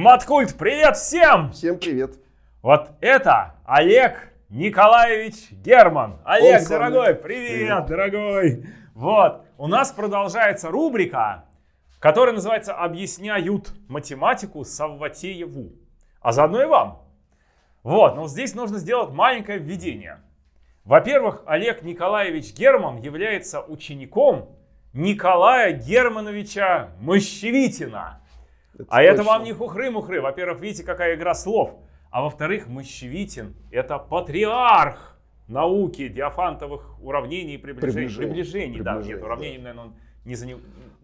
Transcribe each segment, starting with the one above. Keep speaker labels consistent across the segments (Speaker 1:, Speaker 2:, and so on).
Speaker 1: Маткульт, привет всем!
Speaker 2: Всем привет.
Speaker 1: Вот это Олег Николаевич Герман. Олег,
Speaker 2: Он
Speaker 1: дорогой,
Speaker 2: самый.
Speaker 1: привет, дорогой. Вот, у нас продолжается рубрика, которая называется «Объясняют математику Савватееву». А заодно и вам. Вот, но здесь нужно сделать маленькое введение. Во-первых, Олег Николаевич Герман является учеником Николая Германовича Мощевитина. А это вам не хухры-мухры. Во-первых, видите, какая игра слов. А во-вторых, Мощевитин – это патриарх науки диафантовых уравнений и приближений.
Speaker 2: Приближений.
Speaker 1: Приближений, да.
Speaker 2: Приближений,
Speaker 1: Нет, уравнений, наверное, он не за него.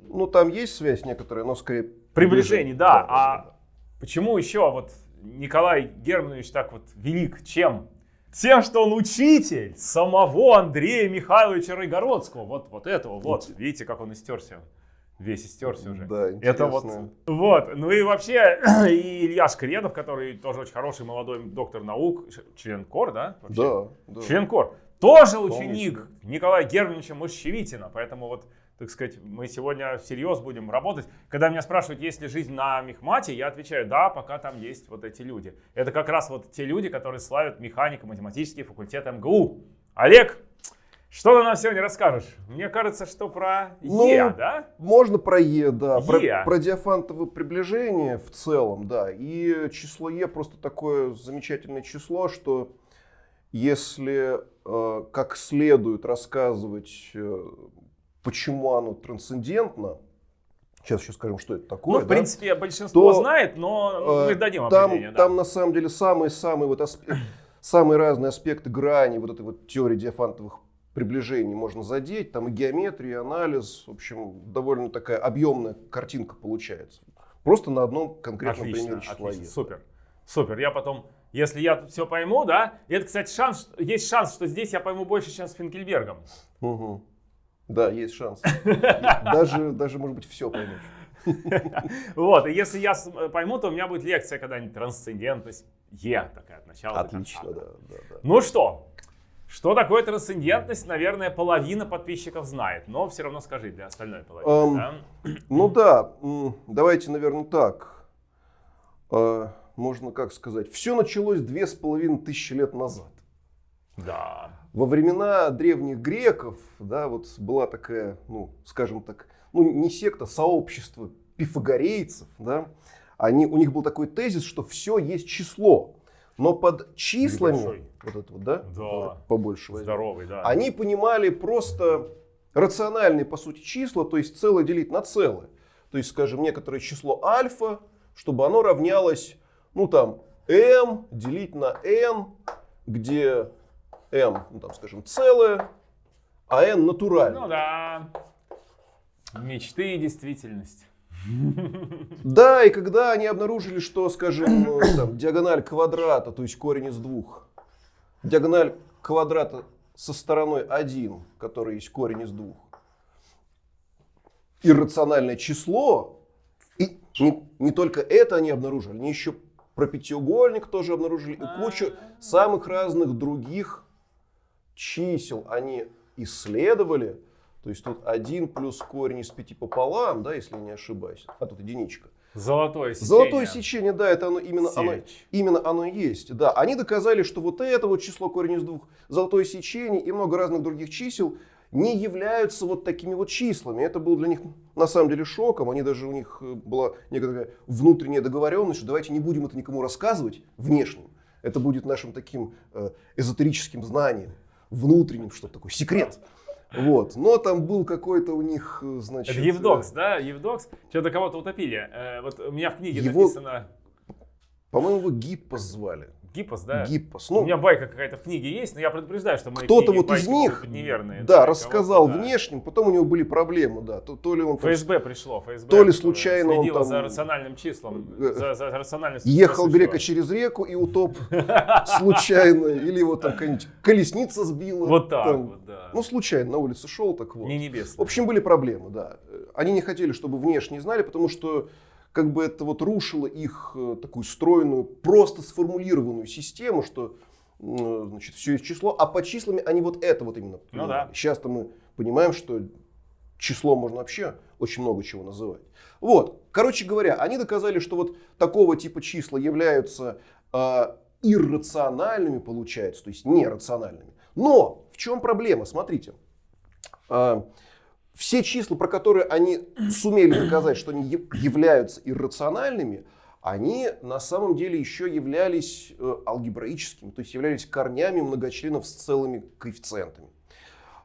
Speaker 2: Ну, там есть связь некоторая, но скорее...
Speaker 1: Приближений, да.
Speaker 2: да,
Speaker 1: а почему еще вот Николай Германович так вот велик? Чем? Тем, что он учитель самого Андрея Михайловича Райгородского. Вот, вот этого, вот. Видите, как он истерся. Весь истерся уже.
Speaker 2: Да,
Speaker 1: Это вот,
Speaker 2: интересно.
Speaker 1: вот. Ну и вообще, и Илья Шкредов, который тоже очень хороший молодой доктор наук, член КОР, да? вообще?
Speaker 2: Да, да.
Speaker 1: Член КОР. Тоже
Speaker 2: Вполне
Speaker 1: ученик. Николая Германовича Мощевитина. Поэтому вот, так сказать, мы сегодня всерьез будем работать. Когда меня спрашивают, есть ли жизнь на Мехмате, я отвечаю, да, пока там есть вот эти люди. Это как раз вот те люди, которые славят механико-математический факультет МГУ. Олег, что ты нам сегодня расскажешь? Мне кажется, что про
Speaker 2: Ну,
Speaker 1: Е, да?
Speaker 2: Можно про Е, да. Про,
Speaker 1: Е.
Speaker 2: про диафантовое приближение в целом, да. И число Е просто такое замечательное число, что если э, как следует рассказывать, э, почему оно трансцендентно, сейчас еще скажем, что это такое.
Speaker 1: Ну, в
Speaker 2: да,
Speaker 1: принципе, большинство
Speaker 2: то,
Speaker 1: знает, но мы
Speaker 2: э,
Speaker 1: дадим
Speaker 2: там,
Speaker 1: определение. да.
Speaker 2: там на самом деле самые-самые вот асп- самые разные аспекты грани вот этой вот теории диафантовых приближений можно задеть. Там и геометрия, и анализ. В общем, довольно такая объемная картинка получается. Просто на одном конкретном
Speaker 1: Отлично,
Speaker 2: примере числа
Speaker 1: отлично, супер, супер. Я потом, если я тут все пойму, да, и это, кстати, шанс, есть шанс, что здесь я пойму больше, чем с Финкельбергом.
Speaker 2: Мгм. Да, есть шанс. Даже, даже может быть, все поймешь.
Speaker 1: Вот, и если я с- пойму, то у меня будет лекция когда-нибудь трансцендентность Е, такая от начала
Speaker 2: Отлично, да, да, да.
Speaker 1: Ну что, что такое трансцендентность, наверное, половина подписчиков знает, но все равно скажи для остальной половины.
Speaker 2: Ам,
Speaker 1: да?
Speaker 2: Ну да, давайте, наверное, так. А, Можно как сказать. Все началось две с половиной тысячи лет назад.
Speaker 1: Да.
Speaker 2: Во времена древних греков, да, вот была такая, ну, скажем так, ну, не секта, сообщество пифагорейцев, да, они, у них был такой тезис, что все есть число, но под числами,
Speaker 1: Небольшой.
Speaker 2: вот это вот, да,
Speaker 1: Да.
Speaker 2: Побольше возьмем,
Speaker 1: Здоровый, да.
Speaker 2: они понимали просто рациональные, по сути, числа, то есть целое делить на целое. То есть, скажем, некоторое число альфа, чтобы оно равнялось, ну там, m делить на n, где m, ну там, скажем, целое, а n натуральное.
Speaker 1: Ну да. Мечты и действительность.
Speaker 2: Да, и когда они обнаружили, что, скажем, э, там, диагональ квадрата, то есть корень из двух, диагональ квадрата со стороной 1, который есть корень из двух, иррациональное число, и не, не только это они обнаружили, они еще про пятиугольник тоже обнаружили, и кучу самых разных других чисел они исследовали. То есть тут 1 плюс корень из 5 пополам, да, если я не ошибаюсь, а тут единичка.
Speaker 1: Золотое сечение.
Speaker 2: Золотое сечение, да, это оно, именно, оно, именно оно и есть. Да, они доказали, что вот это вот число корень из двух, золотое сечение и много разных других чисел не являются вот такими вот числами. Это был для них на самом деле шоком. Они даже у них э, была некоторая внутренняя договоренность, что давайте не будем это никому рассказывать внешним. Это будет нашим таким э, эзотерическим знанием, внутренним, что такое, секрет. Вот. Но там был какой-то у них, э, значит...
Speaker 1: Это Евдокс, да? Евдокс. Что-то кого-то утопили. Э, вот у меня в книге
Speaker 2: Его-
Speaker 1: написано
Speaker 2: По-моему, его Гиппос звали.
Speaker 1: Гиппос, да?
Speaker 2: Гиппос.
Speaker 1: У
Speaker 2: Ну,
Speaker 1: меня байка какая-то в книге есть, но я предупреждаю, что мои
Speaker 2: кто-то вот из них,
Speaker 1: неверные.
Speaker 2: да,
Speaker 1: для
Speaker 2: рассказал
Speaker 1: да.
Speaker 2: внешним, потом у него были проблемы, да. То, то ли он
Speaker 1: ФСБ пришло, ФСБ.
Speaker 2: То ли случайно он там,
Speaker 1: за рациональным числом,
Speaker 2: э,
Speaker 1: за, за рациональным
Speaker 2: ехал грека через реку и утоп случайно, или его там какая-нибудь колесница сбила.
Speaker 1: Вот так
Speaker 2: там.
Speaker 1: вот, да.
Speaker 2: Ну, случайно на улице шел, так вот.
Speaker 1: Не
Speaker 2: В
Speaker 1: небесный.
Speaker 2: общем, были проблемы, да. Они не хотели, чтобы внешне знали, потому что как бы это вот рушило их э, такую стройную, просто сформулированную систему, что м, значит, все есть число, а по числами они вот это вот именно
Speaker 1: Ну да.
Speaker 2: Сейчас-то мы понимаем, что число можно вообще очень много чего называть. Вот, короче говоря, они доказали, что вот такого типа числа являются э, иррациональными, получается, то есть нерациональными. Но в чем проблема? Смотрите. Э, все числа, про которые они сумели доказать, что они являются иррациональными, они на самом деле еще являлись э, алгебраическими, то есть являлись корнями многочленов с целыми коэффициентами.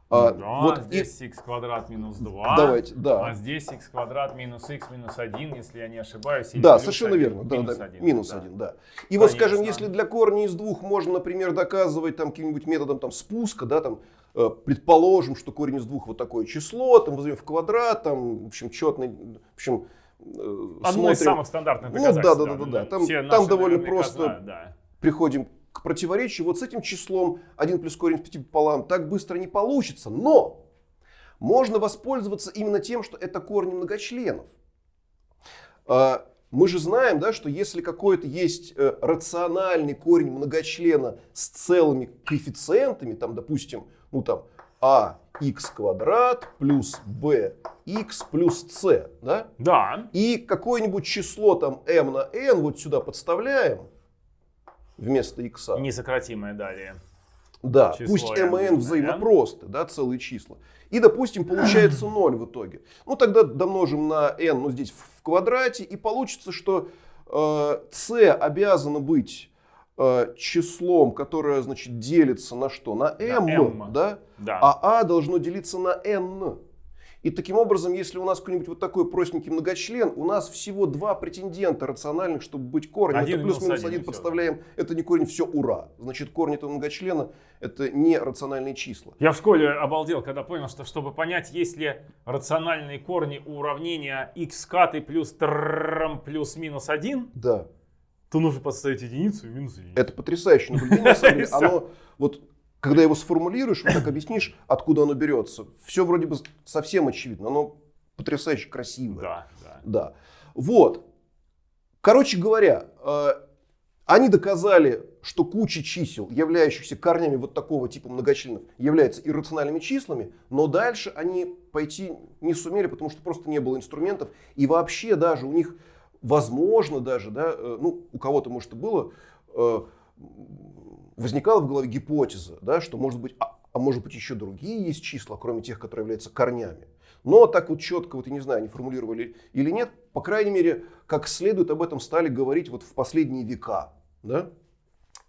Speaker 1: А, да, вот здесь и... x квадрат минус 2.
Speaker 2: Давайте, да.
Speaker 1: А здесь x квадрат минус x минус 1, если я не ошибаюсь.
Speaker 2: да, совершенно 1, верно. Минус, да, 1, минус да. 1, да. И Конечно. вот, скажем, если для корня из двух можно, например, доказывать там каким-нибудь методом там, спуска, да, там, предположим, что корень из двух вот такое число, там возьмем в квадрат, там, в общем, четный, в общем,
Speaker 1: э, Одно смотрим. из самых стандартных доказательств.
Speaker 2: Ну, да, да, да, да, да. Там, там довольно просто знают, да. приходим к противоречию. Вот с этим числом 1 плюс корень из 5 пополам так быстро не получится. Но можно воспользоваться именно тем, что это корни многочленов. А, мы же знаем, да, что если какой-то есть э, рациональный корень многочлена с целыми коэффициентами, там, допустим, ну там, а x квадрат плюс b x плюс c, да?
Speaker 1: Да.
Speaker 2: И какое-нибудь число там m на n вот сюда подставляем, вместо x.
Speaker 1: Несократимое далее.
Speaker 2: Да, Число пусть m и n взаимопросты, да, целые числа. И, допустим, получается 0 в итоге. Ну, тогда домножим на n, ну, здесь в квадрате, и получится, что э, c обязано быть э, числом, которое, значит, делится на что? На m, на m. Да?
Speaker 1: да?
Speaker 2: А a должно делиться на n. И таким образом, если у нас какой-нибудь вот такой простенький многочлен, у нас всего два претендента рациональных, чтобы быть корнем.
Speaker 1: Один
Speaker 2: это плюс-минус один подставляем. Да. Это не корень, все ура. Значит, корень этого многочлена это не рациональные числа.
Speaker 1: Я в школе обалдел, когда понял, что чтобы понять, есть ли рациональные корни у уравнения x каты плюс трм плюс минус 1,
Speaker 2: да.
Speaker 1: То нужно подставить единицу и минус единицу.
Speaker 2: Это потрясающее наблюдение. Оно вот когда его сформулируешь, вот так объяснишь, откуда оно берется, все вроде бы совсем очевидно, оно потрясающе красивое.
Speaker 1: Да, да.
Speaker 2: да. Вот. Короче говоря, э, они доказали, что куча чисел, являющихся корнями вот такого типа многочленов, являются иррациональными числами, но дальше они пойти не сумели, потому что просто не было инструментов. И вообще даже у них, возможно даже, да, э, ну, у кого-то, может, и было, э, возникала в голове гипотеза, да, что может быть, а, а может быть еще другие есть числа, кроме тех, которые являются корнями. Но так вот четко, вот я не знаю, они формулировали или нет, по крайней мере, как следует об этом стали говорить вот в последние века. Да?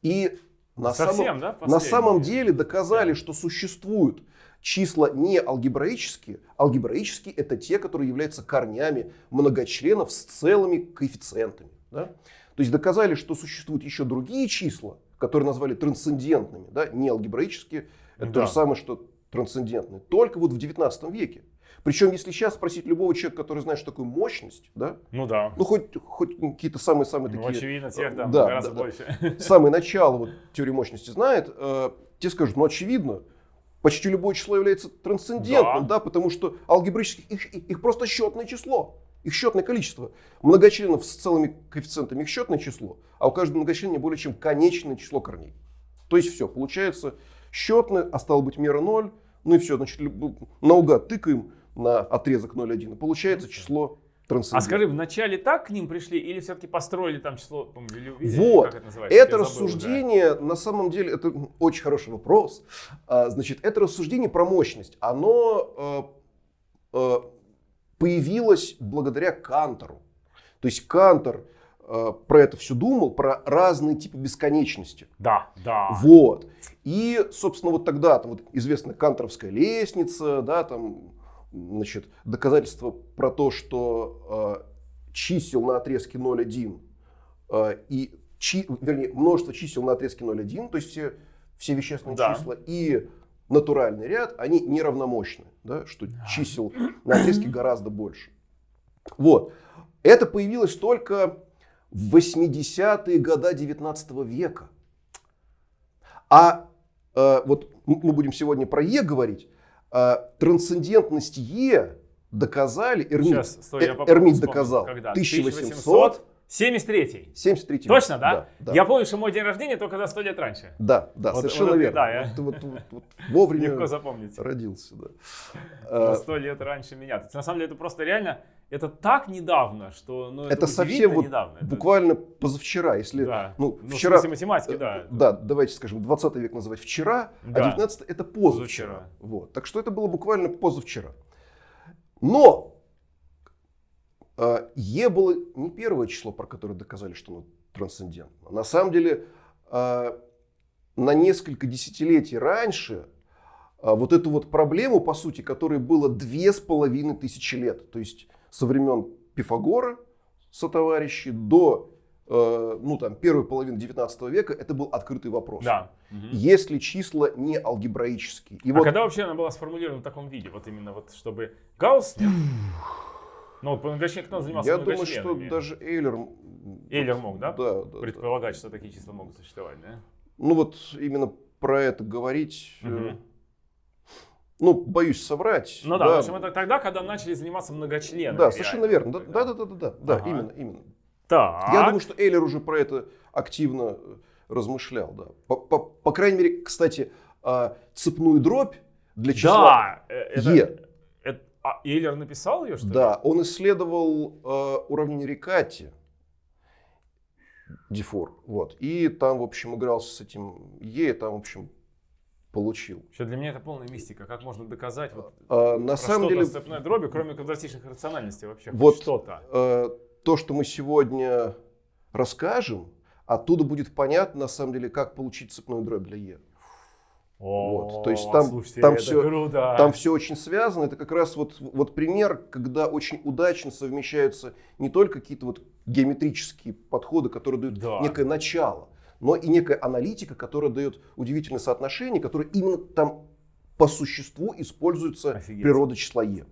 Speaker 2: И на,
Speaker 1: Совсем,
Speaker 2: самом,
Speaker 1: да,
Speaker 2: на самом деле доказали, что существуют числа не алгебраические. Алгебраические это те, которые являются корнями многочленов с целыми коэффициентами. Да? То есть доказали, что существуют еще другие числа, которые назвали трансцендентными, да, не алгебраические, это да. то же самое, что трансцендентные, только вот в 19 веке. Причем, если сейчас спросить любого человека, который знает, что такое мощность, да?
Speaker 1: Ну да.
Speaker 2: Ну хоть, хоть какие-то самые-самые
Speaker 1: ну,
Speaker 2: такие...
Speaker 1: очевидно, тех там да, гораздо да, больше.
Speaker 2: Да. Самое начало вот, теории мощности знает, э, те скажут, ну очевидно, почти любое число является трансцендентным, да, да потому что алгебрически их, их просто счетное число. Их счетное количество. Многочленов с целыми коэффициентами их счетное число, а у каждого многочлена более чем конечное число корней. То есть все, получается счетное, а стало быть мера 0, ну и все, значит, наугад тыкаем на отрезок 0,1, и получается число
Speaker 1: А скажи, вначале так к ним пришли или все-таки построили там число? Помню,
Speaker 2: вот, это, это рассуждение, забыл, да. на самом деле, это очень хороший вопрос. А, значит, это рассуждение про мощность, оно э, э, появилась благодаря Кантору. То есть Кантор э, про это все думал, про разные типы бесконечности.
Speaker 1: Да, да.
Speaker 2: Вот. И, собственно, вот тогда там вот известная канторовская лестница, да, там, значит, доказательство про то, что э, чисел на отрезке 0,1 э, и, чи, вернее, множество чисел на отрезке 0,1, то есть все, все вещественные да. числа, и натуральный ряд, они неравномощны, да, что чисел на отрезке гораздо больше. Вот. Это появилось только в 80-е годы 19 века. А э, вот мы будем сегодня про Е говорить. Э, трансцендентность Е доказали, Эрмит, Сейчас, стой, э, Эрмит доказал, когда? 1800
Speaker 1: 73-й.
Speaker 2: 73
Speaker 1: Точно, да?
Speaker 2: Да, да.
Speaker 1: Я помню, что мой день рождения только за 100 лет раньше.
Speaker 2: Да, да,
Speaker 1: Вот-
Speaker 2: совершенно
Speaker 1: вот
Speaker 2: верно.
Speaker 1: да, я-
Speaker 2: вот, вот- вот вовремя
Speaker 1: Легко запомнить.
Speaker 2: родился, да.
Speaker 1: На
Speaker 2: А,
Speaker 1: 100 лет раньше меня. То есть, на самом деле это просто реально, это так недавно, что ну, это,
Speaker 2: Это совсем вот
Speaker 1: недавно.
Speaker 2: Буквально позавчера, если,
Speaker 1: да.
Speaker 2: ну,
Speaker 1: Ну,
Speaker 2: вчера,
Speaker 1: в смысле математики, да.
Speaker 2: да, давайте скажем, 20 век называть вчера, а
Speaker 1: Да.
Speaker 2: 19 это позавчера.
Speaker 1: Позавчера.
Speaker 2: Вот. Так что это было буквально позавчера. Но э, Е было не первое число, про которое доказали, что оно трансцендентно. На самом деле, э, на несколько десятилетий раньше э, вот эту вот проблему, по сути, которой было две с половиной тысячи лет, то есть со времен Пифагора, сотоварищи, до ну, там, первой половины 19 века, это был открытый вопрос.
Speaker 1: Да. Мгм.
Speaker 2: Если числа не алгебраические. И
Speaker 1: а
Speaker 2: вот
Speaker 1: когда вообще она была сформулирована в таком виде? Вот именно вот, чтобы Гаусс... нет? Ну, вот многочленам кто занимался
Speaker 2: я думаю, что даже Эйлер...
Speaker 1: Эйлер мог, да?
Speaker 2: Да, да, да.
Speaker 1: Предполагать, что такие числа могут существовать, да?
Speaker 2: Ну вот именно про это говорить...
Speaker 1: Мгм.
Speaker 2: Ну, боюсь соврать.
Speaker 1: Ну да, в общем, это тогда, когда начали заниматься многочленами.
Speaker 2: Да, совершенно верно. Да, да, да, да, да, да,
Speaker 1: Ага.
Speaker 2: именно, именно.
Speaker 1: Так.
Speaker 2: Я думаю, что Эйлер уже про это активно э, размышлял, да. По, по- по крайней мере, кстати, а, цепную дробь для числа
Speaker 1: Да, э, это,
Speaker 2: Е.
Speaker 1: а Эйлер написал ее, что ли?
Speaker 2: Да, он исследовал э, уравнение Рикати, Дифор, вот, и там, в общем, игрался с этим Е, там, в общем, получил.
Speaker 1: Что для меня это полная мистика. Как можно доказать вот
Speaker 2: А, на самом деле,
Speaker 1: цепной дроби, кроме квадратичных рациональностей вообще?
Speaker 2: Вот.
Speaker 1: что-то.
Speaker 2: э, то, что мы сегодня расскажем, оттуда будет понятно, на самом деле, как получить цепную дробь для Е.
Speaker 1: О,
Speaker 2: то есть там-
Speaker 1: слушайте,
Speaker 2: там всё-
Speaker 1: круто.
Speaker 2: Там все очень связано. Это как раз вот, вот пример, когда очень удачно совмещаются не только какие-то вот геометрические подходы, которые дают
Speaker 1: Да.
Speaker 2: некое начало, но и некая аналитика, которая дает удивительное соотношение, которое именно там по существу используется
Speaker 1: Офигеть.
Speaker 2: природа числа Е.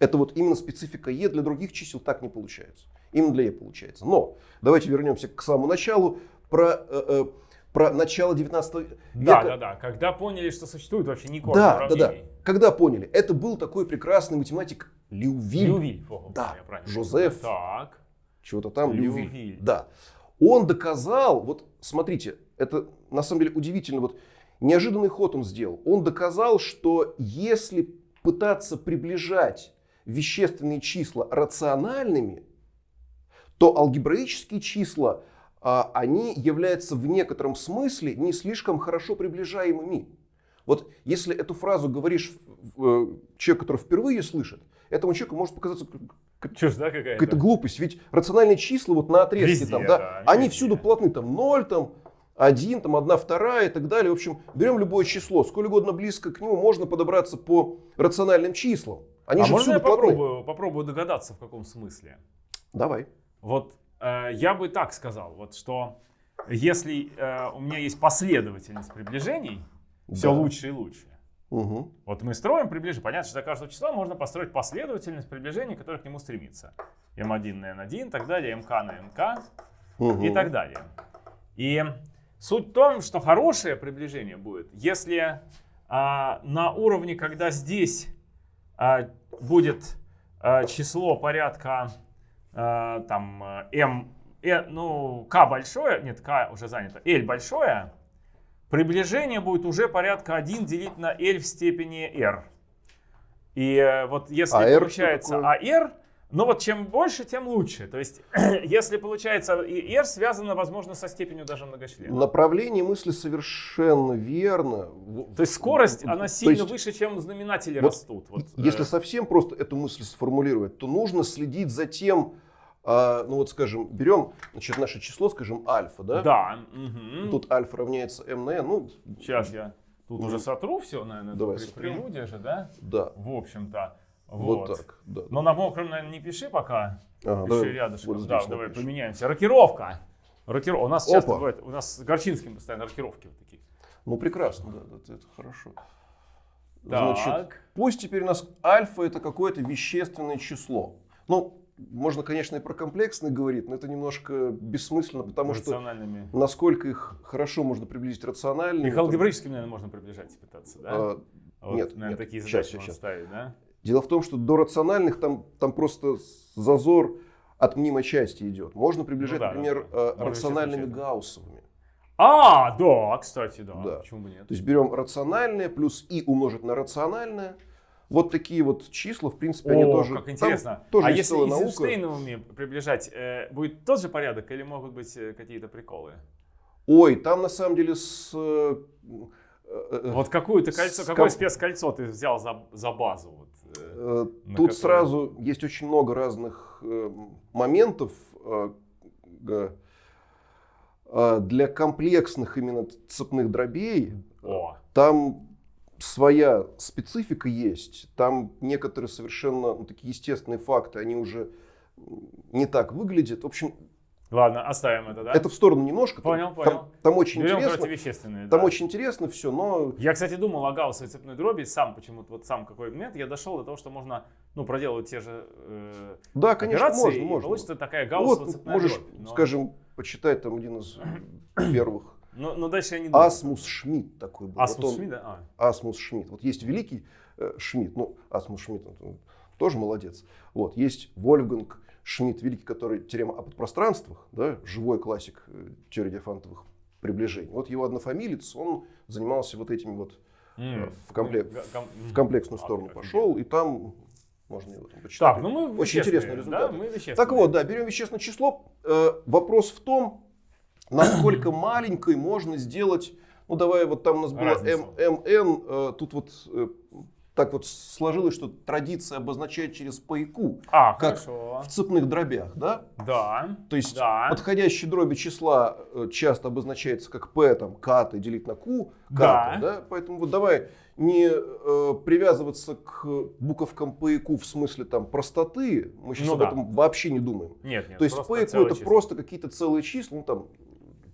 Speaker 2: Это вот именно специфика Е, для других чисел так не получается. Именно для Е получается. Но давайте вернемся к самому началу. Про, э, э, про начало 19 века.
Speaker 1: Да, да, да. Когда поняли, что существует вообще не корень
Speaker 2: Да, да, да. Когда поняли? Это был такой прекрасный математик Лювиль.
Speaker 1: Лювиль. О,
Speaker 2: Да, Жозеф.
Speaker 1: Так.
Speaker 2: Чего-то там Лювиль.
Speaker 1: Лювиль.
Speaker 2: Да. Он доказал, вот смотрите, это на самом деле удивительно, вот неожиданный ход он сделал. Он доказал, что если пытаться приближать вещественные числа рациональными, то алгебраические числа, они являются в некотором смысле не слишком хорошо приближаемыми. Вот если эту фразу говоришь э, человеку, который впервые слышит, этому человеку может показаться
Speaker 1: Чушь, да, какая-то?
Speaker 2: какая-то глупость. Ведь рациональные числа вот на отрезке
Speaker 1: Везде,
Speaker 2: там, да,
Speaker 1: да,
Speaker 2: они
Speaker 1: везде.
Speaker 2: всюду плотны. Там 0, там 1, там 1 вторая и так далее. В общем, берем любое число, сколь угодно близко к нему можно подобраться по рациональным числам. Они
Speaker 1: а
Speaker 2: же
Speaker 1: можно я
Speaker 2: плотны.
Speaker 1: попробую, попробую догадаться, в каком смысле?
Speaker 2: Давай.
Speaker 1: Вот я бы так сказал, вот что если э, у меня есть последовательность приближений, все
Speaker 2: Да.
Speaker 1: лучше и лучше.
Speaker 2: Мгм.
Speaker 1: Вот мы строим приближение. Понятно, что для каждого числа можно построить последовательность приближений, которая к нему стремится. m1 на n1, так далее, mk на nk
Speaker 2: Мгм.
Speaker 1: и так далее. И суть в том, что хорошее приближение будет, если а, на уровне, когда здесь а, будет а, число порядка а, там а, m, э, ну k большое, нет, k уже занято, l большое, приближение будет уже порядка 1 делить на l в степени r. И э, вот если
Speaker 2: А
Speaker 1: получается? AR, ну вот чем больше, тем лучше. То есть, если получается и R связано, возможно, со степенью даже многочлена.
Speaker 2: Направление мысли совершенно верно.
Speaker 1: То есть скорость, она
Speaker 2: то
Speaker 1: сильно
Speaker 2: есть,
Speaker 1: выше, чем знаменатели
Speaker 2: вот
Speaker 1: растут. Вот,
Speaker 2: Если
Speaker 1: э,
Speaker 2: совсем просто эту мысль сформулировать, то нужно следить за тем, а, ну вот скажем, берем значит, наше число, скажем, альфа, да?
Speaker 1: да. мгм.
Speaker 2: Тут альфа равняется m на n, ну,
Speaker 1: Сейчас я тут уже сотру все, наверное,
Speaker 2: давай
Speaker 1: при- прелюдия же, да?
Speaker 2: да,
Speaker 1: В общем-то.
Speaker 2: Вот,
Speaker 1: Вот.
Speaker 2: так. Да.
Speaker 1: Но на мокром, наверное, не пиши пока.
Speaker 2: Ага,
Speaker 1: Пиши
Speaker 2: давай
Speaker 1: рядышком.
Speaker 2: вот
Speaker 1: да, давай
Speaker 2: напишем.
Speaker 1: поменяемся. Рокировка. Рокировка. У нас часто
Speaker 2: Опа.
Speaker 1: бывает, у нас с Горчинским постоянно рокировки вот такие.
Speaker 2: Ну, прекрасно, да, это, это хорошо. Значит,
Speaker 1: Так.
Speaker 2: пусть теперь у нас альфа это какое-то вещественное число. Ну, можно, конечно, и про комплексные говорить, но это немножко бессмысленно, потому что
Speaker 1: рациональными.
Speaker 2: насколько их хорошо можно приблизить рационально.
Speaker 1: Их алгебраическим, наверное, можно приближать и пытаться, да?
Speaker 2: А,
Speaker 1: Вот,
Speaker 2: нет,
Speaker 1: наверное,
Speaker 2: нет.
Speaker 1: такие задачи можно
Speaker 2: щас.
Speaker 1: ставить, да?
Speaker 2: Дело в том, что до рациональных там, там просто зазор от мнимой части идет. Можно приближать,
Speaker 1: Ну да,
Speaker 2: например,
Speaker 1: да, да.
Speaker 2: э,
Speaker 1: Можно
Speaker 2: рациональными гауссовыми.
Speaker 1: А, да, кстати, да.
Speaker 2: Да.
Speaker 1: Почему бы нет?
Speaker 2: То есть берем рациональное плюс и умножить на рациональное. Вот такие вот числа, в принципе, они
Speaker 1: О,
Speaker 2: тоже...
Speaker 1: как
Speaker 2: там
Speaker 1: интересно.
Speaker 2: тоже
Speaker 1: а если
Speaker 2: наука.
Speaker 1: Эйзенштейновыми приближать, э, будет тот же порядок или могут быть э, какие-то приколы?
Speaker 2: Ой, там на самом деле с... э, э,
Speaker 1: Вот какую ты кольцо,
Speaker 2: с
Speaker 1: какое
Speaker 2: ком-
Speaker 1: спецкольцо ты взял за, за базу? Э?
Speaker 2: Тут
Speaker 1: которой-
Speaker 2: сразу есть очень много разных э, моментов э, э, для комплексных именно цепных дробей.
Speaker 1: О,
Speaker 2: Там своя специфика есть. Там некоторые совершенно ну, такие естественные факты, они уже не так выглядят. В общем,
Speaker 1: ладно, оставим это, да?
Speaker 2: это в сторону немножко. Там-
Speaker 1: Понял,
Speaker 2: там,
Speaker 1: понял.
Speaker 2: Там, очень
Speaker 1: Берем
Speaker 2: интересно.
Speaker 1: противовещественные.
Speaker 2: Там
Speaker 1: да.
Speaker 2: очень интересно все, но
Speaker 1: Я, кстати, думал о гауссовой цепной дроби, сам почему-то, вот сам какой момент, я дошел до того, что можно, ну, проделывать те же э,
Speaker 2: да, конечно, можно, можно.
Speaker 1: получится такая гауссовая
Speaker 2: Вот
Speaker 1: цепная
Speaker 2: можешь,
Speaker 1: дробь. Но,
Speaker 2: скажем, почитать там один из первых.
Speaker 1: но, но дальше я не думаю.
Speaker 2: Асмус Шмидт такой был.
Speaker 1: Асмус
Speaker 2: Вот он-
Speaker 1: Шмидт, да? А.
Speaker 2: Асмус Шмидт. Вот есть великий э, Шмидт, ну, Асмус Шмидт он тоже молодец. Вот, есть Вольфганг Шмидт, великий, который теорема о подпространствах, да, живой классик э, теории диафантовых приближений. Вот его однофамилец, он занимался вот этими вот, э, в, комплек-
Speaker 1: гам-
Speaker 2: в комплексную
Speaker 1: А,
Speaker 2: сторону пошел, и там можно его там почитать.
Speaker 1: Так, ну мы
Speaker 2: Очень интересные
Speaker 1: вещественные,
Speaker 2: результаты.
Speaker 1: Да, мы.
Speaker 2: Так вот, да, берем вещественное число. Э, вопрос в том, насколько маленькой можно сделать, ну давай вот там у нас было. МН, э, тут вот э, так вот сложилось, что традиция обозначает через Q
Speaker 1: А,
Speaker 2: как
Speaker 1: хорошо.
Speaker 2: в цепных дробях, да?
Speaker 1: Да.
Speaker 2: То есть
Speaker 1: Да.
Speaker 2: подходящие дроби числа э, часто обозначается как P, там, ката делить на Q,
Speaker 1: Да.
Speaker 2: ката, да? Поэтому вот давай не э, привязываться к буковкам Q в смысле там простоты, мы сейчас
Speaker 1: Ну
Speaker 2: об
Speaker 1: да.
Speaker 2: этом вообще не думаем.
Speaker 1: Нет, нет.
Speaker 2: То есть
Speaker 1: целое
Speaker 2: это
Speaker 1: число.
Speaker 2: просто какие-то целые числа, ну там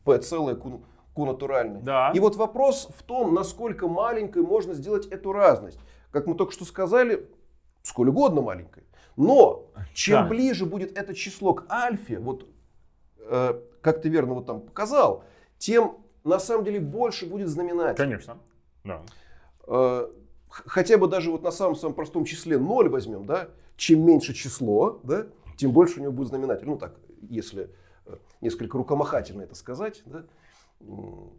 Speaker 2: P целое, Q, Q натуральное.
Speaker 1: Да.
Speaker 2: И вот вопрос в том, насколько маленькой можно сделать эту разность. Как мы только что сказали, сколь угодно маленькой. Но чем
Speaker 1: Да.
Speaker 2: ближе будет это число к альфе, вот э, как ты верно вот там показал, тем на самом деле больше будет знаменатель.
Speaker 1: Конечно. Да.
Speaker 2: Э, хотя бы даже вот на самом самом простом числе 0 возьмем, да, чем меньше число, да, тем больше у него будет знаменатель. Ну так, если э, несколько рукомахательно это сказать, да.
Speaker 1: Ну,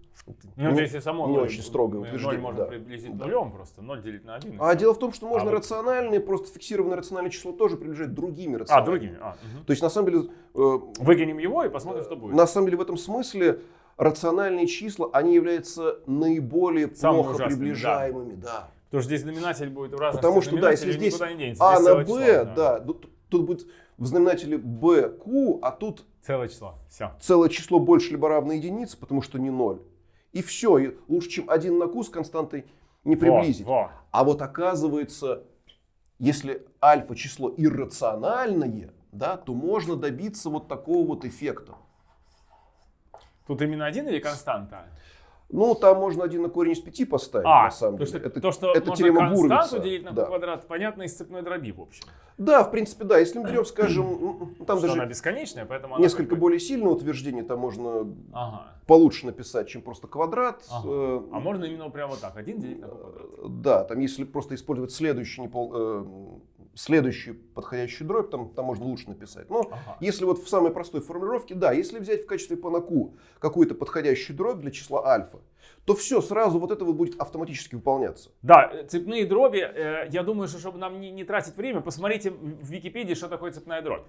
Speaker 2: не-
Speaker 1: если само
Speaker 2: не очень строгое утверждение,
Speaker 1: можно
Speaker 2: да.
Speaker 1: приблизить
Speaker 2: Да.
Speaker 1: нулем просто. Ноль делить на один. и
Speaker 2: А
Speaker 1: всё.
Speaker 2: дело в том, что можно
Speaker 1: вот-
Speaker 2: рациональные, просто фиксированное рациональное число тоже приближать другими
Speaker 1: А,
Speaker 2: рациональными.
Speaker 1: другими. А, мгм.
Speaker 2: То есть на самом деле, э,
Speaker 1: Выкинем его и посмотрим, что будет.
Speaker 2: на самом деле в этом смысле рациональные числа, они являются наиболее
Speaker 1: Самыми
Speaker 2: плохо
Speaker 1: ужасными,
Speaker 2: приближаемыми, да.
Speaker 1: Потому что здесь знаменатель будет в разности
Speaker 2: Потому что, да, если здесь
Speaker 1: не денется.
Speaker 2: А на Б, да, тут, тут будет в знаменателе BQ, а тут
Speaker 1: Целое число. Все.
Speaker 2: целое число больше либо равно единице, потому что не ноль. И все, и лучше, чем 1 на Q с константой не приблизить.
Speaker 1: Во, во.
Speaker 2: А вот оказывается, если альфа число иррациональное, да, то можно добиться вот такого вот эффекта.
Speaker 1: Тут именно один или константа?
Speaker 2: Ну, там можно один на корень из пяти поставить,
Speaker 1: А,
Speaker 2: на самом
Speaker 1: то,
Speaker 2: деле.
Speaker 1: что,
Speaker 2: Это,
Speaker 1: то, что
Speaker 2: это
Speaker 1: можно
Speaker 2: теорема
Speaker 1: константу
Speaker 2: Гуровица.
Speaker 1: делить на
Speaker 2: да.
Speaker 1: квадрат, понятно, из цепной дроби, в общем.
Speaker 2: да, в принципе, да. Если мы берем, скажем, там
Speaker 1: что
Speaker 2: даже
Speaker 1: она бесконечная, поэтому она
Speaker 2: несколько
Speaker 1: как бы-
Speaker 2: более сильное утверждение, там можно
Speaker 1: Ага.
Speaker 2: получше написать, чем просто квадрат.
Speaker 1: Ага.
Speaker 2: Э,
Speaker 1: А можно именно прямо вот так, один делить на квадрат.
Speaker 2: э, Да, там если просто использовать следующий, непол- э, следующую подходящую дробь, там, там можно лучше написать. Но
Speaker 1: Ага.
Speaker 2: если вот в самой простой формулировке, да, если взять в качестве панаку какую-то подходящую дробь для числа альфа, то все, сразу вот это вот будет автоматически выполняться.
Speaker 1: Да, э, цепные дроби, э, я думаю, что чтобы нам не, не тратить время, посмотрите в Википедии, что такое цепная дробь.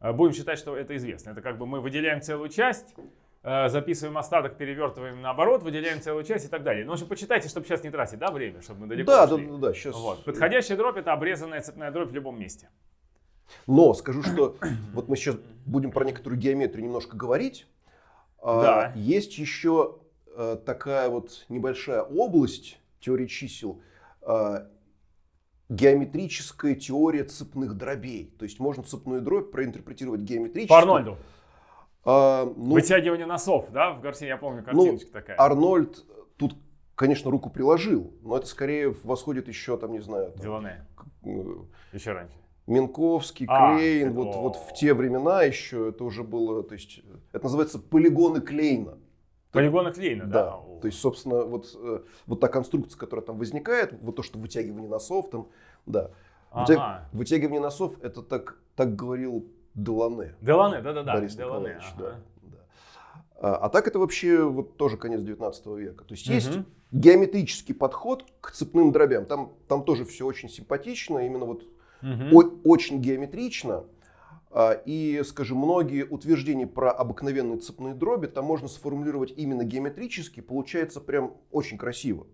Speaker 1: Э, Будем считать, что это известно. Это как бы мы выделяем целую часть, записываем остаток, перевертываем наоборот, выделяем целую часть и так далее. Ну, в общем, почитайте, чтобы сейчас не тратить да, время, чтобы мы далеко
Speaker 2: Да, да,
Speaker 1: ушли.
Speaker 2: да, да, сейчас.
Speaker 1: Вот. Подходящая дробь это обрезанная цепная дробь в любом месте.
Speaker 2: Но скажу, что вот мы сейчас будем про некоторую геометрию немножко говорить. А,
Speaker 1: Да.
Speaker 2: Есть еще э, такая вот небольшая область теории чисел, а, геометрическая теория цепных дробей. То есть можно цепную дробь проинтерпретировать геометрически.
Speaker 1: По Арнольду.
Speaker 2: А, ну,
Speaker 1: Вытягивание носов, да? В Гарсии я помню картиночка такая.
Speaker 2: Арнольд тут, конечно, руку приложил, но это скорее восходит еще, там, не знаю, там,
Speaker 1: Делане.
Speaker 2: э,
Speaker 1: Еще раньше.
Speaker 2: Минковский,
Speaker 1: А,
Speaker 2: Клейн,
Speaker 1: это-
Speaker 2: вот, вот в те времена еще это уже было, то есть это называется полигоны Клейна.
Speaker 1: Полигона Клейна, да?
Speaker 2: Да, то есть, собственно, вот, э, вот та конструкция, которая там возникает, вот то, что вытягивание носов там, да.
Speaker 1: Ага.
Speaker 2: Вытягивание носов, это так, так говорил Делане.
Speaker 1: Делане, да-да-да.
Speaker 2: Борис
Speaker 1: Делане,
Speaker 2: Николаевич,
Speaker 1: ага.
Speaker 2: да, да. А, а так это вообще вот тоже конец 19 века. То есть есть
Speaker 1: Мгм.
Speaker 2: геометрический подход к цепным дробям. Там, там тоже все очень симпатично, именно вот
Speaker 1: Мгм.
Speaker 2: о- очень геометрично. А, И, скажем, многие утверждения про обыкновенные цепные дроби там можно сформулировать именно геометрически, получается прям очень красиво.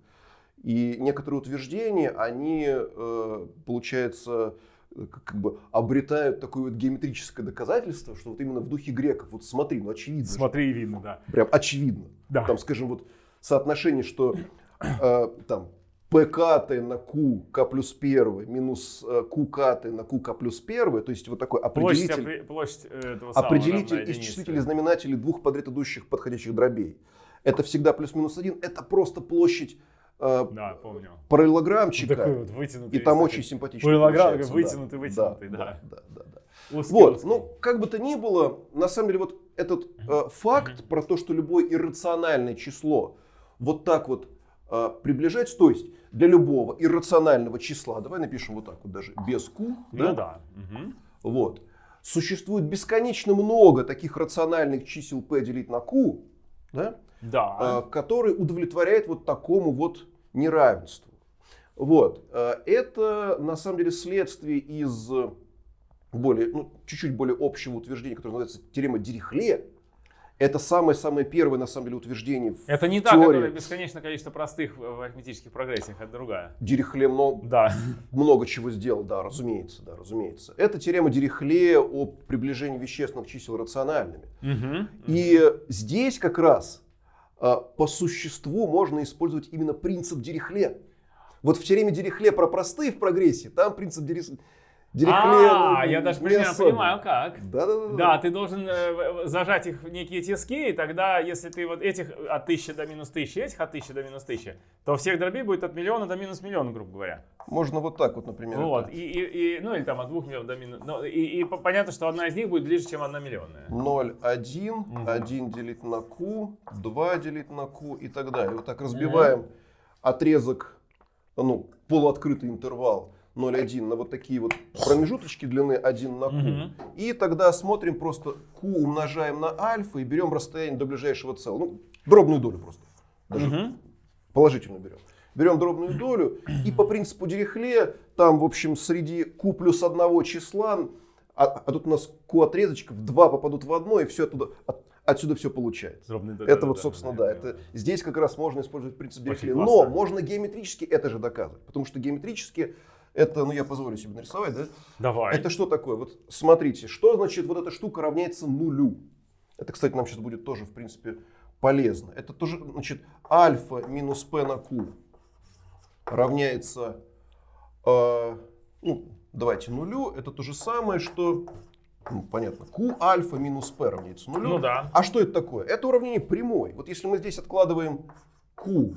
Speaker 2: И некоторые утверждения, они, э, получается, как как бы обретают такое вот геометрическое доказательство, что вот именно в духе греков. Вот смотри, ну очевидно.
Speaker 1: Смотри, видно, да.
Speaker 2: Прям очевидно.
Speaker 1: Да.
Speaker 2: Там, скажем, вот соотношение, что э, там ПКТ на Q, К плюс 1 минус э, ККТ на Q, К плюс 1, то есть вот такой
Speaker 1: Площадь,
Speaker 2: определитель,
Speaker 1: опре- площадь э, этого самого
Speaker 2: определитель из
Speaker 1: единице.
Speaker 2: числителей знаменателей двух подряд идущих подходящих дробей. Это всегда плюс-минус 1, это просто площадь э,
Speaker 1: Да, помню.
Speaker 2: параллелограммчика,
Speaker 1: Такой вот вытянутый.
Speaker 2: и там очень
Speaker 1: параллограмм,
Speaker 2: получается,
Speaker 1: вытянутый,
Speaker 2: да.
Speaker 1: вытянутый, да.
Speaker 2: да, да, да, да.
Speaker 1: узкий,
Speaker 2: Вот,
Speaker 1: узкий.
Speaker 2: ну, как бы то ни было, на самом деле, вот этот э, факт про то, что любое иррациональное число вот так вот э, приближается, то есть для любого иррационального числа, давай напишем вот так вот даже, без q,
Speaker 1: Ну да.
Speaker 2: Вот, существует бесконечно много таких рациональных чисел p делить на q, да,
Speaker 1: Да.
Speaker 2: э, который удовлетворяет вот такому вот неравенству. Вот. э, Это на самом деле следствие из более, ну, чуть-чуть более общего утверждения, которое называется теорема Дирихле. Это самое-самое первое, на самом деле, утверждение в
Speaker 1: Это не та, которая бесконечное количество простых в арифметических прогрессиях, это другая.
Speaker 2: Дирихле много,
Speaker 1: Да.
Speaker 2: много чего сделал, да, разумеется, да, разумеется. Это теорема Дирихле о приближении вещественных чисел рациональными.
Speaker 1: Мгм.
Speaker 2: И здесь как раз а, по существу можно использовать именно принцип Дирихле. Вот в теореме Дирихле про простые в прогрессии, там принцип Дирихле...
Speaker 1: А, я даже примерно понимаю, как.
Speaker 2: Да, да, да.
Speaker 1: Да, ты должен э, в- зажать их в некие тиски, и тогда, если ты вот этих от 1000 до минус 1000, этих от 1000 до минус 1000, то всех дробей будет от миллиона до минус миллиона, грубо говоря.
Speaker 2: Можно вот так вот, например.
Speaker 1: Вот, и, и, и- ну или там от 2 миллионов до минус... ну, и, и по- понятно, что одна из них будет ближе, чем одна миллионная.
Speaker 2: 0, 1, 1 делить на q, 2 делить на q и так далее. Вот так разбиваем отрезок, ну, полуоткрытый интервал 0,1 на вот такие вот промежуточки длины 1 на q.
Speaker 1: Мгм.
Speaker 2: И тогда смотрим просто q умножаем на альфа и берем расстояние до ближайшего целого. Ну, дробную долю просто. Даже
Speaker 1: Мгм.
Speaker 2: положительно берем. Берем дробную долю и по принципу Дирихле, там, в общем, среди q плюс одного числа, а, а тут у нас q отрезочков, два попадут в одно, и все оттуда, от- отсюда все получается.
Speaker 1: Дробный д-
Speaker 2: Это
Speaker 1: да,
Speaker 2: вот,
Speaker 1: да,
Speaker 2: собственно,
Speaker 1: да,
Speaker 2: да, это, здесь как раз можно использовать принцип Дирихле. Но можно геометрически это же доказывать, потому что геометрически это, ну я позволю себе нарисовать, да?
Speaker 1: Давай.
Speaker 2: Это что такое? Вот смотрите, что значит вот эта штука равняется нулю? Это, кстати, нам сейчас будет тоже, в принципе, полезно. Это тоже, значит, альфа минус p на q равняется, э, ну, давайте нулю. Это то же самое, что, ну, понятно, q альфа минус p равняется нулю.
Speaker 1: Ну да.
Speaker 2: А что это такое? Это уравнение прямой. Вот если мы здесь откладываем q,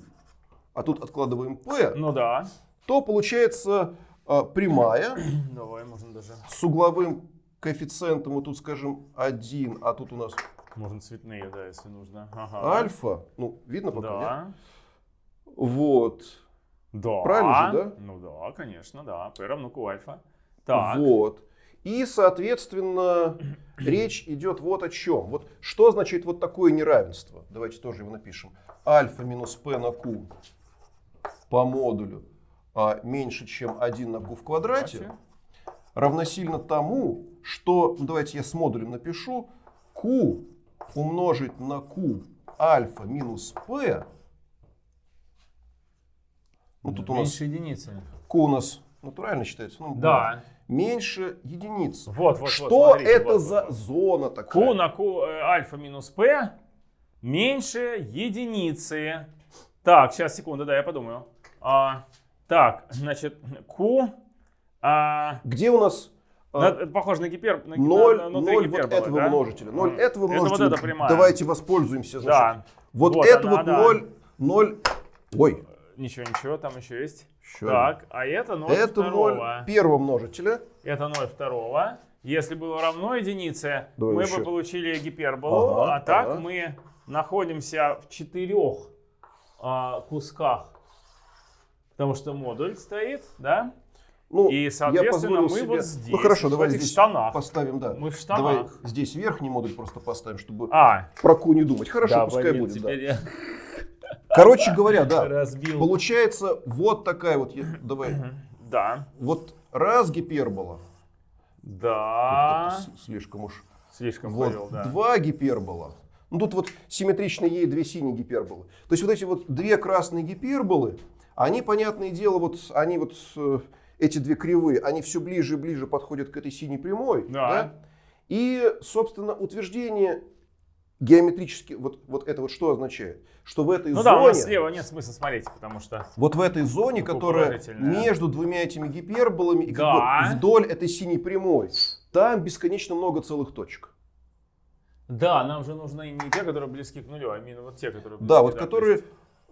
Speaker 2: а тут откладываем p,
Speaker 1: Ну да.
Speaker 2: то получается прямая
Speaker 1: Давай, можно даже...
Speaker 2: с угловым коэффициентом, вот тут скажем 1, а тут у нас
Speaker 1: Можно цветные, да, если нужно. Ага.
Speaker 2: альфа. Ну, видно пока, нет?
Speaker 1: Да.
Speaker 2: Вот.
Speaker 1: Да.
Speaker 2: Правильно же, да?
Speaker 1: Ну да, конечно, да. P равно Q альфа. Так.
Speaker 2: Вот. И, соответственно, речь идет вот о чем. Вот что означает вот такое неравенство? Давайте тоже его напишем. Альфа минус p на q по модулю а, меньше, чем 1 на q в квадрате, равносильно тому, что, ну, давайте я с модулем напишу, q умножить на q альфа минус p, ну тут у нас
Speaker 1: Меньше единицы.
Speaker 2: q у нас натурально считается, ну,
Speaker 1: Да.
Speaker 2: меньше единицы.
Speaker 1: Вот, вот, вот.
Speaker 2: Что
Speaker 1: смотрите,
Speaker 2: это
Speaker 1: вот,
Speaker 2: за
Speaker 1: вот, вот.
Speaker 2: зона такая?
Speaker 1: Q на Q э, альфа минус P меньше единицы. Так, сейчас, секунду, да, я подумаю. А, так, значит, Q... А,
Speaker 2: Где у нас
Speaker 1: на-
Speaker 2: а,
Speaker 1: это похоже на гипер... на,
Speaker 2: ноль,
Speaker 1: на- внутри
Speaker 2: ноль вот
Speaker 1: гиперболы,
Speaker 2: этого
Speaker 1: да?
Speaker 2: множителя? Ноль
Speaker 1: М.
Speaker 2: этого
Speaker 1: Это вот
Speaker 2: множителя.
Speaker 1: эта прямая.
Speaker 2: Давайте воспользуемся. Значит,
Speaker 1: Да.
Speaker 2: Вот,
Speaker 1: Вот
Speaker 2: это
Speaker 1: она,
Speaker 2: вот
Speaker 1: да.
Speaker 2: ноль, ноль. Ой,
Speaker 1: Ничего, ничего, там еще есть.
Speaker 2: Еще
Speaker 1: Так, а это 0
Speaker 2: это
Speaker 1: второго.
Speaker 2: ноль первого множителя.
Speaker 1: Это 0 второго. Если было равно единице,
Speaker 2: Давай
Speaker 1: мы
Speaker 2: еще.
Speaker 1: бы получили гиперболу.
Speaker 2: Ага,
Speaker 1: а так
Speaker 2: ага.
Speaker 1: мы находимся в четырех а, кусках. Потому что модуль стоит, да?
Speaker 2: Ну,
Speaker 1: И, соответственно, мы
Speaker 2: себе-
Speaker 1: вот здесь,
Speaker 2: Ну хорошо, давай здесь
Speaker 1: штанах.
Speaker 2: поставим, да.
Speaker 1: Мы в
Speaker 2: Давай
Speaker 1: штанах.
Speaker 2: здесь верхний модуль просто поставим, чтобы
Speaker 1: А,
Speaker 2: про ку не думать. Хорошо,
Speaker 1: да,
Speaker 2: пускай
Speaker 1: блин,
Speaker 2: будет. да.
Speaker 1: я
Speaker 2: Короче говоря, да.
Speaker 1: разбил.
Speaker 2: Получается вот такая вот, я- давай,
Speaker 1: Да,
Speaker 2: вот раз гипербола,
Speaker 1: да.
Speaker 2: Слишком уж,
Speaker 1: Слишком
Speaker 2: вот
Speaker 1: повел, да.
Speaker 2: два гипербола, ну тут вот симметрично ей две синие гиперболы. То есть вот эти вот две красные гиперболы, они, понятное дело, вот они вот э, эти две кривые, они все ближе и ближе подходят к этой синей прямой,
Speaker 1: Да.
Speaker 2: да? И, собственно, утверждение геометрически, вот, вот это вот что означает? Что в этой
Speaker 1: Ну да, у нас
Speaker 2: зоне...
Speaker 1: слева нет смысла смотреть, потому что...
Speaker 2: Вот в этой зоне, которая между двумя этими гиперболами и как
Speaker 1: Да.
Speaker 2: бы вдоль этой синей прямой, там бесконечно много целых точек.
Speaker 1: Да, нам же нужны не те, которые близки к нулю, а именно вот те, которые близки.
Speaker 2: Да, вот
Speaker 1: то
Speaker 2: которые э,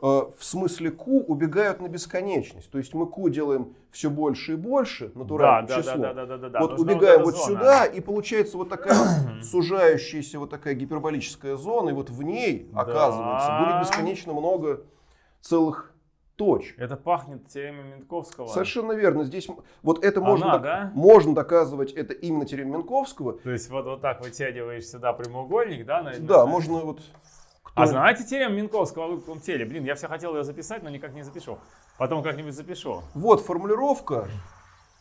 Speaker 2: в смысле q убегают на бесконечность. То есть мы q делаем все больше и больше, натуральное
Speaker 1: да, да,
Speaker 2: число.
Speaker 1: да, да, да, да, да.
Speaker 2: вот убегаем вот,
Speaker 1: зона.
Speaker 2: сюда, и получается вот такая сужающаяся вот такая гиперболическая зона, и вот в ней,
Speaker 1: Да.
Speaker 2: оказывается, будет бесконечно много целых точек.
Speaker 1: Это пахнет теоремой Минковского.
Speaker 2: Совершенно верно. Здесь вот это
Speaker 1: Она,
Speaker 2: можно,
Speaker 1: да?
Speaker 2: можно доказывать, это именно теорема Минковского.
Speaker 1: То есть вот, вот так вытягиваешь сюда прямоугольник, да? на-
Speaker 2: Да, можно вот...
Speaker 1: А знаете теорему Минковского о выпуклом теле? Блин, я все хотел ее записать, но никак не запишу. Потом как-нибудь запишу.
Speaker 2: Вот формулировка.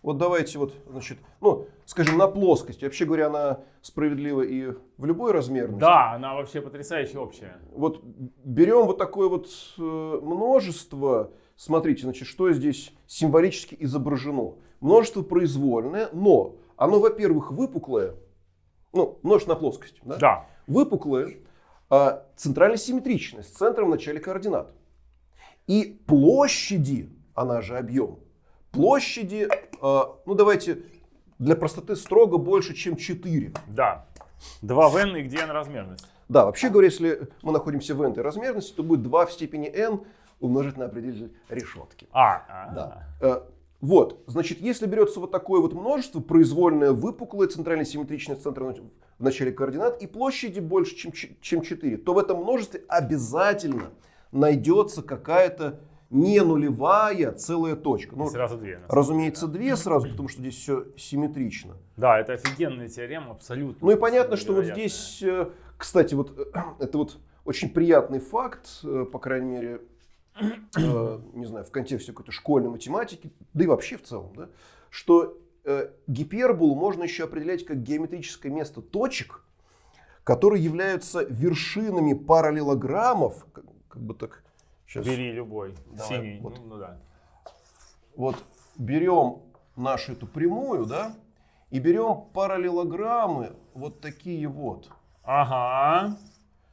Speaker 2: Вот давайте вот, значит, ну, скажем, на плоскости. Вообще говоря, она справедлива и в любой размерности.
Speaker 1: Да, она вообще потрясающе общая.
Speaker 2: Вот берем вот такое вот э, множество. Смотрите, значит, что здесь символически изображено. Множество произвольное, но оно, во-первых, выпуклое. Ну, множество на плоскости. Да?
Speaker 1: Да.
Speaker 2: выпуклое, а, центрально симметричное, с центром в начале координат. И площади, она же объем, площади, а, ну давайте для простоты строго больше, чем 4.
Speaker 1: Да. 2 в n и где n размерность?
Speaker 2: Да, вообще говоря, если мы находимся в n размерности, то будет 2 в степени n умножить на определитель решетки.
Speaker 1: А, а.
Speaker 2: Да. Вот, значит, если берется вот такое вот множество, произвольное, выпуклое, центрально симметричное с центром в начале координат, и площади больше, чем, чем 4, то в этом множестве обязательно найдется какая-то не нулевая целая точка.
Speaker 1: И
Speaker 2: Ну,
Speaker 1: сразу две.
Speaker 2: разумеется, две сразу, потому что здесь все симметрично.
Speaker 1: Да, это офигенная теорема, абсолютно.
Speaker 2: Ну и понятно, что вот здесь, э, кстати, вот э, это вот очень приятный факт, э, по крайней мере, э, не знаю, в контексте какой-то школьной математики, да и вообще в целом, да, что э, гиперболу можно еще определять как геометрическое место точек, которые являются вершинами параллелограммов, как, как бы так, сейчас,
Speaker 1: Бери любой.
Speaker 2: Давай,
Speaker 1: Синий.
Speaker 2: вот.
Speaker 1: Ну, ну да.
Speaker 2: вот берем нашу эту прямую, да, и берем параллелограммы вот такие вот.
Speaker 1: Ага.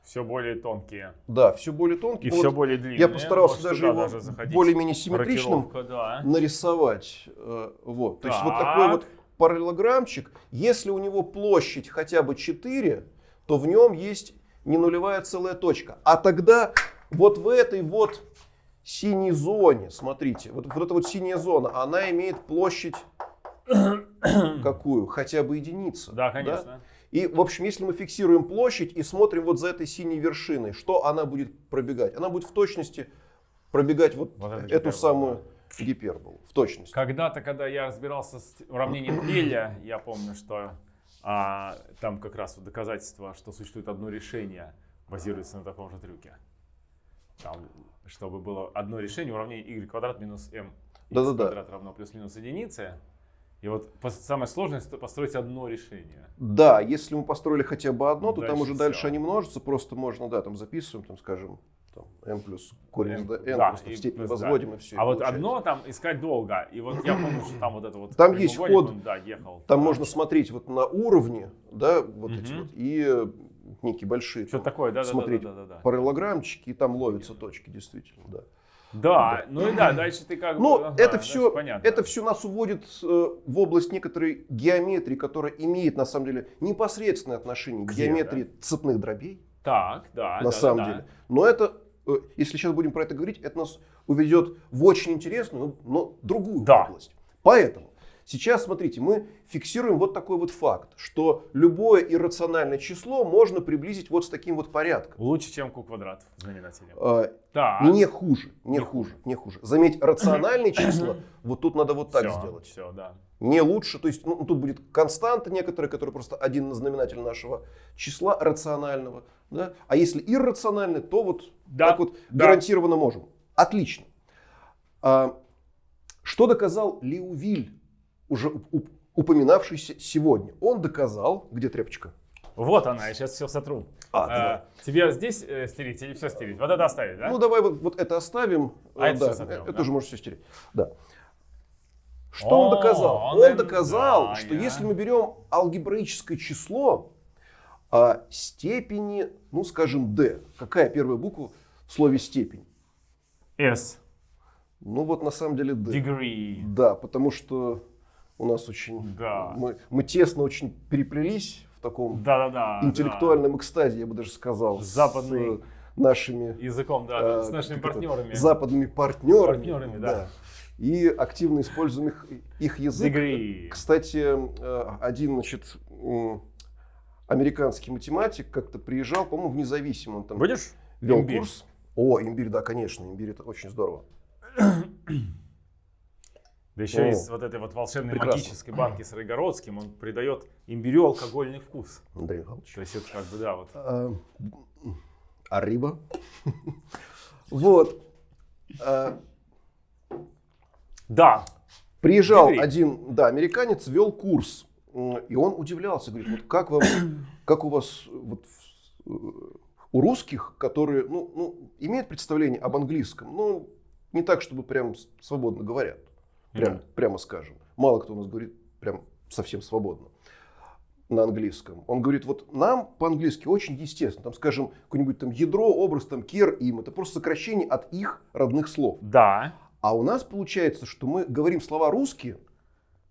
Speaker 1: Все более тонкие.
Speaker 2: Да, все более тонкие.
Speaker 1: И
Speaker 2: Ну
Speaker 1: все
Speaker 2: вот
Speaker 1: более длинные.
Speaker 2: Я постарался
Speaker 1: Можешь
Speaker 2: даже его
Speaker 1: даже
Speaker 2: более-менее симметричным
Speaker 1: да.
Speaker 2: нарисовать. Э, Вот. То есть вот
Speaker 1: Так.
Speaker 2: такой вот параллелограммчик. Если у него площадь хотя бы 4, то в нем есть не нулевая целая точка. А тогда вот в этой вот синей зоне, смотрите, вот, вот эта вот синяя зона, она имеет площадь какую? Хотя бы единицу.
Speaker 1: Да, конечно.
Speaker 2: И, в общем, если мы фиксируем площадь и смотрим вот за этой синей вершиной, что она будет пробегать? Она будет в точности пробегать вот,
Speaker 1: Вот
Speaker 2: эту
Speaker 1: гипербола,
Speaker 2: самую гиперболу. В точности.
Speaker 1: Когда-то, когда я разбирался с уравнением Эля, я помню, что а, там как раз вот доказательство, что существует одно решение, базируется на таком же трюке. Там, чтобы было одно решение уравнение y квадрат минус m
Speaker 2: Да-да-да.
Speaker 1: квадрат равно плюс-минус единице. И вот сложное это построить одно решение.
Speaker 2: Да, если мы построили хотя бы одно, то там
Speaker 1: Дальше
Speaker 2: уже дальше
Speaker 1: всё.
Speaker 2: они множатся, просто можно, да, там записываем, там, скажем, там, m плюс корень
Speaker 1: M,
Speaker 2: n,
Speaker 1: да,
Speaker 2: просто
Speaker 1: и
Speaker 2: в степень
Speaker 1: плюс, да.
Speaker 2: возводим и все.
Speaker 1: а вот одно там искать долго. И вот я помню, что там вот это вот
Speaker 2: Там есть
Speaker 1: прямоугольник,
Speaker 2: ход.
Speaker 1: он, да, ехал.
Speaker 2: Там
Speaker 1: Да.
Speaker 2: можно смотреть вот на уровне, да, вот эти
Speaker 1: Мгм.
Speaker 2: вот, и некие большие
Speaker 1: Что
Speaker 2: там
Speaker 1: такое, да, да, да,
Speaker 2: смотреть
Speaker 1: да, да, да.
Speaker 2: параллелограммчики, и там ловятся точки, действительно, да.
Speaker 1: Да, ну и да, дальше ты как бы...
Speaker 2: Ну,
Speaker 1: ага,
Speaker 2: это все,
Speaker 1: понятно.
Speaker 2: это все нас уводит э, в область некоторой геометрии, которая имеет на самом деле непосредственное отношение к геометрии цепных дробей,
Speaker 1: Так, да,
Speaker 2: на
Speaker 1: да,
Speaker 2: самом
Speaker 1: да,
Speaker 2: деле. Но это, э, если сейчас будем про это говорить, это нас уведет в очень интересную, но другую
Speaker 1: Да.
Speaker 2: область. Поэтому Сейчас, смотрите, мы фиксируем вот такой вот факт, что любое иррациональное число можно приблизить вот с таким вот порядком.
Speaker 1: Лучше, чем q квадрат в знаменателе.
Speaker 2: Э,
Speaker 1: Так.
Speaker 2: Не хуже, не,
Speaker 1: Не
Speaker 2: хуже, не хуже. Заметь, рациональные числа, вот тут надо вот так
Speaker 1: Всё,
Speaker 2: сделать.
Speaker 1: Все, да.
Speaker 2: Не лучше, то есть ну, тут будет константа некоторая, которая просто один знаменатель нашего числа рационального. Да? А если иррациональный, то вот
Speaker 1: Да,
Speaker 2: так вот
Speaker 1: да.
Speaker 2: гарантированно можем. Отлично. А, что доказал Леувиль, уже уп- уп- упоминавшийся сегодня? Он доказал, где тряпочка?
Speaker 1: Вот она, я сейчас все сотру.
Speaker 2: А, давай.
Speaker 1: тебе здесь э, стереть или все стереть? Вот это оставить, да?
Speaker 2: Ну давай вот, вот это оставим.
Speaker 1: А
Speaker 2: Э,
Speaker 1: это
Speaker 2: да,
Speaker 1: всё сотрем,
Speaker 2: это
Speaker 1: да?
Speaker 2: тоже можешь все стереть. Да. Что
Speaker 1: О,
Speaker 2: он доказал?
Speaker 1: он
Speaker 2: Он, доказал,
Speaker 1: да,
Speaker 2: что
Speaker 1: я-
Speaker 2: если мы берем алгебраическое число а, степени, ну скажем, d, какая первая буква в слове степень?
Speaker 1: S.
Speaker 2: Ну вот на самом деле d.
Speaker 1: Degree.
Speaker 2: Да, потому что у нас очень...
Speaker 1: Да.
Speaker 2: Мы, мы тесно очень переплелись в таком
Speaker 1: Да-да-да.
Speaker 2: интеллектуальном экстазе, я бы даже сказал,
Speaker 1: Западный.
Speaker 2: с э, нашими
Speaker 1: да. Языком, да,
Speaker 2: э,
Speaker 1: с нашими
Speaker 2: это,
Speaker 1: партнерами.
Speaker 2: западными партнерами.
Speaker 1: Партнерами, да.
Speaker 2: И активно используем их, их язык.
Speaker 1: Degree.
Speaker 2: Кстати, э, один, значит, американский математик как-то приезжал, по-моему, в независимом, там
Speaker 1: Будешь?
Speaker 2: вел
Speaker 1: Имбирь.
Speaker 2: курс. О, имбирь, да, конечно, имбирь это очень здорово.
Speaker 1: Да еще
Speaker 2: О.
Speaker 1: из вот этой вот волшебной
Speaker 2: Прекрасно.
Speaker 1: магической банки с Райгородским он придает имбирю алкогольный вкус.
Speaker 2: Андрей Михайлович.
Speaker 1: То есть это как бы, да, вот.
Speaker 2: А, Arriba. Вот. А,
Speaker 1: Да,
Speaker 2: Приезжал один, да, американец, вел курс, и он удивлялся, говорит, вот как вам, как у вас, вот, э, у русских, которые, ну, ну, имеют представление об английском, но не так, чтобы прям свободно говорят, прям,
Speaker 1: Да.
Speaker 2: прямо скажем. Мало кто у нас говорит прям совсем свободно на английском. Он говорит, вот нам по-английски очень естественно, там, скажем, какое-нибудь там ядро, образ, там, кер, им, это просто сокращение от их родных слов.
Speaker 1: да,
Speaker 2: А у нас получается, что мы говорим слова русские,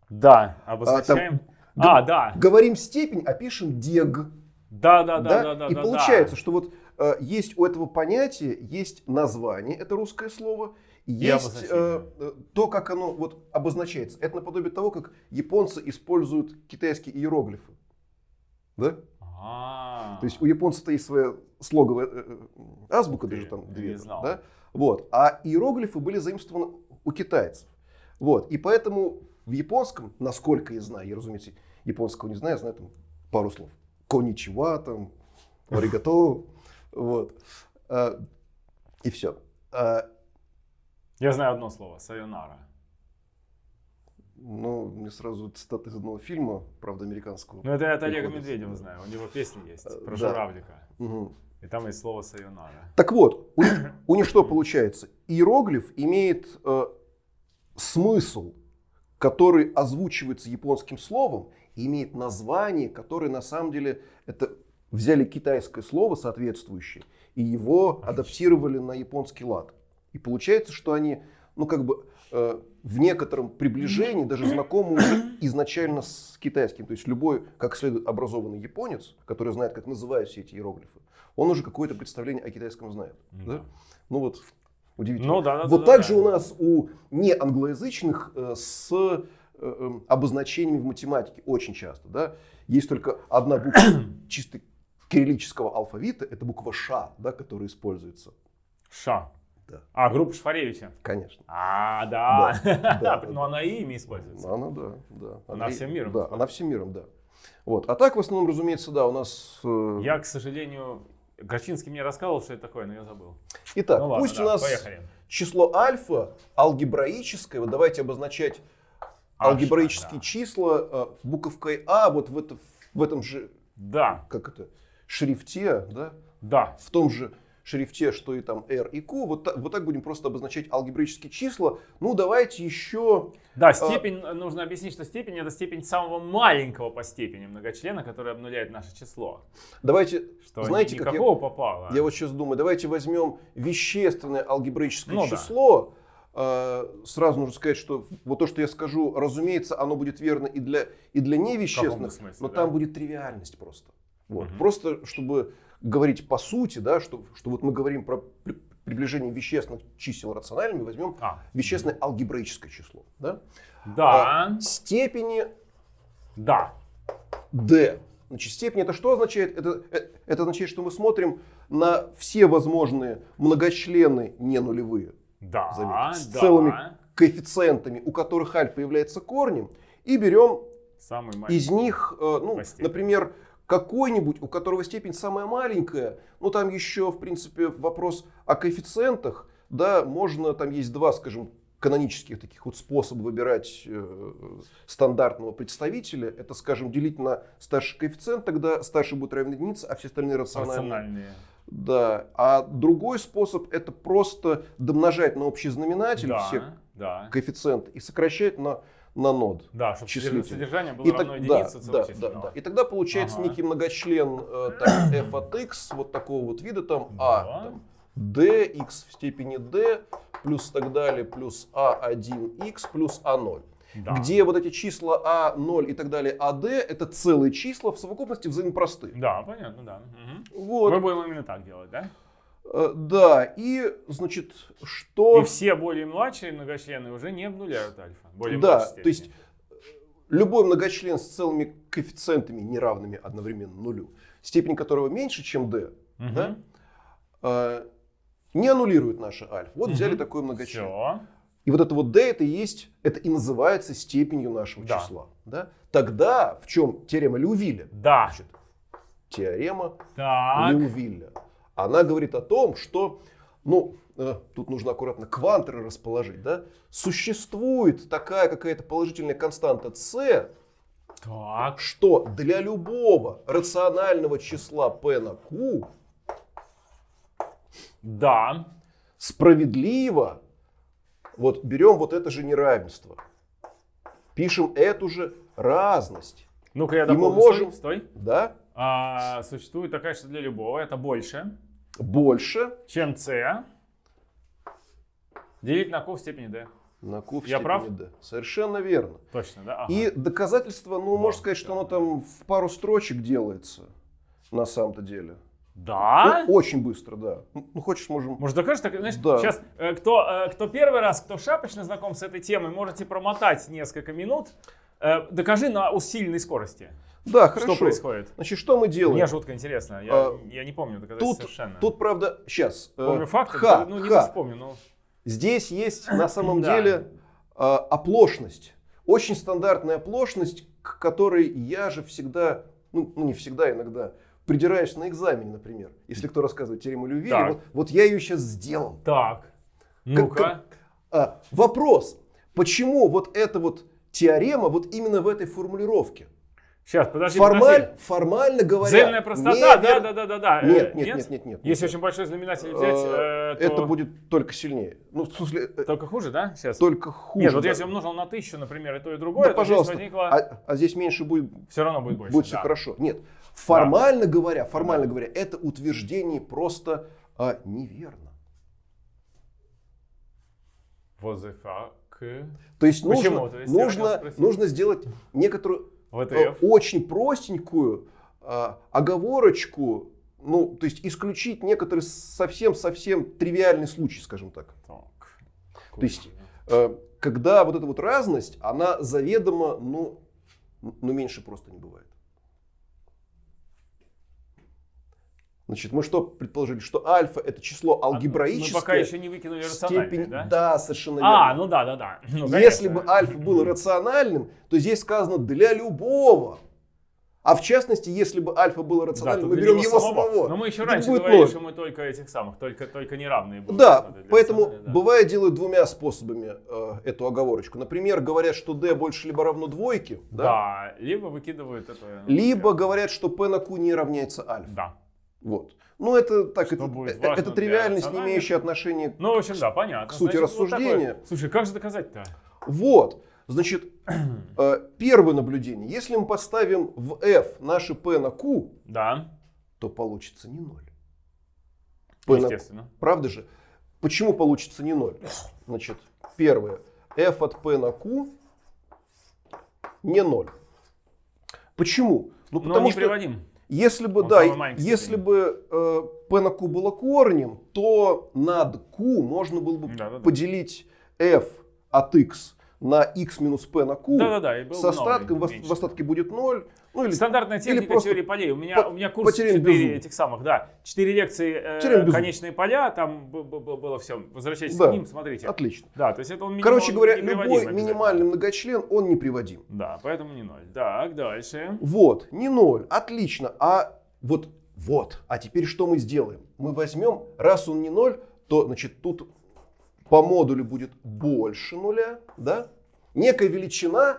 Speaker 1: да, обозначаем. А, да,
Speaker 2: говорим степень, а пишем дег.
Speaker 1: да, да, да, да, да.
Speaker 2: И
Speaker 1: да,
Speaker 2: получается,
Speaker 1: да.
Speaker 2: что вот э, есть у этого понятия, есть название, это русское слово, есть э, э, то, как оно вот обозначается. Это наподобие того, как японцы используют китайские иероглифы. Да?
Speaker 1: А,
Speaker 2: То есть у японцев-то есть своя слоговая э, э, азбука, даже там две. Да? Вот. А иероглифы были заимствованы у китайцев. Вот. И поэтому в японском, насколько я знаю, я, разумеется, японского не знаю, я знаю там пару слов. Коничева, там, аригато, вот. А, И все.
Speaker 1: Я знаю одно слово, сайонара.
Speaker 2: Ну, мне сразу цитата из одного фильма, правда, американского.
Speaker 1: Ну это Олега
Speaker 2: приходится.
Speaker 1: Медведева знаю, у него песни есть
Speaker 2: Э,
Speaker 1: про
Speaker 2: да.
Speaker 1: журавлика.
Speaker 2: Мгм.
Speaker 1: И там есть слово сайонара.
Speaker 2: Так вот, у у них что получается? Иероглиф имеет э, смысл, который озвучивается японским словом, и имеет название, которое на самом деле это взяли китайское слово соответствующее и его адаптировали на японский лад. И получается, что они, ну как бы э, в некотором приближении даже знакомы уже изначально с китайским. То есть любой, как следует образованный японец, который знает, как называют все эти иероглифы, он уже какое-то представление о китайском знает.
Speaker 1: Да.
Speaker 2: Да? Ну вот, удивительно.
Speaker 1: Ну да, да,
Speaker 2: вот
Speaker 1: да,
Speaker 2: так
Speaker 1: да,
Speaker 2: же
Speaker 1: да.
Speaker 2: у нас у неанглоязычных э, с э, э, обозначениями в математике очень часто. Да? Есть только одна буква чисто кириллического алфавита, это буква Ш, да, которая используется.
Speaker 1: Ша.
Speaker 2: Да.
Speaker 1: А, группа Шфаревича.
Speaker 2: Конечно.
Speaker 1: А, да.
Speaker 2: Да, да,
Speaker 1: Но
Speaker 2: да.
Speaker 1: она и ими используется.
Speaker 2: Она, да, да.
Speaker 1: Она всем миром
Speaker 2: Да, она всем миром, да. Вот. А так, в основном, разумеется, да, у нас... э,
Speaker 1: Я, к сожалению, Горчинский мне рассказывал, что это такое, но я забыл.
Speaker 2: Итак,
Speaker 1: ну ладно,
Speaker 2: пусть
Speaker 1: да,
Speaker 2: у нас
Speaker 1: поехали.
Speaker 2: число альфа алгебраическое, вот давайте обозначать
Speaker 1: Альфа,
Speaker 2: алгебраические
Speaker 1: да.
Speaker 2: числа э, буковкой А, вот в, это, в этом же,
Speaker 1: Да,
Speaker 2: как это, шрифте, да,
Speaker 1: да.
Speaker 2: в том же шрифте, что и там R и Q, вот, та- вот так будем просто обозначать алгебраические числа. Ну, давайте еще...
Speaker 1: Да, степень, нужно объяснить, что степень это степень самого маленького по степени многочлена, который обнуляет наше число.
Speaker 2: Давайте,
Speaker 1: Что
Speaker 2: знаете, как я,
Speaker 1: попало.
Speaker 2: я вот сейчас думаю, давайте возьмем вещественное алгебраическое
Speaker 1: Ну да.
Speaker 2: число. Э, сразу нужно сказать, что вот то, что я скажу, разумеется, оно будет верно и для, и для невещественных,
Speaker 1: смысле,
Speaker 2: но
Speaker 1: да?
Speaker 2: там будет тривиальность просто. Вот.
Speaker 1: Мгм.
Speaker 2: Просто, чтобы говорить по сути, да, что, что вот мы говорим про при- приближение вещественных чисел рациональными, возьмем
Speaker 1: А,
Speaker 2: вещественное алгебраическое число. Да?
Speaker 1: да,
Speaker 2: Степени
Speaker 1: да.
Speaker 2: d. Значит, степень это что означает? Это, э, это означает, что мы смотрим на все возможные многочлены не нулевые
Speaker 1: Да,
Speaker 2: заметьте, с
Speaker 1: да.
Speaker 2: целыми коэффициентами, у которых альфа является корнем, и берем
Speaker 1: Самый
Speaker 2: из них, э, ну, например, какой-нибудь, у которого степень самая маленькая, ну там еще, в принципе, вопрос о коэффициентах, да, можно, там есть два, скажем, канонических таких вот способа выбирать э, стандартного представителя. Это, скажем, делить на старший коэффициент, тогда старший будет равен единице, а все остальные рациональные.
Speaker 1: Рациональные.
Speaker 2: Да. А другой способ это просто домножать на общий знаменатель
Speaker 1: Да,
Speaker 2: все
Speaker 1: да.
Speaker 2: коэффициенты и сокращать на, на нод.
Speaker 1: Да, чтобы
Speaker 2: числитель.
Speaker 1: содержание было
Speaker 2: И
Speaker 1: равно
Speaker 2: так-
Speaker 1: единице
Speaker 2: да, да, да, да. И тогда получается
Speaker 1: Ага.
Speaker 2: некий многочлен э, там, f от x, вот такого вот вида, там
Speaker 1: Да.
Speaker 2: а, там, d, x в степени d, плюс так далее, плюс a1x, плюс a0.
Speaker 1: Да.
Speaker 2: Где вот эти числа a0 и так далее, ad, это целые числа в совокупности взаимопростые.
Speaker 1: Да, понятно, да. Мгм.
Speaker 2: Вот,
Speaker 1: Мы будем именно так делать, да?
Speaker 2: Э, да, и, значит, что...
Speaker 1: И все более младшие многочлены уже не обнуляют альфа. Более
Speaker 2: Да, то есть
Speaker 1: степени.
Speaker 2: любой многочлен с целыми коэффициентами, неравными одновременно нулю, степень которого меньше, чем d,
Speaker 1: Мгм.
Speaker 2: да, э, не аннулирует наше альфа. Вот взяли
Speaker 1: Мгм.
Speaker 2: такой многочлен.
Speaker 1: Всё.
Speaker 2: И вот это вот d, это и есть, это и называется степенью нашего
Speaker 1: Да.
Speaker 2: числа. Да? Тогда в чем теорема Леувиля?
Speaker 1: Да.
Speaker 2: Значит, теорема
Speaker 1: Так.
Speaker 2: Леувиля. Она говорит о том, что, ну, э, тут нужно аккуратно квантеры расположить, да? Существует такая какая-то положительная константа c,
Speaker 1: Так.
Speaker 2: что для любого рационального числа p на q
Speaker 1: Да.
Speaker 2: справедливо, вот берем вот это же неравенство, пишем эту же разность,
Speaker 1: Ну-ка я
Speaker 2: И мы
Speaker 1: дополню.
Speaker 2: можем-
Speaker 1: Стой, стой.
Speaker 2: да,
Speaker 1: А, существует такая, что для любого это больше,
Speaker 2: больше
Speaker 1: чем c. Делить на q в степени d.
Speaker 2: на q в
Speaker 1: Я
Speaker 2: степени
Speaker 1: прав?
Speaker 2: d. Совершенно верно.
Speaker 1: Точно, да? Ага.
Speaker 2: И доказательство, ну,
Speaker 1: Вот,
Speaker 2: можно сказать, что
Speaker 1: да.
Speaker 2: оно там в пару строчек делается, на самом-то деле.
Speaker 1: Да?
Speaker 2: Ну, очень быстро, да. Ну, хочешь, можем...
Speaker 1: Может, докажешь, так, знаешь,
Speaker 2: Да.
Speaker 1: сейчас э, кто, э, кто первый раз, кто шапочно знаком с этой темой, можете промотать несколько минут. Э, докажи на усиленной скорости,
Speaker 2: Да, хорошо.
Speaker 1: что происходит.
Speaker 2: Значит, что мы делаем?
Speaker 1: Мне жутко интересно, я,
Speaker 2: А,
Speaker 1: я не помню
Speaker 2: Тут,
Speaker 1: совершенно.
Speaker 2: тут, правда, сейчас.
Speaker 1: помню факты,
Speaker 2: ха,
Speaker 1: ну не
Speaker 2: ха.
Speaker 1: вспомню, ну.
Speaker 2: Здесь есть на самом
Speaker 1: Да.
Speaker 2: деле а, оплошность. Очень стандартная оплошность, к которой я же всегда, ну, ну, не всегда, иногда, придираюсь на экзамене, например. Если кто рассказывает теорему
Speaker 1: Так.
Speaker 2: вот, вот я ее сейчас сделал.
Speaker 1: Так, ну-ка.
Speaker 2: А, вопрос, почему вот эта вот теорема вот именно в этой формулировке?
Speaker 1: Сейчас, подожди,
Speaker 2: Формаль-
Speaker 1: подожди.
Speaker 2: формально говоря,
Speaker 1: Взаимная простота, да, да, да, да, да. Э,
Speaker 2: Нет, нет, нет, нет, нет.
Speaker 1: Если очень большой знаменатель взять,
Speaker 2: Э,
Speaker 1: э, то
Speaker 2: Это будет только сильнее. Ну, в смысле, э,
Speaker 1: только хуже, да? Сейчас.
Speaker 2: только хуже.
Speaker 1: Нет, вот
Speaker 2: да.
Speaker 1: если умножил на тысячу, например, и то, и другое,
Speaker 2: Да,
Speaker 1: то
Speaker 2: пожалуйста.
Speaker 1: здесь возникло...
Speaker 2: А, а здесь меньше будет,
Speaker 1: Все равно будет больше.
Speaker 2: будет все
Speaker 1: да.
Speaker 2: хорошо. Нет, формально говоря, формально говоря, это утверждение просто а, неверно.
Speaker 1: What the fuck?
Speaker 2: То есть
Speaker 1: Почему?
Speaker 2: нужно,
Speaker 1: То есть
Speaker 2: нужно, нужно сделать некоторую
Speaker 1: Вот
Speaker 2: э, очень простенькую а, оговорочку, ну, то есть исключить некоторый совсем-совсем тривиальный случай, скажем так.
Speaker 1: Так.
Speaker 2: То есть, э, когда вот эта вот разность, она заведомо, ну, ну, меньше просто не бывает. Значит, мы что предположили? Что альфа это число алгебраическое.
Speaker 1: А, Мы пока еще не выкинули
Speaker 2: степень-
Speaker 1: да?
Speaker 2: Да, совершенно
Speaker 1: А,
Speaker 2: верно.
Speaker 1: ну да, да, да. Ну,
Speaker 2: Если бы альфа было рациональным, то здесь сказано для любого. А в частности, если бы альфа было
Speaker 1: Да,
Speaker 2: рациональным,
Speaker 1: тут
Speaker 2: мы берем его
Speaker 1: самого.
Speaker 2: самого.
Speaker 1: Но мы еще раньше
Speaker 2: будет
Speaker 1: говорили,
Speaker 2: ноль.
Speaker 1: что мы только этих самых, только, только неравные будем
Speaker 2: Да, поэтому
Speaker 1: да.
Speaker 2: бывает делают двумя способами э, эту оговорочку. Например, говорят, что d больше либо равно двойке, да?
Speaker 1: Да, либо выкидывают это. ну,
Speaker 2: либо говорят, что p на q не равняется альфа.
Speaker 1: Да.
Speaker 2: Вот. Ну, это так,
Speaker 1: Что
Speaker 2: это,
Speaker 1: будет
Speaker 2: э,
Speaker 1: важно
Speaker 2: это тривиальность, не имеющая отношения.
Speaker 1: Ну, в общем, да, понятно.
Speaker 2: К сути
Speaker 1: Значит, вот
Speaker 2: рассуждения.
Speaker 1: такое. Слушай, как же доказать-то?
Speaker 2: Вот. Значит, э, первое наблюдение. Если мы поставим в f наше p на q,
Speaker 1: Да,
Speaker 2: то получится не ноль. P на-
Speaker 1: естественно.
Speaker 2: Правда же? Почему получится не ноль? Значит, первое. f от p на q не ноль. Почему? Ну,
Speaker 1: Но не приводим.
Speaker 2: Если бы,
Speaker 1: Он
Speaker 2: да, если бы э, p на q было корнем, то над q можно было бы
Speaker 1: Да-да-да.
Speaker 2: поделить f от x на x минус p на q.
Speaker 1: Да-да-да, и был
Speaker 2: с остатком, в, в остатке будет 0. Ну, или
Speaker 1: Стандартная техника
Speaker 2: просто
Speaker 1: теории полей. У меня,
Speaker 2: по-
Speaker 1: у меня курс
Speaker 2: потеряем
Speaker 1: 4
Speaker 2: безумие.
Speaker 1: этих самых, да. 4 лекции, э, конечные поля, там было все. Возвращайтесь
Speaker 2: Да.
Speaker 1: к ним, смотрите.
Speaker 2: отлично.
Speaker 1: Да, то есть это он
Speaker 2: Короче говоря,
Speaker 1: неприводим
Speaker 2: любой минимальный многочлен, он неприводим.
Speaker 1: Да, поэтому не ноль. Так, дальше.
Speaker 2: Вот, не 0, отлично. А вот, вот, а теперь что мы сделаем? Мы возьмем, раз он не 0, то, значит, тут по модулю будет больше нуля, да? Некая величина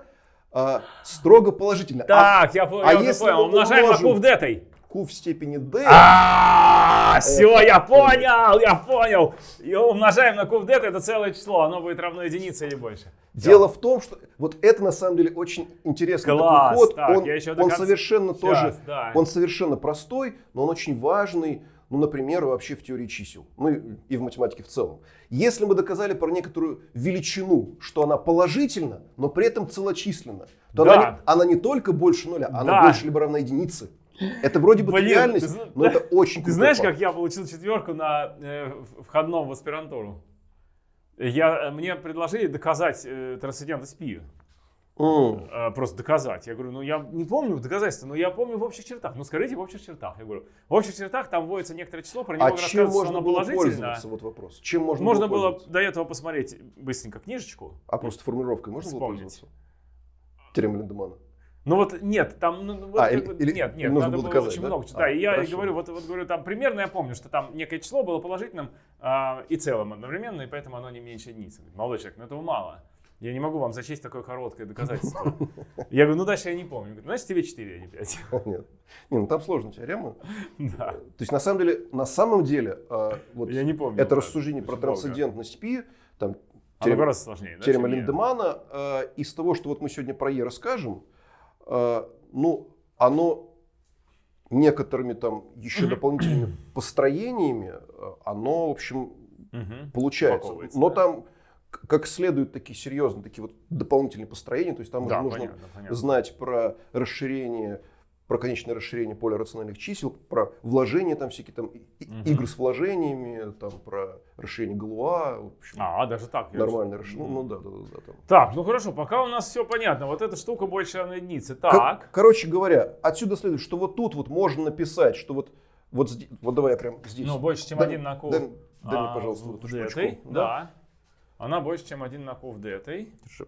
Speaker 2: а, строго положительная. А
Speaker 1: Так, я, по-
Speaker 2: а
Speaker 1: я
Speaker 2: если
Speaker 1: понял. Умножаем на q в детой.
Speaker 2: q в степени d,
Speaker 1: А, все, я понял, я понял. И умножаем на q в дета, это целое число, оно будет равно единице или больше.
Speaker 2: Дело в том, что вот это на самом деле очень интересный
Speaker 1: Класс,
Speaker 2: такой ход.
Speaker 1: так,
Speaker 2: он
Speaker 1: я еще до
Speaker 2: он
Speaker 1: конца-
Speaker 2: совершенно тоже,
Speaker 1: да.
Speaker 2: он совершенно простой, но он очень важный, ну, например, вообще в теории чисел, ну и, в математике в целом. Если мы доказали про некоторую величину, что она положительна, но при этом целочисленна, то
Speaker 1: Да.
Speaker 2: она, не, она не только больше нуля, она
Speaker 1: Да.
Speaker 2: больше либо равна единице. Это вроде бы
Speaker 1: Блин,
Speaker 2: реальность,
Speaker 1: ты
Speaker 2: но это очень
Speaker 1: Ты знаешь,
Speaker 2: факт.
Speaker 1: как я получил четверку на э, входном в аспирантуру? Я, мне предложили доказать э, трансцендентность пи. Э, просто доказать. Я говорю, ну я не помню доказательства, но я помню в общих чертах. Ну скажите в общих чертах. Я говорю, в общих чертах там вводится некоторое число, про него
Speaker 2: А чем можно было пользоваться? Вот вопрос. Чем можно,
Speaker 1: Можно
Speaker 2: было
Speaker 1: было до этого посмотреть быстренько книжечку.
Speaker 2: А просто формулировкой можно было
Speaker 1: Вспомнить.
Speaker 2: пользоваться? Теорема Линдемана.
Speaker 1: Ну вот нет, там, ну, вот
Speaker 2: А,
Speaker 1: как
Speaker 2: или-
Speaker 1: бы- нет, нет,
Speaker 2: нужно
Speaker 1: надо
Speaker 2: было
Speaker 1: было
Speaker 2: доказать,
Speaker 1: очень
Speaker 2: да?
Speaker 1: много.
Speaker 2: А,
Speaker 1: Да, и я
Speaker 2: хорошо.
Speaker 1: говорю, вот, вот говорю, там примерно я помню, что там некое число было положительным а, и целым одновременно, и поэтому оно не меньше единицы. Молодой человек, ну этого мало. Я не могу вам зачесть такое короткое доказательство. Я говорю, ну дальше я не помню. Говорит, Значит, тебе 4, а не 5.
Speaker 2: Нет. Не, ну там сложная теорема.
Speaker 1: Да.
Speaker 2: То есть на самом деле, на самом деле, а, вот
Speaker 1: Я не помню.
Speaker 2: это рассуждение про трансцендентность пи, там теорема,
Speaker 1: гораздо сложнее. да,
Speaker 2: теорема. Линдемана, а, из того, что вот мы сегодня про Е расскажем, а, ну, оно некоторыми там еще дополнительными построениями, а, оно, в общем, получается. Но
Speaker 1: да.
Speaker 2: там как следует такие серьезные, такие вот дополнительные построения, то есть там
Speaker 1: Да,
Speaker 2: нужно
Speaker 1: понятно, понятно.
Speaker 2: знать про расширение, про конечное расширение поля рациональных чисел, про вложения там всякие там
Speaker 1: Мгм.
Speaker 2: игры с вложениями, там про расширение Галуа, в общем,
Speaker 1: А, даже так. уже-
Speaker 2: расширение. Ну, ну да, да, да, да, там.
Speaker 1: Так, ну хорошо, пока у нас все понятно. Вот эта штука больше равна единице.
Speaker 2: Ко-
Speaker 1: Так.
Speaker 2: короче говоря, отсюда следует, что вот тут вот можно написать, что вот вот здесь, вот давай я прям здесь.
Speaker 1: Ну, больше, чем
Speaker 2: Дай-
Speaker 1: один на q.
Speaker 2: дай- дай мне,
Speaker 1: а,
Speaker 2: пожалуйста,
Speaker 1: в
Speaker 2: вот эту штучку.
Speaker 1: Да. Она больше, чем один на q в детой.
Speaker 2: Хорошо.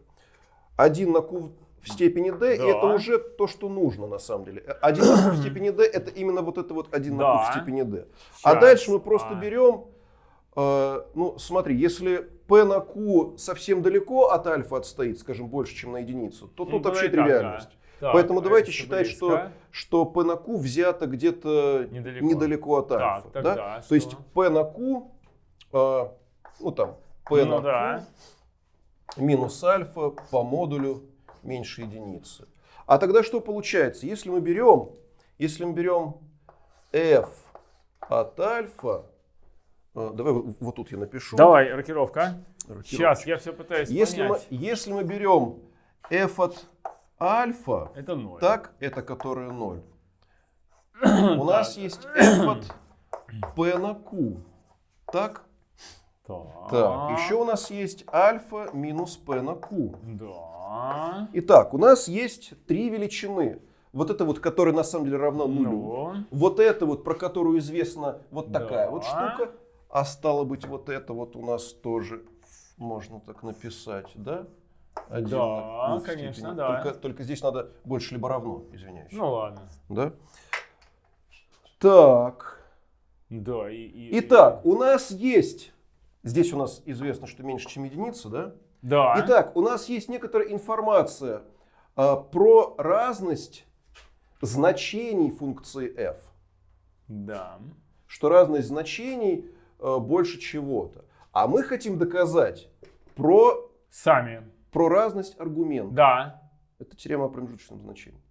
Speaker 2: Один на q в степени d, и
Speaker 1: Да.
Speaker 2: это уже то, что нужно на самом деле. Один на q в степени d это именно вот это вот один на q в
Speaker 1: Да.
Speaker 2: степени d. А
Speaker 1: Щас.
Speaker 2: дальше мы просто
Speaker 1: А.
Speaker 2: берем, э, ну смотри, если p на q совсем далеко от альфа отстоит, скажем, больше, чем на единицу, то
Speaker 1: Ну,
Speaker 2: тут вообще
Speaker 1: так,
Speaker 2: тривиальность.
Speaker 1: да. Так,
Speaker 2: Поэтому
Speaker 1: а
Speaker 2: давайте считать, что,
Speaker 1: близко?
Speaker 2: что p на q взято где-то
Speaker 1: Недалеко.
Speaker 2: недалеко, от
Speaker 1: Так,
Speaker 2: альфа.
Speaker 1: тогда
Speaker 2: да?
Speaker 1: что?
Speaker 2: То есть p на q, э, ну там, p
Speaker 1: Ну
Speaker 2: на
Speaker 1: да.
Speaker 2: q минус альфа по модулю меньше единицы. А тогда что получается? Если мы берем, если мы берем f от альфа, э, давай вот тут я напишу.
Speaker 1: Давай, рокировка. Сейчас, я все пытаюсь
Speaker 2: Если мы,
Speaker 1: понять.
Speaker 2: если мы берем f от альфа,
Speaker 1: Это ноль.
Speaker 2: так, это которое 0. У нас есть f от p на q. Так?
Speaker 1: Так.
Speaker 2: Так, еще у нас есть альфа минус p на q.
Speaker 1: Да.
Speaker 2: Итак, у нас есть три величины. Вот это вот, которая на самом деле равна нулю.
Speaker 1: Ну,
Speaker 2: Вот это вот, про которую известна вот такая
Speaker 1: Да.
Speaker 2: вот штука. А стало быть, вот это вот у нас тоже можно так написать, да? Один
Speaker 1: Да,
Speaker 2: на
Speaker 1: конечно,
Speaker 2: степени.
Speaker 1: да.
Speaker 2: Только, только здесь надо больше либо равно, извиняюсь.
Speaker 1: ну ладно.
Speaker 2: Да? Так.
Speaker 1: Да, и... и-
Speaker 2: Итак, у нас есть... Здесь у нас известно, что меньше, чем единица, да?
Speaker 1: Да.
Speaker 2: Итак, у нас есть некоторая информация а, про разность значений функции f.
Speaker 1: Да.
Speaker 2: Что разность значений а, больше чего-то. А мы хотим доказать про,
Speaker 1: Сами.
Speaker 2: про разность аргументов.
Speaker 1: Да.
Speaker 2: Это теорема о промежуточном значении.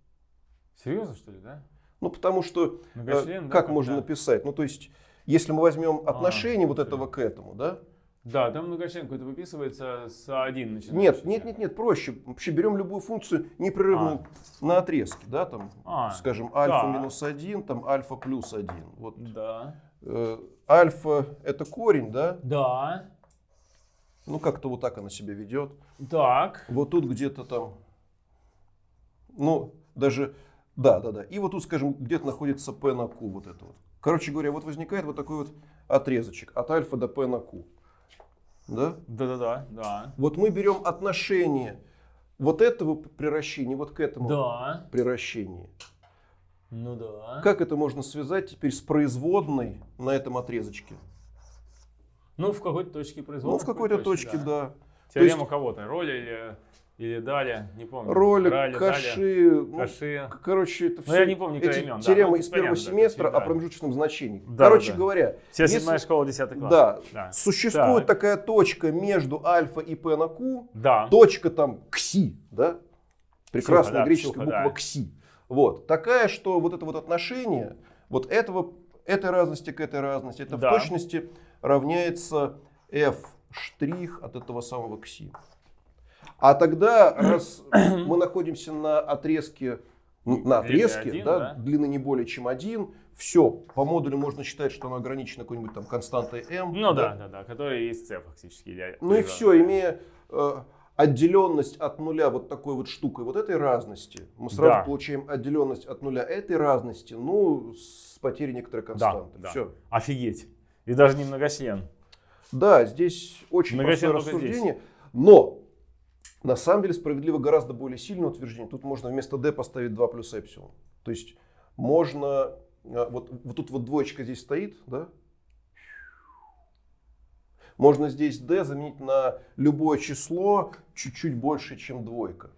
Speaker 1: Серьезно, что ли, да?
Speaker 2: Ну, потому что, э,
Speaker 1: да,
Speaker 2: как
Speaker 1: как,
Speaker 2: можно
Speaker 1: да?
Speaker 2: написать? Ну, то есть, если мы возьмем отношение вот
Speaker 1: всё.
Speaker 2: этого к этому, да,
Speaker 1: Да, там многочлен какой-то выписывается с 1 начинается.
Speaker 2: Нет, нет, нет, нет, проще. Вообще берем любую функцию непрерывную на отрезке, да, там,
Speaker 1: А,
Speaker 2: скажем, альфа
Speaker 1: да.
Speaker 2: минус 1, там альфа плюс 1. Вот
Speaker 1: Да.
Speaker 2: э, альфа это корень, да,
Speaker 1: Да.
Speaker 2: ну как-то вот так она себя ведет.
Speaker 1: Так.
Speaker 2: Вот тут где-то там, ну, даже, да, да, да. И вот тут, скажем, где-то находится p на q, вот это вот. Короче говоря, вот возникает вот такой вот отрезочек от альфа до p на q. Да?
Speaker 1: Да-да-да. Да.
Speaker 2: Вот мы берем отношение вот этого приращения вот к этому
Speaker 1: Да.
Speaker 2: приращению.
Speaker 1: Ну да.
Speaker 2: Как это можно связать теперь с производной на этом отрезочке?
Speaker 1: Ну, в какой-то точке производства.
Speaker 2: Ну, в какой-то точке, да.
Speaker 1: Теорема кого-то. Роли или, или дали, не помню.
Speaker 2: Роли,
Speaker 1: Рали,
Speaker 2: каши, ну,
Speaker 1: Каши.
Speaker 2: короче, это
Speaker 1: Ну,
Speaker 2: все
Speaker 1: я не помню
Speaker 2: эти
Speaker 1: имен, да,
Speaker 2: теоремы
Speaker 1: ну,
Speaker 2: из первого
Speaker 1: понятно,
Speaker 2: семестра
Speaker 1: да.
Speaker 2: о промежуточном значении.
Speaker 1: Да,
Speaker 2: Короче
Speaker 1: да.
Speaker 2: говоря, если-
Speaker 1: седьмая школа, десятый класс.
Speaker 2: да,
Speaker 1: Да.
Speaker 2: существует
Speaker 1: Так.
Speaker 2: такая точка между альфа и p на q,
Speaker 1: Да.
Speaker 2: точка там кси, да? Прекрасная
Speaker 1: да,
Speaker 2: греческая
Speaker 1: ксюха,
Speaker 2: буква
Speaker 1: да.
Speaker 2: кси. Вот. Такая, что вот это вот отношение вот этого, этой разности к этой разности, это
Speaker 1: Да.
Speaker 2: в точности равняется f штрих от этого самого кси. А тогда, раз мы находимся на отрезке, н- на отрезке,
Speaker 1: один,
Speaker 2: да,
Speaker 1: да.
Speaker 2: длины не более чем один, все, по модулю можно считать, что оно ограничено какой-нибудь там константой m.
Speaker 1: Ну да, да, да, который есть c фактически. или-
Speaker 2: Ну и все, имея э, отделенность от нуля вот такой вот штукой, вот этой разности, мы сразу
Speaker 1: Да.
Speaker 2: получаем отделенность от нуля этой разности, ну, с потерей некоторой константы.
Speaker 1: да.
Speaker 2: Все.
Speaker 1: Офигеть. И даже не многочлен.
Speaker 2: Да, здесь очень
Speaker 1: Многочлен
Speaker 2: простое рассуждение, но на самом деле справедливо гораздо более сильное утверждение. Тут можно вместо d поставить 2 плюс эпсилон. То есть можно, э, вот, вот тут вот двоечка здесь стоит, да? Можно здесь d заменить на любое число чуть-чуть больше, чем двойка.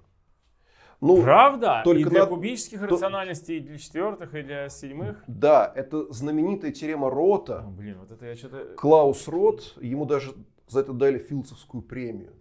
Speaker 2: Ну,
Speaker 1: Правда?
Speaker 2: только
Speaker 1: и для
Speaker 2: на-
Speaker 1: кубических
Speaker 2: то-
Speaker 1: рациональностей, и для четвертых, и для седьмых?
Speaker 2: да, это знаменитая теорема Рота.
Speaker 1: О, блин, вот это я что-то...
Speaker 2: Клаус Рот, ему даже за это дали Филдсовскую премию.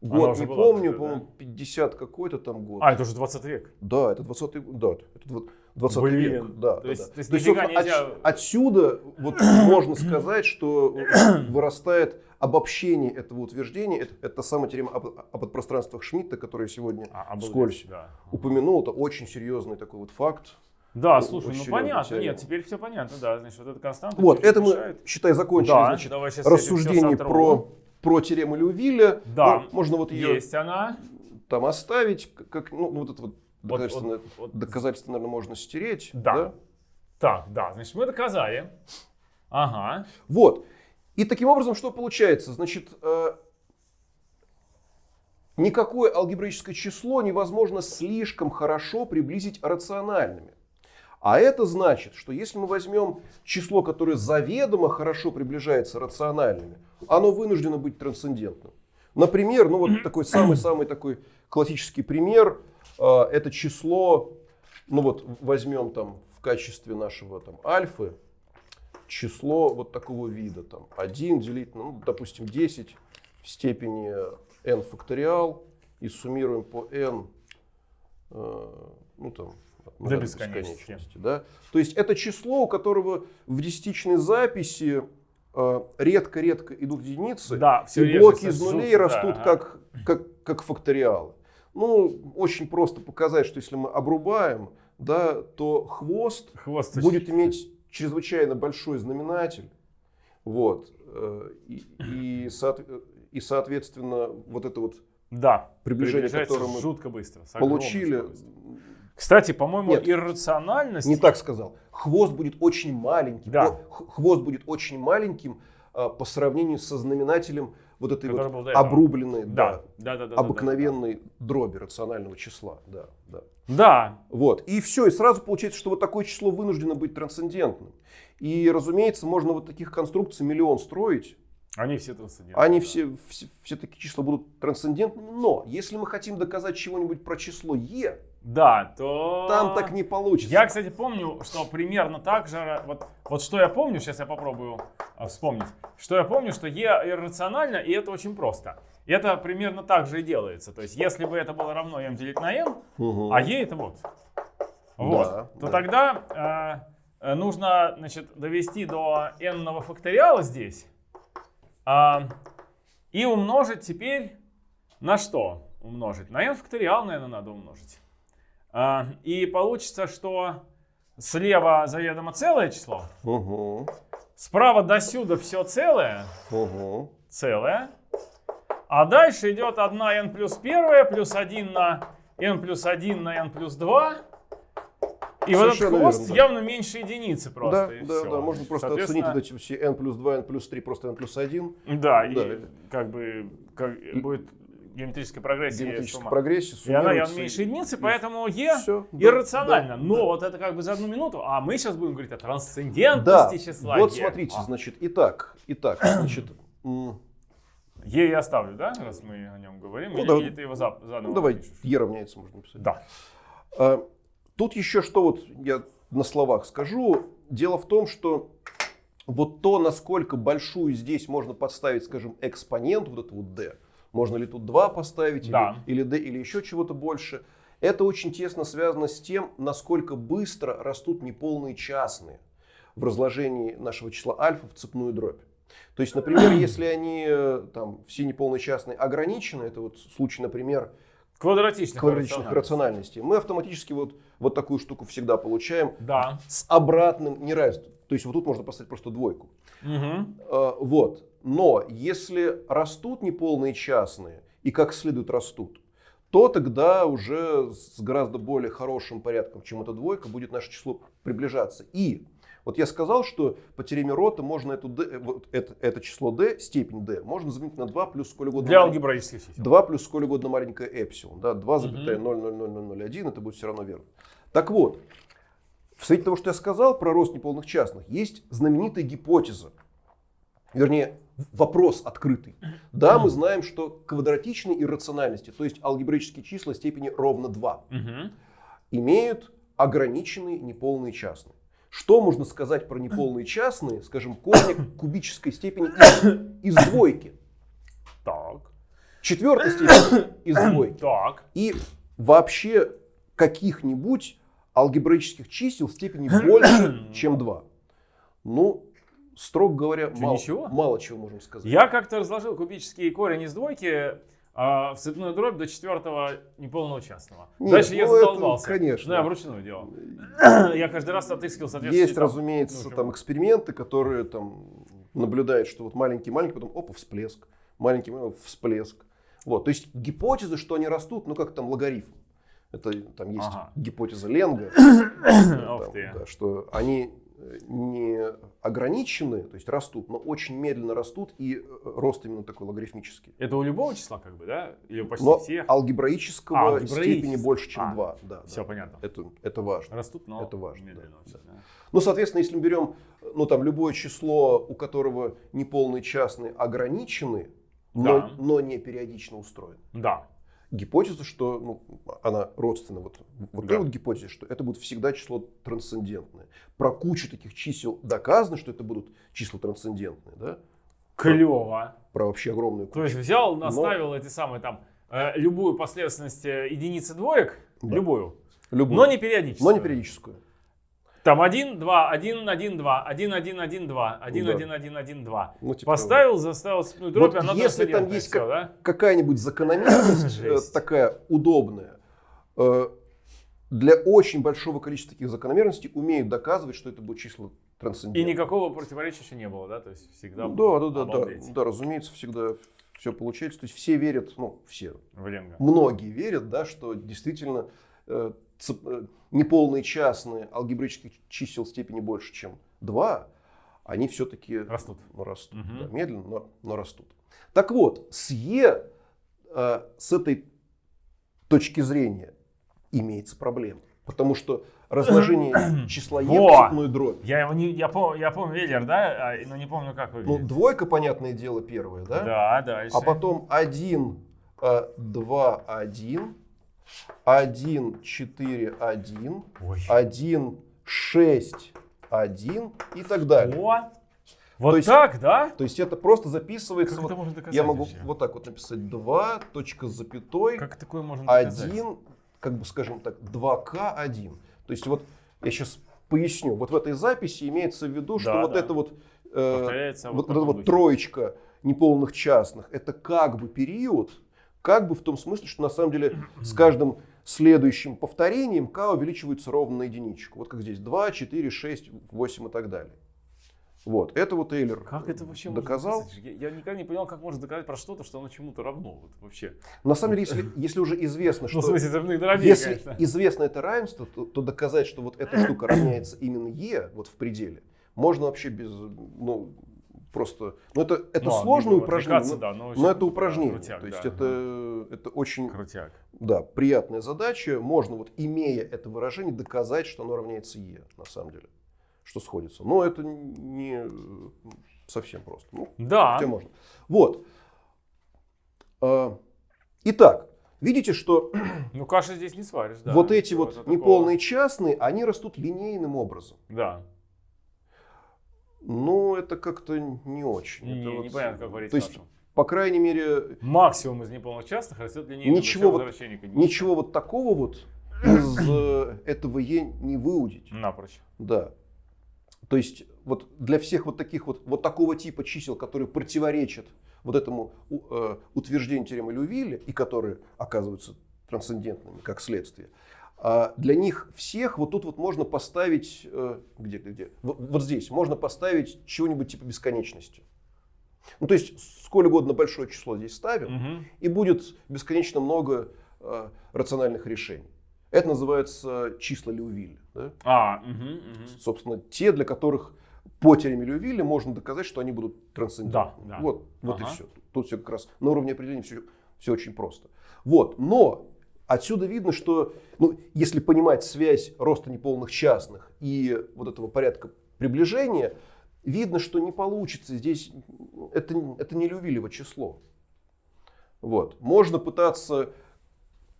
Speaker 2: Год не помню, по-моему, 50 какой-то там год.
Speaker 1: А, это уже 20 век.
Speaker 2: Да, это 20 год, да, это дв- 20
Speaker 1: Блин,
Speaker 2: век. Да,
Speaker 1: то
Speaker 2: да,
Speaker 1: есть-
Speaker 2: да.
Speaker 1: то есть нифига
Speaker 2: отс-
Speaker 1: нельзя-
Speaker 2: отсюда вот можно сказать, что вырастает обобщение этого утверждения. Это, это та самая теорема об, о подпространствах Шмидта, которую сегодня
Speaker 1: А,
Speaker 2: вскользь
Speaker 1: Да.
Speaker 2: упомянул. Это очень серьезный такой вот факт.
Speaker 1: Да, слушай, ну понятно,
Speaker 2: теорема.
Speaker 1: нет, теперь все понятно, да, значит, вот эта константа.
Speaker 2: Вот, это мы, считай, закончили,
Speaker 1: Да,
Speaker 2: значит, рассуждение про, про теорему Леувиля.
Speaker 1: Да,
Speaker 2: Ну, можно вот ее
Speaker 1: Есть она.
Speaker 2: там оставить, как- ну, вот это вот
Speaker 1: Вот-
Speaker 2: доказательство,
Speaker 1: вот- вот.
Speaker 2: доказательство, наверное, можно стереть.
Speaker 1: Да. Так, да, значит, мы доказали. Ага.
Speaker 2: Вот. И таким образом, что получается? Значит, э, никакое алгебраическое число невозможно слишком хорошо приблизить рациональными. А это значит, что если мы возьмем число, которое заведомо хорошо приближается рациональными, оно вынуждено быть трансцендентным. Например, ну вот такой самый-самый такой классический пример, э, это число, ну вот возьмем там в качестве нашего там альфы, число вот такого вида, там 1 делить, ну, допустим, 10 в степени n факториал и суммируем по n, э, ну там, от
Speaker 1: До
Speaker 2: нуля
Speaker 1: бесконечности.
Speaker 2: да? То есть это число, у которого в десятичной записи э, редко-редко идут единицы,
Speaker 1: Да, все
Speaker 2: и блоки из нулей растут как, как, как факториалы. Ну, очень просто показать, что если мы обрубаем, да, то хвост
Speaker 1: Хвост
Speaker 2: будет иметь чрезвычайно большой знаменатель. Вот. э, И, и, соот- и, соответственно, вот это вот
Speaker 1: Да,
Speaker 2: приближение, которое мы
Speaker 1: жутко быстро.
Speaker 2: получили,
Speaker 1: скоростью. Кстати, по-моему,
Speaker 2: Нет.
Speaker 1: иррациональность...
Speaker 2: не так сказал. Хвост будет очень маленьким.
Speaker 1: Да.
Speaker 2: Хвост будет очень маленьким а, по сравнению со знаменателем вот этой
Speaker 1: Который
Speaker 2: вот обрубленной,
Speaker 1: Да,
Speaker 2: да,
Speaker 1: да, да, да.
Speaker 2: обыкновенной дроби рационального числа. Да, да.
Speaker 1: Да,
Speaker 2: Вот. И все, и сразу получается, что вот такое число вынуждено быть трансцендентным. И, разумеется, можно вот таких конструкций миллион строить.
Speaker 1: они все трансцендентны.
Speaker 2: Они
Speaker 1: да.
Speaker 2: все, все, все такие числа будут трансцендентными. Но если мы хотим доказать чего-нибудь про число e,
Speaker 1: Да, то...
Speaker 2: там так не получится.
Speaker 1: Я, кстати, помню, что примерно так же, вот, вот что я помню, сейчас я попробую а, вспомнить, что я помню, что e иррационально, и это очень просто. Это примерно так же и делается. То есть, если бы это было равно m делить на n,
Speaker 2: Мгм.
Speaker 1: а e это вот, вот,
Speaker 2: Да,
Speaker 1: то
Speaker 2: да.
Speaker 1: тогда э, э, нужно, значит, довести до n факториала здесь, а, И умножить теперь на что? Умножить. На n факториал, наверное, надо умножить. А, и получится, что слева заведомо целое число.
Speaker 2: Угу.
Speaker 1: Справа до сюда все целое.
Speaker 2: Угу.
Speaker 1: Целое. А дальше идет 1 n плюс 1 плюс 1 на n плюс 1 на n плюс 2. И вот этот
Speaker 2: Совершенно
Speaker 1: хвост
Speaker 2: верно, да.
Speaker 1: явно меньше единицы просто.
Speaker 2: Да,
Speaker 1: и
Speaker 2: да, да, можно просто оценить эти все n плюс 2, n плюс 3, просто n плюс 1.
Speaker 1: Да, и
Speaker 2: Да.
Speaker 1: как бы как будет геометрическая прогрессия.
Speaker 2: Геометрическая
Speaker 1: сумма.
Speaker 2: прогрессия
Speaker 1: И она явно меньше единицы, поэтому
Speaker 2: Всё, да,
Speaker 1: иррационально.
Speaker 2: да,
Speaker 1: Но
Speaker 2: да.
Speaker 1: вот это как бы за одну минуту. А мы сейчас будем говорить о
Speaker 2: Да,
Speaker 1: трансцендентности числа
Speaker 2: вот
Speaker 1: e.
Speaker 2: смотрите,
Speaker 1: А,
Speaker 2: значит, итак, итак, значит,
Speaker 1: e я оставлю, да, раз мы о нем говорим?
Speaker 2: Ну,
Speaker 1: или,
Speaker 2: да.
Speaker 1: или ты его за- заново
Speaker 2: ну давай,
Speaker 1: напишешь?
Speaker 2: e равняется, можно написать.
Speaker 1: Да.
Speaker 2: А, Тут еще что вот я на словах скажу. Дело в том, что вот то, насколько большую здесь можно подставить, скажем, экспонент, вот это вот d, можно ли тут 2 поставить, или-
Speaker 1: Да.
Speaker 2: или, d, или еще чего-то больше, это очень тесно связано с тем, насколько быстро растут неполные частные в разложении нашего числа альфа в цепную дробь. То есть, например, если они э, там все неполные частные ограничены, это вот случай, например,
Speaker 1: Квадратичных,
Speaker 2: квадратичных
Speaker 1: рациональностей.
Speaker 2: рациональностей, мы автоматически вот, вот такую штуку всегда получаем
Speaker 1: Да.
Speaker 2: с обратным неравенством. То есть вот тут можно поставить просто двойку. Э, Вот. Но если растут неполные частные и как следует растут, то тогда уже с гораздо более хорошим порядком, чем эта двойка, будет наше число приближаться. И вот я сказал, что по теореме Рота можно эту d, вот это, это число d, степень d, можно заменить на 2 плюс сколь угодно.
Speaker 1: Для алгебраических чисел.
Speaker 2: 2 плюс сколь угодно маленькое эпсилон. Да, 2,0000001, это будет все равно верно. Так вот, в свете того, что я сказал про рост неполных частных, есть знаменитая гипотеза. Вернее, вопрос открытый. Да, мы знаем, что квадратичные иррациональности, то есть алгебраические числа степени ровно 2,
Speaker 1: Мгм.
Speaker 2: имеют ограниченные неполные частные. Что можно сказать про неполные частные, скажем, корня кубической степени из, из двойки?
Speaker 1: Так.
Speaker 2: Четвертой степени из двойки.
Speaker 1: Так.
Speaker 2: и вообще каких-нибудь алгебраических чисел степени больше, чем 2. Ну, строго говоря,
Speaker 1: Что,
Speaker 2: мало,
Speaker 1: ничего?
Speaker 2: мало чего можем сказать.
Speaker 1: Я как-то разложил кубический корень из двойки а, в цепную дробь до четвертого неполного частного.
Speaker 2: Нет,
Speaker 1: Дальше я
Speaker 2: ну это,
Speaker 1: задолбался.
Speaker 2: конечно.
Speaker 1: Ну, я вручную делал. я каждый раз отыскивал соответствующий
Speaker 2: Есть,
Speaker 1: там,
Speaker 2: разумеется,
Speaker 1: ну,
Speaker 2: там эксперименты, которые там наблюдают, что вот маленький-маленький, потом опа, всплеск, маленький маленький, всплеск. Вот, то есть гипотеза, что они растут, ну как там логарифм. Это там есть
Speaker 1: Ага.
Speaker 2: гипотеза Ленга, там, да, что они э, не ограничены, то есть растут, но очень медленно растут, и э, рост именно такой логарифмический.
Speaker 1: Это у любого числа как бы, да? Или почти
Speaker 2: Но
Speaker 1: всех?
Speaker 2: алгебраического
Speaker 1: А, алгебраического.
Speaker 2: степени больше, чем
Speaker 1: А,
Speaker 2: 2. Да,
Speaker 1: Все
Speaker 2: да.
Speaker 1: понятно.
Speaker 2: Это, это важно.
Speaker 1: Растут, но
Speaker 2: Это важно,
Speaker 1: медленно.
Speaker 2: да,
Speaker 1: очень, да.
Speaker 2: Ну, соответственно, если мы берем ну, там, любое число, у которого неполные частные ограничены, но,
Speaker 1: Да.
Speaker 2: но не периодично устроены.
Speaker 1: Да.
Speaker 2: Гипотеза, что ну, она родственна вот, вот
Speaker 1: Да.
Speaker 2: той вот гипотезе, что это будет всегда число трансцендентное. Про кучу таких чисел доказано, что это будут числа трансцендентные, да?
Speaker 1: Клево.
Speaker 2: Про вообще огромную кучу.
Speaker 1: То есть взял, наставил эти самые там э, любую последовательность э, единицы двоек,
Speaker 2: Да.
Speaker 1: любую,
Speaker 2: Любую.
Speaker 1: но не периодическую.
Speaker 2: Но не периодическую.
Speaker 1: Там 1, 2, 1, 1, 2, 1, 1, 1, 2, 1,
Speaker 2: Да.
Speaker 1: 1, 1, 1, 2.
Speaker 2: Ну, типа,
Speaker 1: Поставил, заставил цепную дробь,
Speaker 2: Вот
Speaker 1: она
Speaker 2: если там есть как-
Speaker 1: да?
Speaker 2: какая-нибудь закономерность э, такая удобная, э, для очень большого количества таких закономерностей умеют доказывать, что это будут числа
Speaker 1: И
Speaker 2: трансцендентные.
Speaker 1: никакого противоречия еще не было, да? То есть всегда
Speaker 2: Да,
Speaker 1: было
Speaker 2: да, да, да,
Speaker 1: обалдеть.
Speaker 2: да, разумеется, всегда все получается. То есть все верят, ну, все,
Speaker 1: в Ленга.
Speaker 2: многие верят, да, что действительно э, неполные частные алгебраических чисел степени больше, чем 2, они все-таки
Speaker 1: Растут.
Speaker 2: растут.
Speaker 1: Мгм.
Speaker 2: да, медленно, но, но растут. Так вот, с Е э, с этой точки зрения имеется проблема. Потому что разложение числа Е в цепную дробь.
Speaker 1: Я его не, я помню, я помню Веллер, да? А, но не помню, как
Speaker 2: Ну,
Speaker 1: выглядит.
Speaker 2: двойка, понятное дело, первая, да?
Speaker 1: Да, дальше.
Speaker 2: А потом 1, 2, 1, 1, 4, 1,
Speaker 1: Ой.
Speaker 2: 1, 6, 1 и так далее.
Speaker 1: О, вот
Speaker 2: То есть-
Speaker 1: так, да?
Speaker 2: То есть это просто записывается.
Speaker 1: Как
Speaker 2: вот-
Speaker 1: это можно доказать
Speaker 2: я могу
Speaker 1: вообще?
Speaker 2: вот так вот написать 2, точка с запятой,
Speaker 1: Как такое можно доказать?
Speaker 2: 1, как бы скажем так, 2К1. То есть вот я сейчас поясню. Вот в этой записи имеется в виду, что
Speaker 1: Да,
Speaker 2: вот
Speaker 1: да.
Speaker 2: это вот, э, вот,
Speaker 1: вот
Speaker 2: эта вот троечка неполных частных это как бы период, как бы в том смысле, что на самом деле с каждым следующим повторением k увеличивается ровно на единичку. Вот как здесь 2, 4, 6, 8 и так далее. Вот, это вот Эйлер
Speaker 1: Как это вообще
Speaker 2: доказал.
Speaker 1: Можно я, я никогда не понял, как можно доказать про что-то, что оно чему-то равно. Вот, вообще.
Speaker 2: На самом деле, если, если уже известно, что...
Speaker 1: Ну, в смысле, взрывных дробей,
Speaker 2: Если
Speaker 1: конечно.
Speaker 2: известно это равенство, то, то доказать, что вот эта штука равняется именно Е, вот в пределе, можно вообще без, ну, просто, ну это, это
Speaker 1: Ну,
Speaker 2: сложное упражнение,
Speaker 1: да, но
Speaker 2: но это упражнение,
Speaker 1: крутяк,
Speaker 2: то есть
Speaker 1: да.
Speaker 2: это, это очень,
Speaker 1: Крутяк.
Speaker 2: да, приятная задача, можно вот имея это выражение доказать, что оно равняется Е, на самом деле, что сходится, но это не совсем просто, ну,
Speaker 1: Да.
Speaker 2: хотя можно. Вот. А, Итак, видите, что
Speaker 1: Ну, каши здесь не сваришь, да.
Speaker 2: вот эти вот
Speaker 1: такого.
Speaker 2: неполные частные, они растут линейным образом.
Speaker 1: Да.
Speaker 2: Ну, это как-то не очень.
Speaker 1: Не,
Speaker 2: Это вот-
Speaker 1: непонятно, как говорить
Speaker 2: То есть,
Speaker 1: нашим.
Speaker 2: по крайней мере,
Speaker 1: Максимум из неполных частных растет линейно
Speaker 2: Ничего вот- ничего вот такого вот из э, этого Е не выудить.
Speaker 1: Напрочь.
Speaker 2: Да. То есть, вот для всех вот таких вот, вот такого типа чисел, которые противоречат вот этому э, утверждению теоремы Лювилля и которые оказываются трансцендентными как следствие, а для них всех вот тут вот можно поставить, э, где, где, где, вот, вот здесь, можно поставить чего-нибудь типа бесконечности. Ну, то есть, сколь угодно большое число здесь ставим,
Speaker 1: Мгм.
Speaker 2: и будет бесконечно много э, рациональных решений. Это называется числа Леувилля. да?
Speaker 1: А, мгм, мгм.
Speaker 2: Собственно, те, для которых по теореме Леувилля можно доказать, что они будут трансцендентными.
Speaker 1: Да, да.
Speaker 2: Вот, вот
Speaker 1: Ага.
Speaker 2: и все. Тут все как раз на уровне определения все, все очень просто. Вот, но отсюда видно, что ну, если понимать связь роста неполных частных и вот этого порядка приближения, видно, что не получится. Здесь это, это не Леувиллево число. Вот. Можно пытаться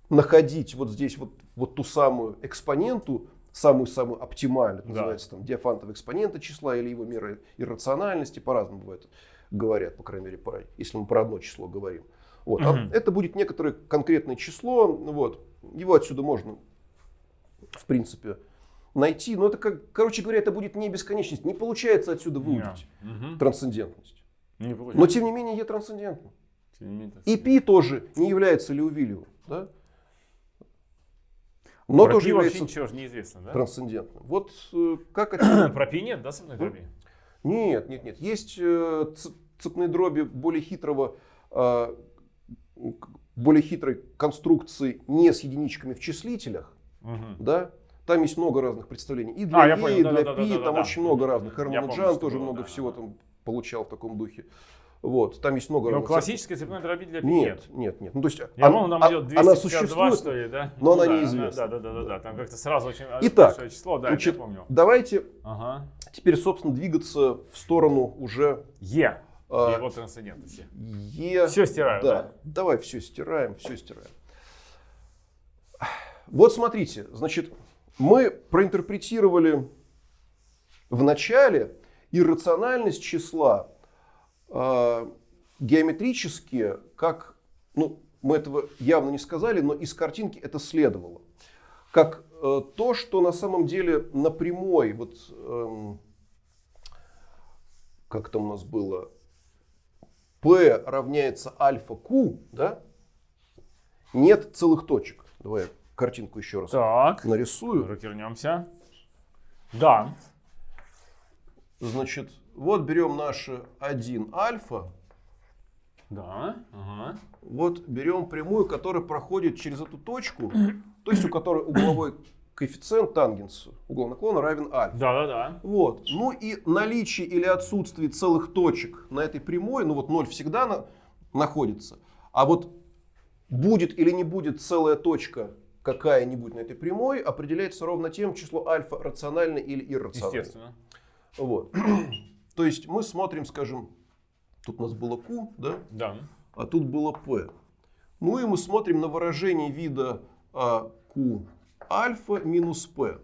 Speaker 2: находить вот здесь вот, вот ту самую экспоненту, самую-самую оптимальную,
Speaker 1: Да.
Speaker 2: называется там диафантовая экспонента числа или его мера иррациональности, по-разному бывает, говорят, по крайней мере, по- если мы про одно число говорим. Вот. А
Speaker 1: Мгм.
Speaker 2: Это будет некоторое конкретное число, вот. его отсюда можно, в принципе, найти, но это, как, короче говоря, это будет не бесконечность, не получается отсюда выудить.
Speaker 1: Мгм.
Speaker 2: трансцендентность.
Speaker 1: Не
Speaker 2: Но тем не менее Е
Speaker 1: менее,
Speaker 2: И пи тоже не является Леувилевым, да? но
Speaker 1: Про
Speaker 2: тоже
Speaker 1: пи
Speaker 2: является
Speaker 1: ничего же неизвестно, да?
Speaker 2: трансцендентным. Вот э, как отсюда?
Speaker 1: Про пи нет, да, сомной дроби?
Speaker 2: Нет, нет, нет. Есть э, цепные дроби более хитрого, э, к- более хитрой конструкции не с единичками в числителях,
Speaker 1: Мгм.
Speaker 2: да? Там есть много разных представлений. И для
Speaker 1: А, я
Speaker 2: Е,
Speaker 1: понял,
Speaker 2: и для
Speaker 1: да-да-да-да-да-да.
Speaker 2: Пи, там очень много разных.
Speaker 1: Помню,
Speaker 2: Джан тоже
Speaker 1: было,
Speaker 2: много
Speaker 1: да.
Speaker 2: всего там получал в таком духе. Вот, там есть много
Speaker 1: Но
Speaker 2: разных.
Speaker 1: классической цепной дроби для пи
Speaker 2: Нет, нет, нет. Ну, то есть,
Speaker 1: Я
Speaker 2: он-
Speaker 1: помню, там
Speaker 2: а-
Speaker 1: идет
Speaker 2: она
Speaker 1: 252,
Speaker 2: существует,
Speaker 1: что ли, да?
Speaker 2: но она
Speaker 1: да,
Speaker 2: неизвестна.
Speaker 1: Да, да, да, да, да. Там как-то сразу очень
Speaker 2: Итак,
Speaker 1: большое число, да,
Speaker 2: Значит,
Speaker 1: я помню.
Speaker 2: давайте
Speaker 1: Ага.
Speaker 2: теперь, собственно, двигаться в сторону уже
Speaker 1: Е.
Speaker 2: А,
Speaker 1: Его трансцендентности.
Speaker 2: Е.
Speaker 1: Все стираю,
Speaker 2: Да,
Speaker 1: да?
Speaker 2: давай все стираем, все стираем. Вот смотрите, значит, мы проинтерпретировали в начале иррациональность числа э, геометрически, как, ну, мы этого явно не сказали, но из картинки это следовало. Как э, то, что на самом деле на прямой, вот, эм, как там у нас было, P равняется альфа Q, да, нет целых точек. Давай я картинку еще раз
Speaker 1: Так.
Speaker 2: нарисую.
Speaker 1: Развернемся. Да.
Speaker 2: Значит, вот берем наше 1 альфа,
Speaker 1: Да. Ага.
Speaker 2: вот берем прямую, которая проходит через эту точку, то есть у которой угловой коэффициент тангенс угла наклона равен альфа.
Speaker 1: Да, да, да.
Speaker 2: Вот. Ну и наличие или отсутствие целых точек на этой прямой, ну вот 0 всегда на- находится. А вот будет или не будет целая точка какая-нибудь на этой прямой, определяется ровно тем, число альфа рационально или иррационально.
Speaker 1: Естественно.
Speaker 2: Вот. То есть мы смотрим, скажем, тут у нас было Q, да,
Speaker 1: Да.
Speaker 2: а тут было P. Ну и мы смотрим на выражение вида а, Q альфа минус P.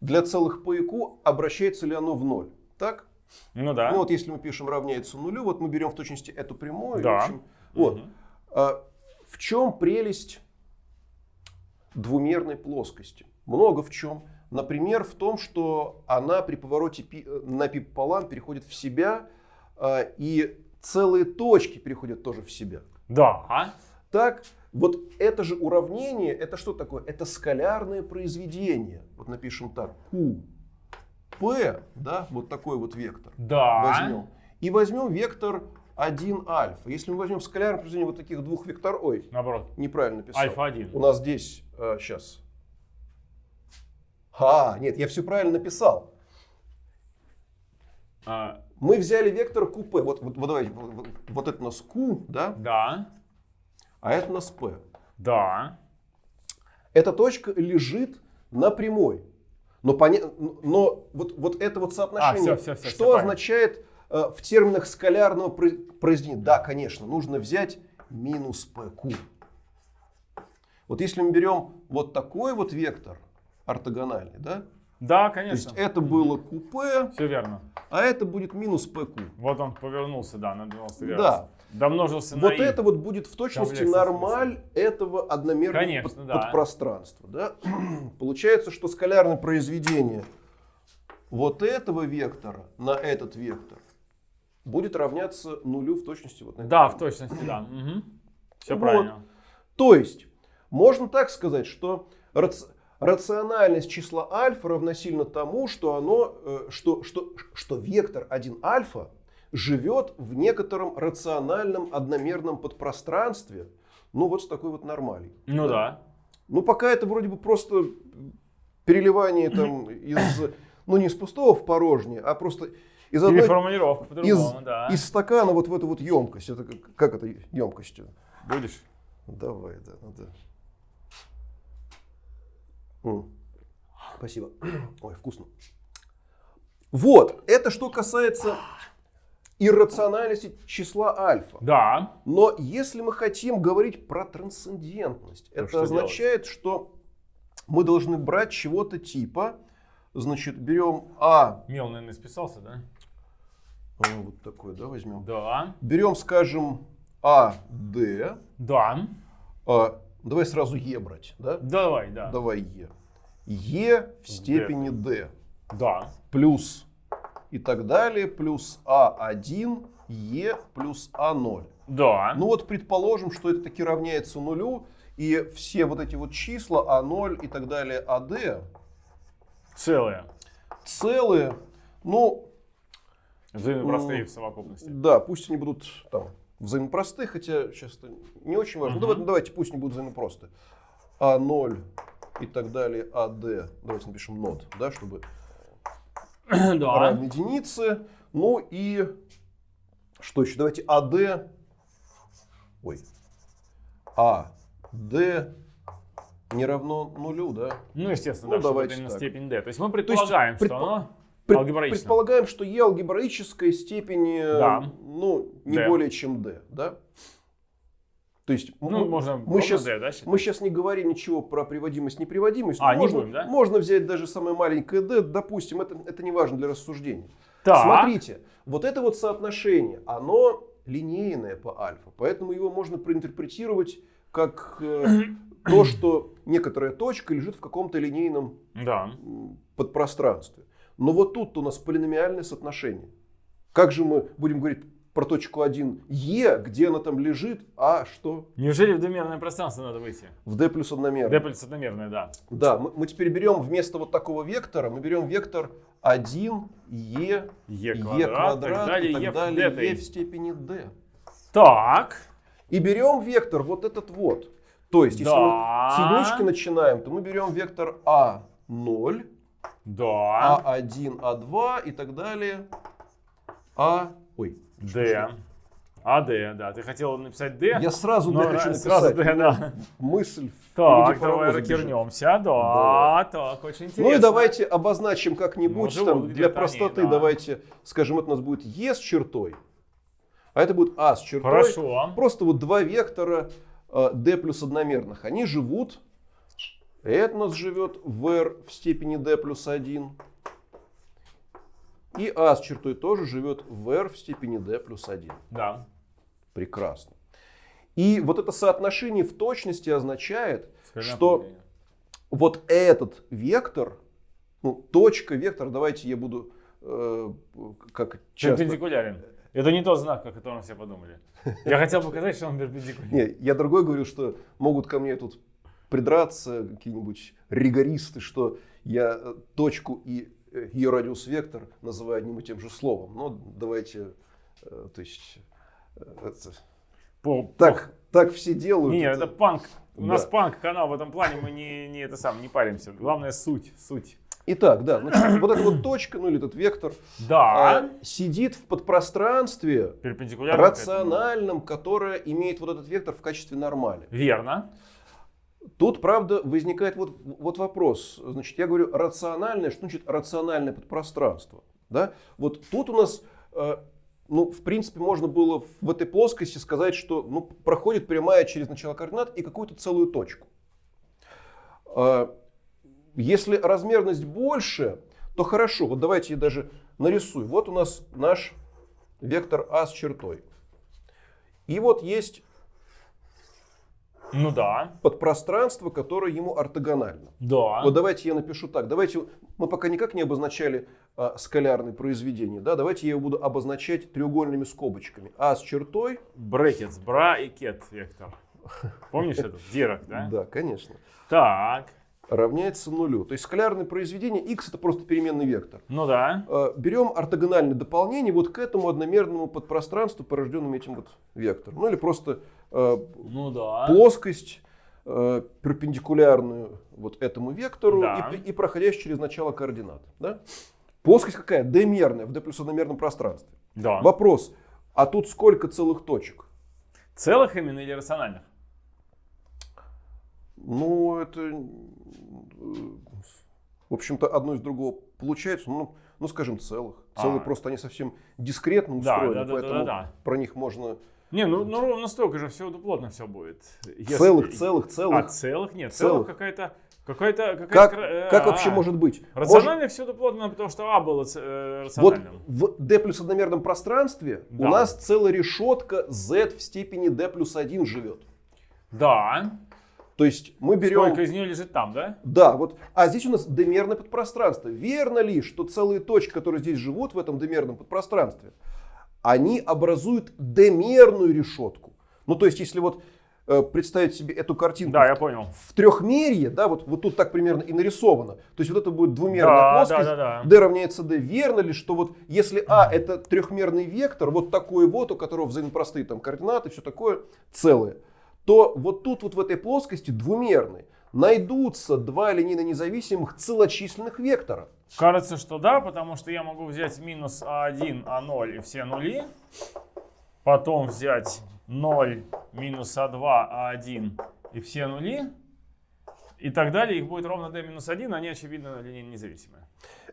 Speaker 2: Для целых P и Q обращается ли оно в ноль? Так?
Speaker 1: Ну да.
Speaker 2: Ну вот если мы пишем равняется нулю, вот мы берем в точности эту прямую.
Speaker 1: Да.
Speaker 2: общем, вот.
Speaker 1: Мгм.
Speaker 2: А, в чем прелесть двумерной плоскости? Много в чем. Например, в том, что она при повороте пи- э, на пи пополам переходит в себя, а, и целые точки переходят тоже в себя.
Speaker 1: Да.
Speaker 2: Так, вот это же уравнение, это что такое? Это скалярное произведение. Вот напишем так, Q, P, да, вот такой вот вектор.
Speaker 1: Да.
Speaker 2: Возьмем. И возьмем вектор 1 альфа. Если мы возьмем скалярное произведение вот таких двух векторов, ой,
Speaker 1: Наоборот.
Speaker 2: неправильно написал.
Speaker 1: Альфа 1.
Speaker 2: У нас здесь, сейчас. А, нет, я все правильно написал.
Speaker 1: А,
Speaker 2: Мы взяли вектор QP. Вот, вот, вот давайте, вот- вот это у нас Q, да,
Speaker 1: да.
Speaker 2: А это у нас P.
Speaker 1: Да.
Speaker 2: Эта точка лежит на прямой. Но, поня- но вот, вот это вот соотношение,
Speaker 1: А, всё, всё, всё,
Speaker 2: что
Speaker 1: правильно.
Speaker 2: означает э, в терминах скалярного про- произведения? Да, конечно, нужно взять минус PQ. Вот если мы берем вот такой вот вектор ортогональный, да,
Speaker 1: Да,
Speaker 2: то
Speaker 1: конечно.
Speaker 2: есть это было QP,
Speaker 1: Все верно.
Speaker 2: а это будет минус PQ.
Speaker 1: Вот он повернулся, да, на 90
Speaker 2: Да.
Speaker 1: градусов. Домножился на
Speaker 2: Вот
Speaker 1: и.
Speaker 2: это вот будет в точности нормаль этого одномерного
Speaker 1: Конечно,
Speaker 2: под-
Speaker 1: да.
Speaker 2: подпространства. Да? Получается, что скалярное произведение вот этого вектора на этот вектор будет равняться нулю в точности. Вот на
Speaker 1: Да,
Speaker 2: этом.
Speaker 1: в точности, да. Все
Speaker 2: Вот.
Speaker 1: правильно.
Speaker 2: То есть, можно так сказать, что рациональность числа альфа равносильно тому, что, оно, э, что, что, что вектор 1 альфа живет в некотором рациональном одномерном подпространстве, ну вот с такой вот нормалью.
Speaker 1: Ну да.
Speaker 2: Ну пока это вроде бы просто переливание там из, ну не из пустого в порожнее, а просто из одной,
Speaker 1: формулировка
Speaker 2: из,
Speaker 1: по-другому, да.
Speaker 2: из стакана вот в эту вот емкость. Это как, как это емкостью?
Speaker 1: Будешь?
Speaker 2: Давай, да, надо. М, Спасибо. Ой, вкусно. Вот, это что касается иррациональности числа альфа.
Speaker 1: Да.
Speaker 2: Но если мы хотим говорить про трансцендентность, это
Speaker 1: что
Speaker 2: означает, что мы должны брать чего-то типа, значит, берем А,
Speaker 1: Мел, наверное, списался, да?
Speaker 2: а, вот такой, да, возьмем.
Speaker 1: Да.
Speaker 2: Берем, скажем, А, Д,
Speaker 1: Да.
Speaker 2: а, давай сразу Е брать, да?
Speaker 1: Давай, да.
Speaker 2: Давай Е. Е в степени D
Speaker 1: Да.
Speaker 2: плюс и так далее, плюс А1, Е плюс А0.
Speaker 1: Да.
Speaker 2: Ну вот предположим, что это таки равняется нулю, и все вот эти вот числа А0 и так далее, АД
Speaker 1: Целые.
Speaker 2: целые, ну
Speaker 1: Взаимопростые в совокупности.
Speaker 2: да, пусть они будут там взаимопросты, хотя сейчас это не очень важно. Ну,
Speaker 1: Мгм.
Speaker 2: давайте, давайте, пусть они будут взаимопросты. А0 и так далее, АД, давайте напишем нот, да, чтобы
Speaker 1: Да.
Speaker 2: равны единице. Ну и что еще? Давайте АД. Ой. АД не равно нулю, да?
Speaker 1: Ну, естественно,
Speaker 2: Ну,
Speaker 1: да,
Speaker 2: давайте
Speaker 1: именно
Speaker 2: так.
Speaker 1: степень d. То есть мы предполагаем,
Speaker 2: предпо-
Speaker 1: что оно
Speaker 2: Пред-. Предполагаем, что Е алгебраической степени, э,
Speaker 1: Да.
Speaker 2: ну, не
Speaker 1: D.
Speaker 2: более чем D, да? То есть
Speaker 1: Ну,
Speaker 2: мы,
Speaker 1: можно
Speaker 2: мы щас-
Speaker 1: d, да, считать?
Speaker 2: мы сейчас не говорим ничего про приводимость, неприводимость.
Speaker 1: А, не
Speaker 2: можно,
Speaker 1: будем, да?
Speaker 2: можно взять даже самое маленькое D, допустим, это, это не важно для рассуждения.
Speaker 1: Так.
Speaker 2: Смотрите, вот это вот соотношение, оно линейное по альфа, поэтому его можно проинтерпретировать как э, то, что некоторая точка лежит в каком-то линейном
Speaker 1: Да.
Speaker 2: подпространстве. Но вот тут у нас полиномиальное соотношение. Как же мы будем говорить про точку 1 Е, где она там лежит, а что
Speaker 1: Неужели в двумерное пространство надо выйти?
Speaker 2: в D плюс одномерно?
Speaker 1: d плюс одномерное, да.
Speaker 2: Да, мы, мы теперь берем вместо вот такого вектора, мы берем вектор 1 Е,
Speaker 1: e
Speaker 2: Е
Speaker 1: квадрат,
Speaker 2: квадрат
Speaker 1: так далее,
Speaker 2: и так
Speaker 1: e в
Speaker 2: далее,
Speaker 1: d.
Speaker 2: Е в степени D.
Speaker 1: Так.
Speaker 2: И берем вектор вот этот вот. То есть, если
Speaker 1: Да.
Speaker 2: мы с единички начинаем, то мы берем вектор А0,
Speaker 1: Да.
Speaker 2: А1, А2 и так далее. А... Ой.
Speaker 1: d. А, d, да. Ты хотел написать d?
Speaker 2: Я сразу
Speaker 1: но
Speaker 2: D хочу написать.
Speaker 1: сразу d, да.
Speaker 2: Мысль
Speaker 1: Так, давай
Speaker 2: бежит.
Speaker 1: развернемся. Да, так, очень интересно.
Speaker 2: Ну и давайте обозначим как-нибудь,
Speaker 1: Ну,
Speaker 2: там, для простоты,
Speaker 1: они, да.
Speaker 2: давайте скажем, это у нас будет Е с чертой, а это будет А с чертой.
Speaker 1: Хорошо.
Speaker 2: Просто вот два вектора э, D плюс одномерных, они живут. Нас живет в R в степени D плюс 1. И А с чертой тоже живет в R в степени D плюс 1.
Speaker 1: Да.
Speaker 2: Прекрасно. И вот это соотношение в точности означает,
Speaker 1: Скажи
Speaker 2: что вот этот вектор, ну, точка, вектор, давайте я буду э, как часто,
Speaker 1: Перпендикулярен. Это не тот знак, о котором все подумали. Я хотел показать, что он перпендикулярный.
Speaker 2: Не, я другой говорю, что могут ко мне тут придраться какие-нибудь ригористы, что я э, точку и э, ее радиус вектор называю одним и тем же словом. Но давайте, э, то есть, это-
Speaker 1: По-
Speaker 2: так, так все делают.
Speaker 1: Не, это панк. У нас
Speaker 2: Да.
Speaker 1: панк канал в этом плане, мы не, не это сам, не паримся. Главное суть, суть.
Speaker 2: Итак, да, значит, вот эта вот точка, ну или этот вектор,
Speaker 1: Да.
Speaker 2: а, сидит в подпространстве рациональном, которое имеет вот этот вектор в качестве нормали.
Speaker 1: Верно.
Speaker 2: Тут, правда, возникает вот, вот вопрос. Значит, я говорю рациональное, что значит рациональное подпространство? Да? Вот тут у нас, э, ну, в принципе, можно было в- этой плоскости сказать, что ну, проходит прямая через начало координат и какую-то целую точку. Э, Если размерность больше, то хорошо. Вот давайте я даже нарисую. Вот у нас наш вектор А с чертой. И вот есть
Speaker 1: Ну да.
Speaker 2: подпространство, которое ему ортогонально.
Speaker 1: Да.
Speaker 2: Вот давайте я напишу так. Давайте мы пока никак не обозначали а, скалярные произведения. Да? Давайте я его буду обозначать треугольными скобочками. А с чертой.
Speaker 1: Брекетс, бра и кет вектор. Помнишь это? Дирак, да?
Speaker 2: Да, конечно.
Speaker 1: Так.
Speaker 2: Равняется нулю. То есть скалярное произведение x это просто переменный вектор.
Speaker 1: Ну да.
Speaker 2: А, Берем ортогональное дополнение вот к этому одномерному подпространству, порожденному этим вот вектором. Ну или просто
Speaker 1: Ну да.
Speaker 2: плоскость э, перпендикулярную вот этому вектору
Speaker 1: Да.
Speaker 2: и, и проходящую через начало координат. Да? Плоскость какая? D-мерная в D плюс одномерном пространстве.
Speaker 1: Да.
Speaker 2: Вопрос, а тут сколько целых точек?
Speaker 1: Целых именно или рациональных?
Speaker 2: Ну, это, э, в общем-то, одно из другого получается, ну, ну скажем, целых. Целые
Speaker 1: А.
Speaker 2: просто они совсем дискретно
Speaker 1: Да,
Speaker 2: устроены,
Speaker 1: да, да, да,
Speaker 2: поэтому
Speaker 1: да, да.
Speaker 2: про них можно...
Speaker 1: Не, ну, ну ровно столько же, все плотно все будет. Если-
Speaker 2: Целых, целых,
Speaker 1: А,
Speaker 2: целых.
Speaker 1: целых? Нет,
Speaker 2: Целых.
Speaker 1: целых какая-то... Какая-то... какая-то
Speaker 2: Как,
Speaker 1: э,
Speaker 2: как
Speaker 1: а,
Speaker 2: вообще может быть? Может-
Speaker 1: Рационально всюду плотно, потому что А было э,
Speaker 2: Вот
Speaker 1: рациональным.
Speaker 2: в d плюс одномерном пространстве
Speaker 1: Да.
Speaker 2: у нас целая решетка z в степени d плюс 1 живет.
Speaker 1: Да.
Speaker 2: То есть мы берем...
Speaker 1: Сколько из нее лежит там, да?
Speaker 2: Да, вот. А здесь у нас d-мерное подпространство. Верно ли, что целые точки, которые здесь живут в этом d-мерном подпространстве, они образуют d-мерную решетку? Ну, то есть, если вот э, представить себе эту картинку
Speaker 1: Да,
Speaker 2: в-
Speaker 1: я понял.
Speaker 2: в трехмерье, да, вот, вот тут так примерно и нарисовано. То есть вот это будет двумерная
Speaker 1: Да,
Speaker 2: плоскость,
Speaker 1: да, да, да.
Speaker 2: d равняется d. Верно ли, что вот если а это трехмерный вектор, вот такой вот, у которого взаимопростые там координаты, все такое целое, то вот тут вот в этой плоскости двумерной найдутся два линейно независимых целочисленных вектора.
Speaker 1: Кажется, что да, потому что я могу взять минус А1, А0 и все нули. Потом взять 0, минус А2, А1 и все нули. И так далее. Их будет ровно d минус 1, они, очевидно, линейно независимые.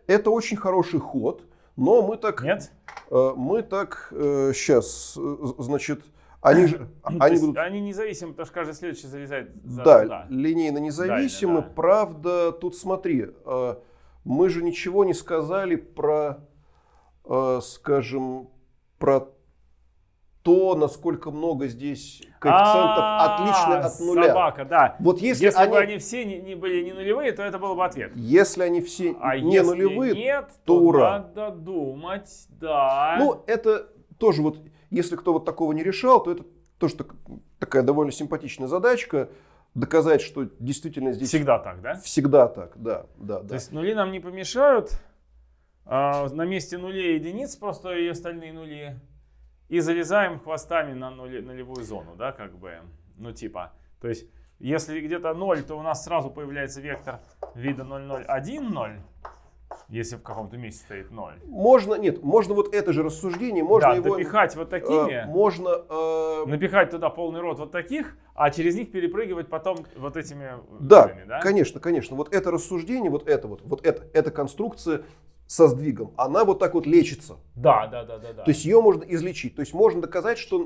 Speaker 2: Это очень хороший ход, но мы так,
Speaker 1: Нет?
Speaker 2: э, мы так сейчас, значит, они же, они будут
Speaker 1: они независимы, потому что каждый следующий залезает за
Speaker 2: Да,
Speaker 1: туда.
Speaker 2: линейно независимы.
Speaker 1: Да, да.
Speaker 2: Правда, тут смотри, э, мы же ничего не сказали про, э, скажем, про то, насколько много здесь коэффициентов отлично
Speaker 1: А,
Speaker 2: от нуля.
Speaker 1: Собака, да.
Speaker 2: Вот если,
Speaker 1: Если,
Speaker 2: они,
Speaker 1: бы они все не, не были не нулевые, то это был бы ответ.
Speaker 2: если они все
Speaker 1: А
Speaker 2: не
Speaker 1: если
Speaker 2: нулевые,
Speaker 1: нет,
Speaker 2: то
Speaker 1: то,
Speaker 2: ура.
Speaker 1: надо думать, да.
Speaker 2: ну это тоже вот, если кто вот такого не решал, то это тоже так- такая довольно симпатичная задачка, доказать, что действительно здесь
Speaker 1: Всегда так, да?
Speaker 2: всегда так, да, да,
Speaker 1: То
Speaker 2: да.
Speaker 1: есть нули нам не помешают. А, на месте нулей единиц просто и остальные нули. И залезаем хвостами на нуле- нулевую зону, да, как бы. Ну, типа. То есть, если где-то 0, то у нас сразу появляется вектор вида 0, 0, 1, 0. Если в каком-то месте стоит 0.
Speaker 2: Можно, нет, можно вот это же рассуждение, можно
Speaker 1: да,
Speaker 2: его...
Speaker 1: допихать вот
Speaker 2: э,
Speaker 1: такими.
Speaker 2: можно... э,
Speaker 1: напихать туда полный рот вот таких, а через них перепрыгивать потом вот этими
Speaker 2: да,
Speaker 1: нулями, да?
Speaker 2: конечно, конечно. Вот это рассуждение, вот это вот, вот это, эта конструкция со сдвигом, она вот так вот лечится.
Speaker 1: Да, да, да, да, да.
Speaker 2: То есть ее можно излечить. То есть можно доказать, что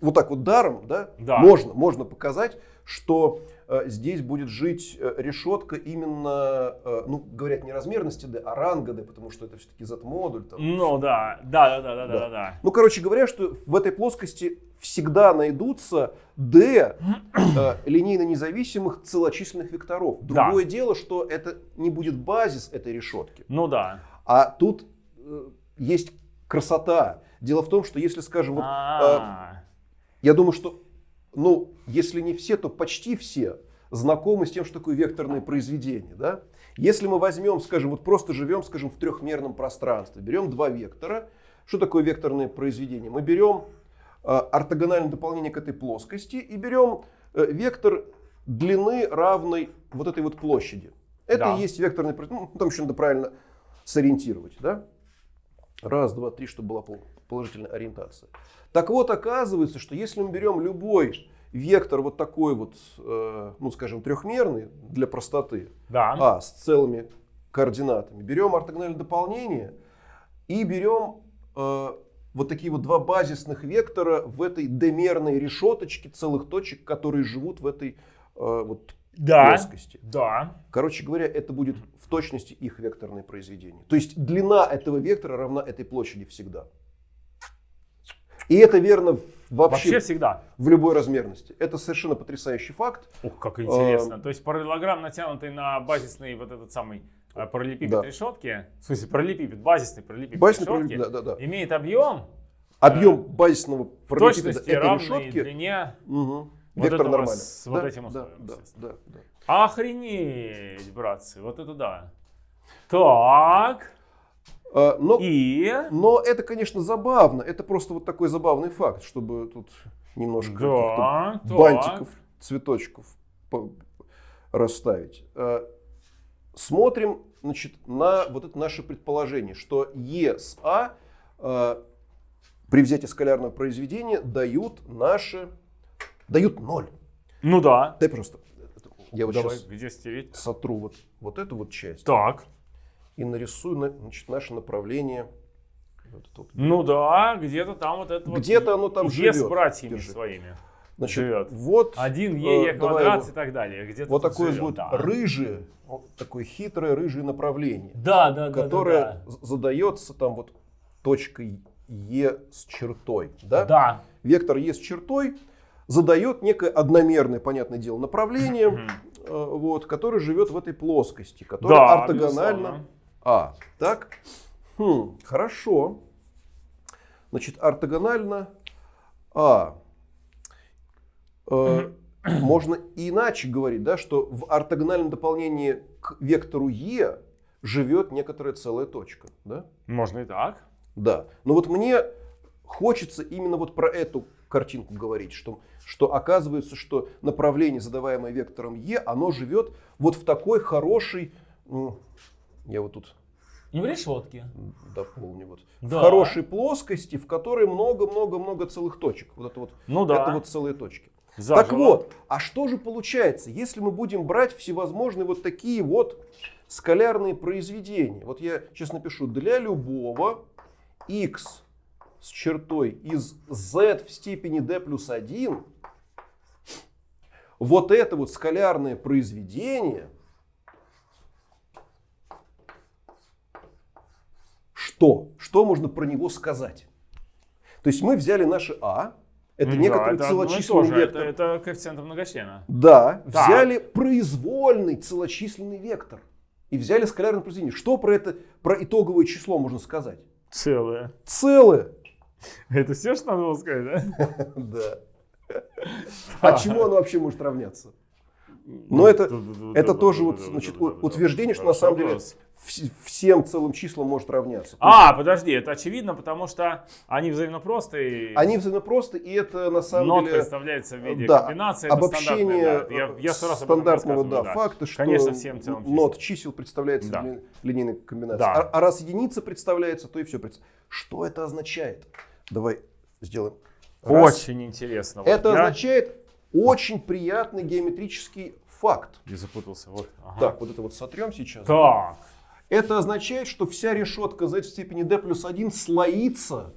Speaker 2: вот так вот даром, да,
Speaker 1: Да.
Speaker 2: можно, можно показать, что э, здесь будет жить э, решетка именно, э, ну, говорят, не размерности D, а ранга D, потому что это все-таки Z-модуль.
Speaker 1: Ну да, да, да, да, да,
Speaker 2: Да.
Speaker 1: да, да.
Speaker 2: Ну, короче говоря, что в этой плоскости всегда найдутся d э, линейно независимых целочисленных векторов.
Speaker 1: Да.
Speaker 2: Другое дело, что это не будет базис этой решетки.
Speaker 1: Ну да.
Speaker 2: А тут э, есть красота. Дело в том, что если, скажем, вот, э,
Speaker 1: А,
Speaker 2: я думаю, что, ну, если не все, то почти все знакомы с тем, что такое векторное произведение. Да? Если мы возьмем, скажем, вот просто живем, скажем, в трехмерном пространстве, берем два вектора. Что такое векторное произведение? Мы берем э, ортогональное дополнение к этой плоскости и берем э, вектор длины равной вот этой вот площади. Это
Speaker 1: Да.
Speaker 2: и есть векторный произведение. Ну, там еще надо правильно сориентировать. Да? Раз, два, три, чтобы была пол- положительная ориентация. Так вот, оказывается, что если мы берем любой вектор вот такой вот, э, ну скажем, трехмерный для простоты,
Speaker 1: да.
Speaker 2: а с целыми координатами, берем ортогональное дополнение и берем э, вот такие вот два базисных вектора в этой демерной решеточке целых точек, которые живут в этой э, вот
Speaker 1: да.
Speaker 2: плоскости.
Speaker 1: Да.
Speaker 2: Короче говоря, это будет в точности их векторное произведение. То есть длина этого вектора равна этой площади всегда. И это верно вообще,
Speaker 1: Вообще всегда.
Speaker 2: в любой размерности. Это совершенно потрясающий факт.
Speaker 1: Ух, как
Speaker 2: А,
Speaker 1: интересно. То есть параллелограмм, натянутый на базисный вот этот самый э, параллелепипед
Speaker 2: Да.
Speaker 1: решетки, в смысле параллелепипед, базисный параллелепипед
Speaker 2: Базисный
Speaker 1: решетки,
Speaker 2: параллелепипед, да, да, да.
Speaker 1: имеет объем
Speaker 2: Объем базисного
Speaker 1: в
Speaker 2: параллелепипеда этой решетки.
Speaker 1: длине.
Speaker 2: Мгм.
Speaker 1: Вот
Speaker 2: Вектор
Speaker 1: этого
Speaker 2: нормальный.
Speaker 1: с вот
Speaker 2: Да,
Speaker 1: этим
Speaker 2: да,
Speaker 1: условием,
Speaker 2: да, да, да.
Speaker 1: Охренеть, братцы, вот это да. Так,
Speaker 2: А, но,
Speaker 1: и...
Speaker 2: но это, конечно, забавно. Это просто вот такой забавный факт, чтобы тут немножко
Speaker 1: Да, так.
Speaker 2: бантиков, цветочков расставить. Э, Смотрим значит, на вот это наше предположение, что Е с А э, при взятии скалярного произведения дают наши, дают ноль.
Speaker 1: Ну да.
Speaker 2: Дай просто, я вот
Speaker 1: Давай,
Speaker 2: сейчас
Speaker 1: где стереть?
Speaker 2: сотру вот, вот эту вот часть
Speaker 1: Так.
Speaker 2: И нарисую на- значит, наше направление. Вот это вот.
Speaker 1: Ну да, где-то там вот это вот
Speaker 2: Где-то оно там
Speaker 1: Е
Speaker 2: живет.
Speaker 1: с братьями
Speaker 2: Держи.
Speaker 1: своими.
Speaker 2: Значит,
Speaker 1: живет.
Speaker 2: вот
Speaker 1: Один
Speaker 2: э,
Speaker 1: Е, Е
Speaker 2: давай
Speaker 1: квадрат
Speaker 2: его-
Speaker 1: и так далее. Где-то
Speaker 2: Вот такое
Speaker 1: живет,
Speaker 2: вот
Speaker 1: да.
Speaker 2: рыжее, вот такое хитрое рыжее направление,
Speaker 1: Да, да, да, да,
Speaker 2: которое
Speaker 1: да.
Speaker 2: з- задается там вот точкой Е с чертой. Да?
Speaker 1: Да.
Speaker 2: Вектор Е с чертой задает некое одномерное, понятное дело, направление, э, вот, которое живет в этой плоскости, которая
Speaker 1: Да,
Speaker 2: ортогональна
Speaker 1: безусловно.
Speaker 2: А. Так? Хм, хорошо. Значит, ортогонально А. Э, можно и иначе говорить, да, что в ортогональном дополнении к вектору Е живет некоторая целая точка. Да?
Speaker 1: Можно и так.
Speaker 2: Да. Но вот мне хочется именно вот про эту картинку говорить, что, что оказывается, что направление, задаваемое вектором Е, оно живет вот в такой хорошей... м, Я вот тут
Speaker 1: И в решетке.
Speaker 2: дополню вот.
Speaker 1: Да.
Speaker 2: В хорошей плоскости, в которой много-много-много целых точек. Вот это вот,
Speaker 1: Ну да.
Speaker 2: это вот целые точки.
Speaker 1: Заживо.
Speaker 2: Так вот, а что же получается, если мы будем брать всевозможные вот такие вот скалярные произведения? Вот я сейчас напишу, для любого x с чертой из z в степени d плюс 1, вот это вот скалярное произведение, что? Что можно про него сказать? То есть мы взяли наше а, это
Speaker 1: Да,
Speaker 2: некоторый
Speaker 1: это
Speaker 2: целочисленный
Speaker 1: то же,
Speaker 2: вектор.
Speaker 1: Это, это коэффициент многочлена.
Speaker 2: Да,
Speaker 1: Так.
Speaker 2: взяли произвольный целочисленный вектор и взяли скалярное произведение. Что про это, про итоговое число можно сказать?
Speaker 1: Целое.
Speaker 2: Целое.
Speaker 1: Это все, что надо было сказать, да?
Speaker 2: Да. А чему оно вообще может равняться? Но это, это тоже вот, значит, у- утверждение, что на самом деле вс- всем целым числам может равняться.
Speaker 1: А, подожди, это очевидно, потому что они взаимно простые.
Speaker 2: есть Они взаимопросты, и это на самом
Speaker 1: Нот
Speaker 2: деле
Speaker 1: представляется в виде
Speaker 2: да,
Speaker 1: комбинации.
Speaker 2: обобщение
Speaker 1: да. Я, я раз об этом
Speaker 2: стандартного
Speaker 1: рассказывал,
Speaker 2: да, факта, что
Speaker 1: Конечно, всем целым
Speaker 2: нот чисел представляется
Speaker 1: Да.
Speaker 2: ли- линейной комбинацией.
Speaker 1: Да.
Speaker 2: А, а раз единица представляется, то и все. Что это означает? Давай сделаем. Раз.
Speaker 1: Очень интересно. Вот
Speaker 2: Это
Speaker 1: я-
Speaker 2: означает очень приятный геометрический факт.
Speaker 1: Я запутался. Вот. ага.
Speaker 2: Так, вот это вот сотрем сейчас.
Speaker 1: Так.
Speaker 2: Это означает, что вся решетка z в степени d плюс 1 слоится,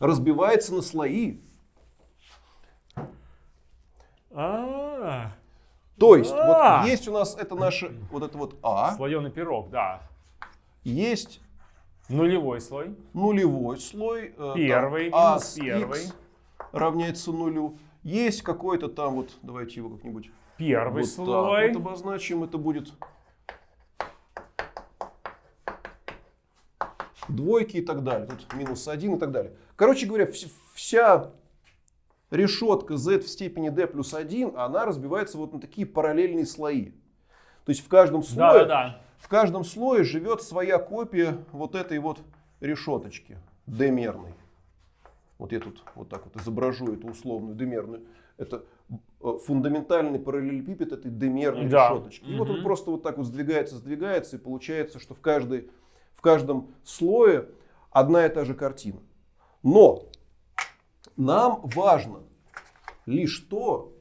Speaker 2: разбивается на слои.
Speaker 1: А,
Speaker 2: То есть,
Speaker 1: А.
Speaker 2: вот есть у нас это наше, вот это вот а,
Speaker 1: Слоеный пирог, да.
Speaker 2: есть
Speaker 1: Нулевой слой.
Speaker 2: нулевой слой. э,
Speaker 1: Первый
Speaker 2: там, а
Speaker 1: минус первый.
Speaker 2: равняется нулю. Есть какой-то там вот, давайте его как-нибудь
Speaker 1: Первый
Speaker 2: вот так
Speaker 1: слой.
Speaker 2: вот обозначим. Это будет двойки и так далее. Тут минус 1 и так далее. Короче говоря, вс- вся решетка z в степени d плюс 1, она разбивается вот на такие параллельные слои. То есть в каждом
Speaker 1: Да,
Speaker 2: слое,
Speaker 1: да, да.
Speaker 2: в каждом слое живет своя копия вот этой вот решеточки d-мерной. Вот я тут вот так вот изображу эту условную d-мерную. Это э, фундаментальный параллелепипед этой d-мерной
Speaker 1: Да.
Speaker 2: решеточки. И вот он просто вот так вот сдвигается, сдвигается, и получается, что в, каждой, в каждом слое одна и та же картина. Но нам важно лишь то,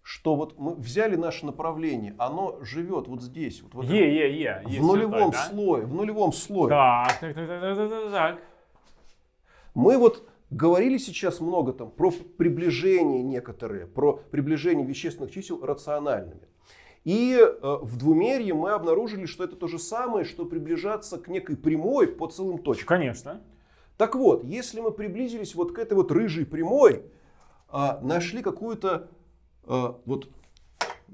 Speaker 2: что вот мы взяли наше направление, оно живет вот здесь, вот в, этом-
Speaker 1: Е, е, е.
Speaker 2: в нулевом
Speaker 1: чертой, да?
Speaker 2: слое, в нулевом слое.
Speaker 1: Так, так, так, так, так, так.
Speaker 2: Мы вот говорили сейчас много там про приближение некоторые, про приближение вещественных чисел рациональными. И э, в двумерье мы обнаружили, что это то же самое, что приближаться к некой прямой по целым точкам.
Speaker 1: Конечно.
Speaker 2: Так вот, если мы приблизились вот к этой вот рыжей прямой, а, нашли какую-то, а, вот,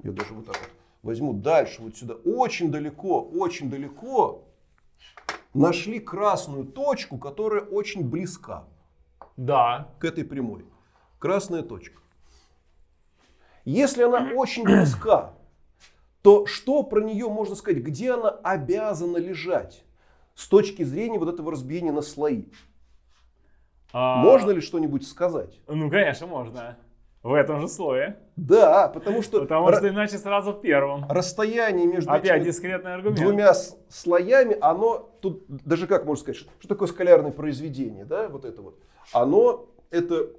Speaker 2: я даже вот так вот возьму дальше, вот сюда, очень далеко, очень далеко, нашли красную точку, которая очень близка
Speaker 1: Да.
Speaker 2: к этой прямой. Красная точка. Если она очень близка, то что про нее можно сказать? Где она обязана лежать с точки зрения вот этого разбиения на слои?
Speaker 1: А,
Speaker 2: Можно ли что-нибудь сказать?
Speaker 1: Ну, конечно, можно. В этом же слое.
Speaker 2: Да, потому что,
Speaker 1: Потому что иначе сразу в первом.
Speaker 2: расстояние между
Speaker 1: Опять дискретный аргумент.
Speaker 2: двумя слоями, оно тут даже как можно сказать, что, что такое скалярное произведение, да, вот это вот. Оно это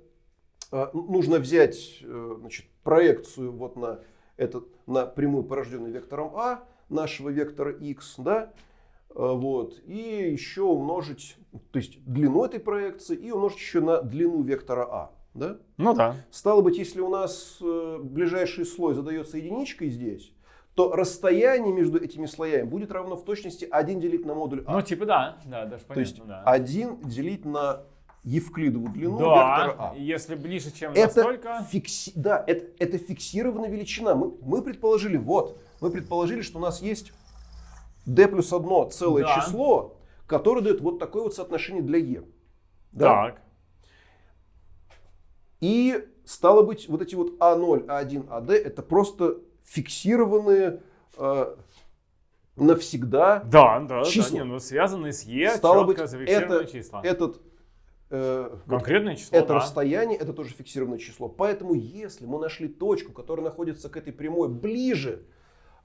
Speaker 2: э, нужно взять э, значит, проекцию вот на этот на прямую порожденную вектором а нашего вектора x, да, э, вот и еще умножить, то есть длину этой проекции и умножить еще на длину вектора а, да.
Speaker 1: Ну да.
Speaker 2: Стало быть, если у нас э, ближайший слой задается единичкой здесь, то расстояние между этими слоями будет равно в точности 1 делить на модуль А.
Speaker 1: Ну, типа да. Да, даже
Speaker 2: то есть
Speaker 1: понятно, да.
Speaker 2: 1 делить на Евклидову длину
Speaker 1: да,
Speaker 2: вектора А.
Speaker 1: если ближе, чем
Speaker 2: Это,
Speaker 1: настолько...
Speaker 2: фикси- да, это, это фиксированная величина. Мы, мы предположили, вот, мы предположили, что у нас есть d плюс 1 целое
Speaker 1: Да.
Speaker 2: число, которое дает вот такое вот соотношение для e. Да?
Speaker 1: Так.
Speaker 2: И стало быть, вот эти вот А А1, А1, АД это просто фиксированные э, навсегда.
Speaker 1: Да, да,
Speaker 2: Числа.
Speaker 1: да. Не, ну связанные с Е,
Speaker 2: Стало быть, это,
Speaker 1: числа.
Speaker 2: этот э,
Speaker 1: Конкретное число,
Speaker 2: это
Speaker 1: да.
Speaker 2: расстояние, это тоже фиксированное число. Поэтому, если мы нашли точку, которая находится к этой прямой ближе,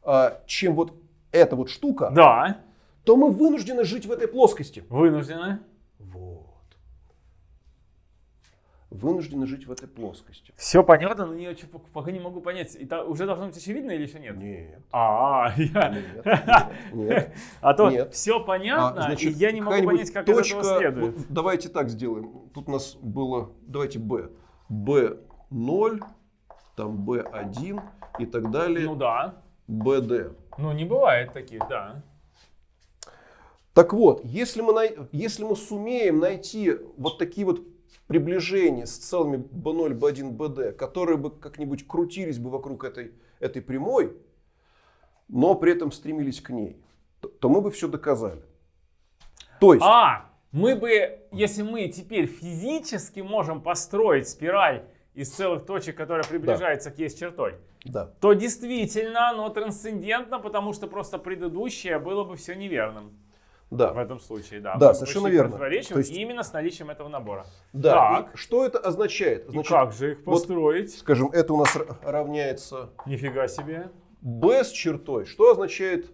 Speaker 2: э, чем вот эта вот штука,
Speaker 1: Да,
Speaker 2: то мы вынуждены жить в этой плоскости.
Speaker 1: вынуждены.
Speaker 2: Вот. Вынуждены жить в этой плоскости.
Speaker 1: Все понятно, но я чё- пока не могу понять. Это уже должно быть очевидно или еще нет?
Speaker 2: Нет.
Speaker 1: А, я...
Speaker 2: Нет, нет, нет.
Speaker 1: А то
Speaker 2: Нет.
Speaker 1: все понятно,
Speaker 2: А, значит,
Speaker 1: и я не могу понять, как из
Speaker 2: точка,
Speaker 1: этого следует.
Speaker 2: вот давайте так сделаем. Тут у нас было, давайте b. b0, там b1 и так далее.
Speaker 1: Ну да.
Speaker 2: bd.
Speaker 1: Ну не бывает таких, да.
Speaker 2: Так вот, если мы, най- если мы сумеем найти вот такие вот приближения с целыми b0, b1, bd, которые бы как-нибудь крутились бы вокруг этой, этой прямой, но при этом стремились к ней, то, то мы бы все доказали. То есть,
Speaker 1: А, мы бы, если мы теперь физически можем построить спираль из целых точек, которая приближается к есть чертой,
Speaker 2: да.
Speaker 1: то действительно оно трансцендентно, потому что просто предыдущее было бы все неверным.
Speaker 2: Да.
Speaker 1: В этом случае, да.
Speaker 2: Да,
Speaker 1: Мы
Speaker 2: совершенно верно. То есть-
Speaker 1: именно с наличием этого набора.
Speaker 2: Да.
Speaker 1: Так.
Speaker 2: И что это означает?
Speaker 1: И
Speaker 2: Значит,
Speaker 1: как же их
Speaker 2: вот-
Speaker 1: построить?
Speaker 2: скажем, это у нас равняется
Speaker 1: Нифига себе.
Speaker 2: b с чертой. Что означает,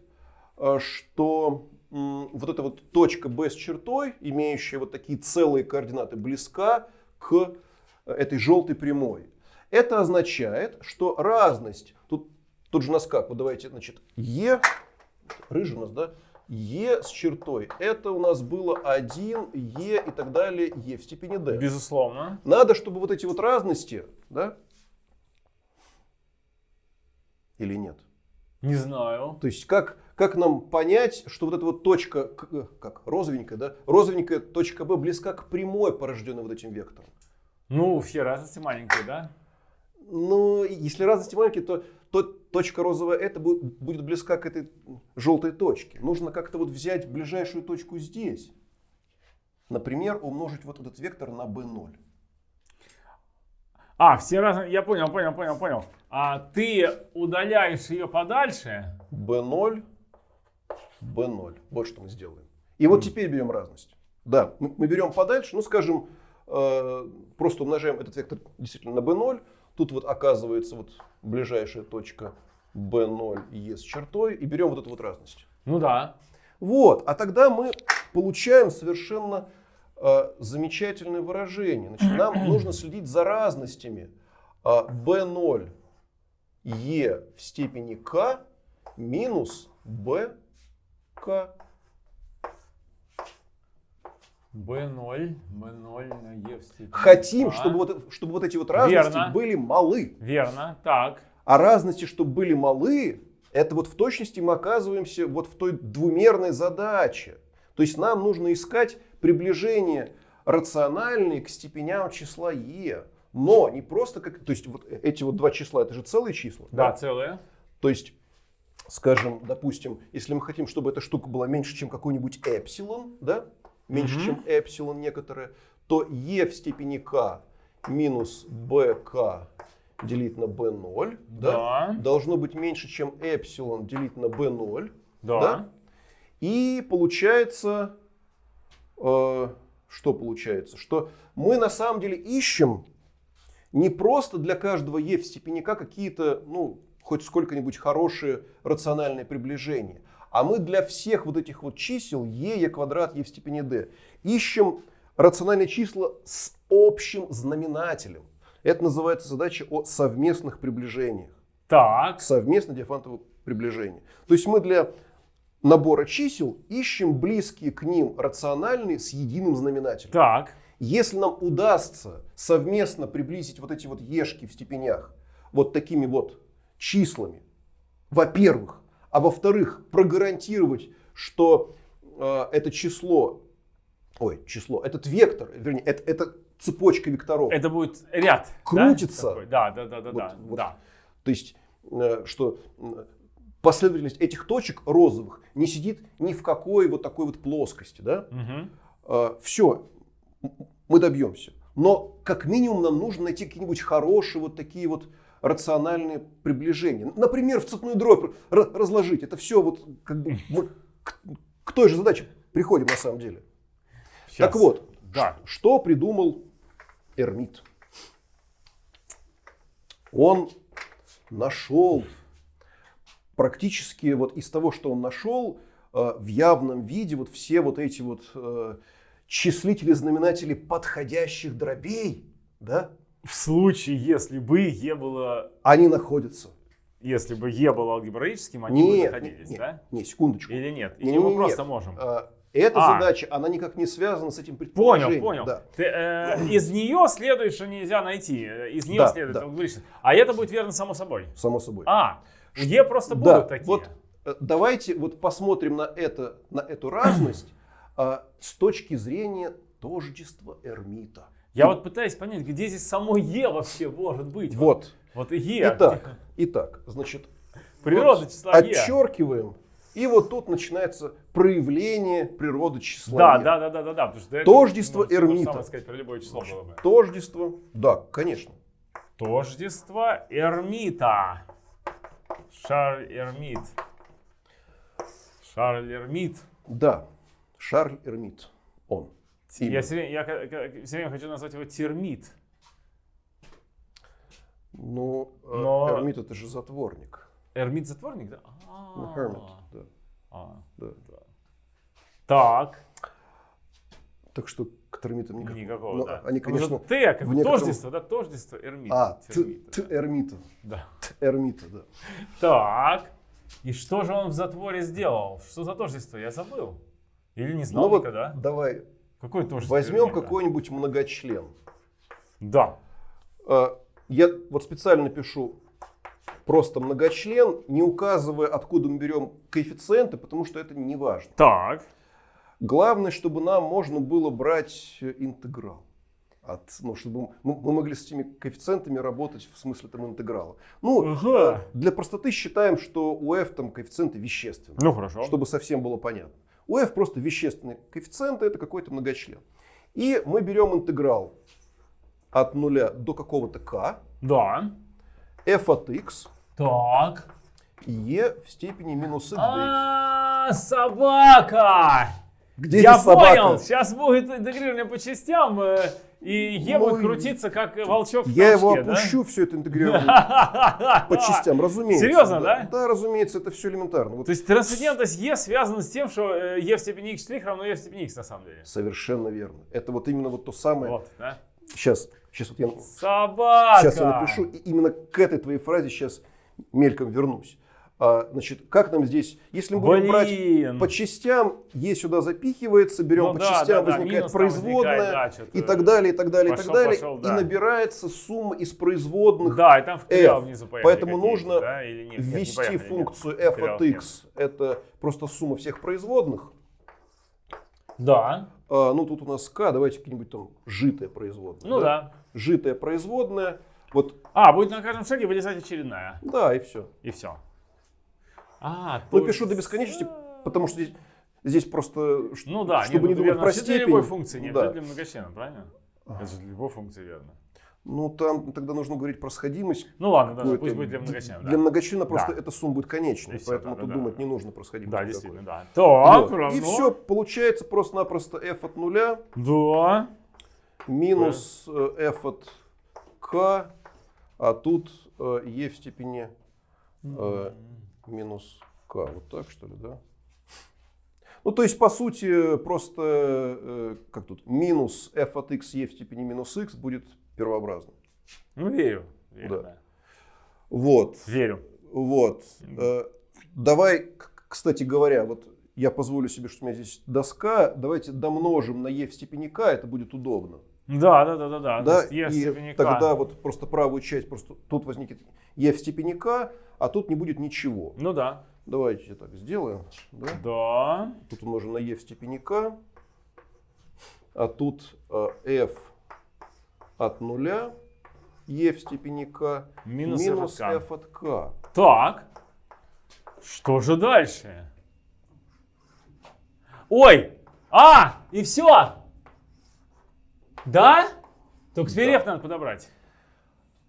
Speaker 2: э, что вот эта вот точка b с чертой, имеющая вот такие целые координаты, близка к э, этой желтой прямой. Это означает, что разность, тут, тут же у нас как, вот давайте, значит, e, рыжий у нас, да, e с чертой, это у нас было 1, e и так далее, e в степени d.
Speaker 1: Безусловно.
Speaker 2: Надо, чтобы вот эти вот разности, да, или нет?
Speaker 1: Не знаю.
Speaker 2: То есть как, как нам понять, что вот эта вот точка, э, как розовенькая, да, розовенькая точка B близка к прямой, порожденной вот этим вектором?
Speaker 1: Ну, все разности маленькие, да?
Speaker 2: Ну, если разности маленькие, то, то точка розовая это будет, будет близка к этой желтой точке. Нужно как-то вот взять ближайшую точку здесь. например, умножить вот этот вектор на b0.
Speaker 1: А, все разные. Я понял, понял, понял, понял. А ты удаляешь ее подальше.
Speaker 2: b0, b0. Вот что мы сделаем. И вот теперь берем разность. Да, мы, мы берем подальше, ну скажем, э, просто умножаем этот вектор действительно на b0. Тут вот оказывается вот ближайшая точка b0 e с чертой. И берем вот эту вот разность.
Speaker 1: Ну да.
Speaker 2: Вот, а тогда мы получаем совершенно э, замечательное выражение. Значит, нам нужно следить за разностями э, b0 e в степени k минус b k.
Speaker 1: B0, B0 на E в степени.
Speaker 2: Хотим,
Speaker 1: А.
Speaker 2: чтобы вот, чтобы вот эти вот разности
Speaker 1: Верно.
Speaker 2: были малы.
Speaker 1: Верно, так.
Speaker 2: А разности, чтобы были малы, это вот в точности мы оказываемся вот в той двумерной задаче. То есть нам нужно искать приближение рациональные к степеням числа e. Но не просто как... То есть вот эти вот два числа, это же целые числа.
Speaker 1: Да, целое.
Speaker 2: То есть, скажем, допустим, если мы хотим, чтобы эта штука была меньше, чем какой-нибудь эпсилон, да, меньше,
Speaker 1: Мгм.
Speaker 2: чем эпсилон некоторое, то e в степени k минус bk делить на b0 да,
Speaker 1: Да.
Speaker 2: должно быть меньше, чем эпсилон делить на b0.
Speaker 1: Да.
Speaker 2: Да? И получается, э, что получается? Что мы на самом деле ищем не просто для каждого e в степени k какие-то, ну, хоть сколько-нибудь хорошие рациональные приближения, а мы для всех вот этих вот чисел e, e квадрат, e в степени d ищем рациональные числа с общим знаменателем. Это называется задача о совместных приближениях
Speaker 1: Так.
Speaker 2: совместно диафантово приближение. То есть мы для набора чисел ищем близкие к ним рациональные с единым знаменателем.
Speaker 1: Так.
Speaker 2: Если нам удастся совместно приблизить вот эти вот ешки в степенях вот такими вот числами, во-первых, а во-вторых, прогарантировать, что э, это число, ой, число, этот вектор, вернее, это, это цепочка векторов,
Speaker 1: Это будет ряд. да,
Speaker 2: Крутится.
Speaker 1: такой? Да, да, да, да,
Speaker 2: Вот-
Speaker 1: да.
Speaker 2: вот.
Speaker 1: да.
Speaker 2: То есть, э, что последовательность этих точек розовых не сидит ни в какой вот такой вот плоскости, да?
Speaker 1: Мгм.
Speaker 2: все, мы добьемся. Но как минимум нам нужно найти какие-нибудь хорошие вот такие вот рациональные приближения. Например, в цепную дробь разложить. Это все вот как бы к, к той же задаче приходим на самом деле.
Speaker 1: Щас.
Speaker 2: Так вот,
Speaker 1: Да.
Speaker 2: что придумал Эрмит? Он нашел практически вот из того, что он нашел, э, в явном виде вот все вот эти вот э, числители, знаменатели подходящих дробей, да,
Speaker 1: В случае, если бы Е было,
Speaker 2: они находятся.
Speaker 1: если бы Е было алгебраическим, они бы
Speaker 2: Нет,
Speaker 1: находились,
Speaker 2: нет,
Speaker 1: да?
Speaker 2: не, секундочку.
Speaker 1: Или нет? Или
Speaker 2: Не-не-не,
Speaker 1: мы просто
Speaker 2: нет.
Speaker 1: можем?
Speaker 2: Э, Эта
Speaker 1: А.
Speaker 2: задача, она никак не связана с этим
Speaker 1: Понял,
Speaker 2: предположением.
Speaker 1: понял.
Speaker 2: Да.
Speaker 1: Ты, э, из нее следует, что нельзя найти. э, Из нее
Speaker 2: Да,
Speaker 1: следует
Speaker 2: да.
Speaker 1: алгебраически. А это будет верно само собой.
Speaker 2: Само собой.
Speaker 1: А, Е просто будут
Speaker 2: Да,
Speaker 1: такие.
Speaker 2: вот э, давайте вот посмотрим на, это, на эту разность а, с точки зрения тождества Эрмита.
Speaker 1: Я вот пытаюсь понять, где здесь само Е вообще может быть.
Speaker 2: Вот.
Speaker 1: Вот Е.
Speaker 2: Итак, итак, значит,
Speaker 1: Природа
Speaker 2: вот
Speaker 1: числа Е.
Speaker 2: отчеркиваем, и вот тут начинается проявление природы числа
Speaker 1: Да,
Speaker 2: Е.
Speaker 1: да, да, да, да, да. Потому что этого
Speaker 2: Тождество
Speaker 1: можно же
Speaker 2: Эрмита.
Speaker 1: самое сказать про любое число было бы.
Speaker 2: Тождество, да, конечно.
Speaker 1: Тождество Эрмита. Шарль Эрмит. Шарль Эрмит.
Speaker 2: Да, Шарль Эрмит, он.
Speaker 1: Я все я ка- всё время хочу назвать его термит.
Speaker 2: Ну, э,
Speaker 1: Но-
Speaker 2: Эрмит это же затворник.
Speaker 1: Эрмит затворник, да?
Speaker 2: Ну,
Speaker 1: А.
Speaker 2: hermit, да.
Speaker 1: А,
Speaker 2: Да.
Speaker 1: да. Так,
Speaker 2: Так что к термитам никакого.
Speaker 1: никакого,
Speaker 2: Ну,
Speaker 1: да.
Speaker 2: Они, конечно...
Speaker 1: Т, как
Speaker 2: в некотором-
Speaker 1: тождество, да, тождество Эрмит.
Speaker 2: А, т,
Speaker 1: термита,
Speaker 2: т
Speaker 1: да.
Speaker 2: Эрмита.
Speaker 1: Да.
Speaker 2: Т Эрмита, да.
Speaker 1: Так, и что же он в затворе сделал? Что за тождество? Я забыл. Или не знал
Speaker 2: Ну вот
Speaker 1: никогда.
Speaker 2: давай
Speaker 1: Какое тождество
Speaker 2: возьмем какой-нибудь многочлен.
Speaker 1: Да.
Speaker 2: А, Я вот специально пишу просто многочлен, не указывая, откуда мы берем коэффициенты, потому что это не важно.
Speaker 1: Так.
Speaker 2: Главное, чтобы нам можно было брать интеграл. От, ну, чтобы мы, мы могли с этими коэффициентами работать в смысле там интеграла. Ну,
Speaker 1: Ага.
Speaker 2: для простоты считаем, что у f там коэффициенты вещественные,
Speaker 1: Ну хорошо.
Speaker 2: чтобы совсем было понятно. У f просто вещественный коэффициент, это какой-то многочлен. И мы берем интеграл от нуля до какого-то k,
Speaker 1: Да.
Speaker 2: f от x,
Speaker 1: Так.
Speaker 2: e в степени минус x dx.
Speaker 1: А, собака!
Speaker 2: Где
Speaker 1: Я понял, сейчас будет интегрирование по частям, э, и Е
Speaker 2: Ну,
Speaker 1: будет крутиться, как волчок в
Speaker 2: Я его
Speaker 1: толчке, да?
Speaker 2: опущу, все это интегрировано по частям, разумеется.
Speaker 1: Серьезно, да?
Speaker 2: Да, разумеется, это все элементарно.
Speaker 1: То есть трансцендентность Е связана с тем, что э, Е в степени x' равно Е в степени x на самом деле.
Speaker 2: Совершенно верно. Это вот именно вот то самое.
Speaker 1: Вот, да?
Speaker 2: Сейчас, сейчас вот я,
Speaker 1: Собака!
Speaker 2: сейчас я напишу, и именно к этой твоей фразе сейчас мельком вернусь. А, значит, как нам здесь, если мы будем брать
Speaker 1: Блин!
Speaker 2: по частям, Е сюда запихивается, берем
Speaker 1: Ну
Speaker 2: по
Speaker 1: да,
Speaker 2: частям,
Speaker 1: да, да,
Speaker 2: возникает производная,
Speaker 1: возникает, да,
Speaker 2: и так далее, и так далее, и
Speaker 1: пошел,
Speaker 2: так далее.
Speaker 1: пошел,
Speaker 2: И
Speaker 1: да.
Speaker 2: набирается сумма из производных
Speaker 1: Да, и там в
Speaker 2: F.
Speaker 1: внизу
Speaker 2: Поэтому нужно
Speaker 1: да, или нет? Нет, не
Speaker 2: ввести
Speaker 1: поехали, нет.
Speaker 2: функцию f от
Speaker 1: нет.
Speaker 2: x. Это просто сумма всех производных.
Speaker 1: Да,
Speaker 2: А, ну, тут у нас k, давайте какие-нибудь там житая производная.
Speaker 1: ну да.
Speaker 2: Житая производная. Вот,
Speaker 1: А, будет на каждом шаге вылезать очередная.
Speaker 2: да, и все.
Speaker 1: И все. А,
Speaker 2: Ну,
Speaker 1: то
Speaker 2: пишу до бесконечности, потому что здесь, здесь просто,
Speaker 1: Ну да,
Speaker 2: чтобы не
Speaker 1: ну,
Speaker 2: думать про
Speaker 1: вообще для
Speaker 2: степень.
Speaker 1: любой функции, не
Speaker 2: Да.
Speaker 1: для многочлена, правильно? Это же для любой функции верно.
Speaker 2: Ну, там тогда нужно говорить про сходимость.
Speaker 1: Ну ладно, да, пусть будет для многочлена.
Speaker 2: Для
Speaker 1: да.
Speaker 2: многочлена просто
Speaker 1: Да.
Speaker 2: эта сумма будет конечной,
Speaker 1: всё,
Speaker 2: поэтому
Speaker 1: да,
Speaker 2: тут
Speaker 1: да,
Speaker 2: думать
Speaker 1: да.
Speaker 2: не нужно про сходимость.
Speaker 1: Да,
Speaker 2: никакой.
Speaker 1: действительно, да. Так,
Speaker 2: Вот.
Speaker 1: равно.
Speaker 2: И все, получается просто-напросто f от нуля
Speaker 1: Да.
Speaker 2: минус э, f от k, а тут э, e в степени э, минус k. Вот так, что ли, да? Ну, то есть, по сути, просто, э, как тут, минус f от x e в степени минус x будет первообразным.
Speaker 1: Ну, верю. верю
Speaker 2: Да.
Speaker 1: да.
Speaker 2: Вот,
Speaker 1: Верю.
Speaker 2: вот. Э, давай, кстати говоря, вот я позволю себе, что у меня здесь доска, давайте домножим на e в степени k, это будет удобно.
Speaker 1: Да, да, да, да, да.
Speaker 2: Да,
Speaker 1: в
Speaker 2: и тогда вот просто правую часть, просто тут возникнет e в степени k, а тут не будет ничего.
Speaker 1: Ну да.
Speaker 2: Давайте так сделаем. Да?
Speaker 1: Да.
Speaker 2: Тут умножим на e в степени k, а тут э, f от нуля, e в степени k,
Speaker 1: Минус
Speaker 2: минус
Speaker 1: f от
Speaker 2: f от k.
Speaker 1: Так. Что же дальше? Ой! А! И все! Да? Только теперь
Speaker 2: Да.
Speaker 1: Надо подобрать.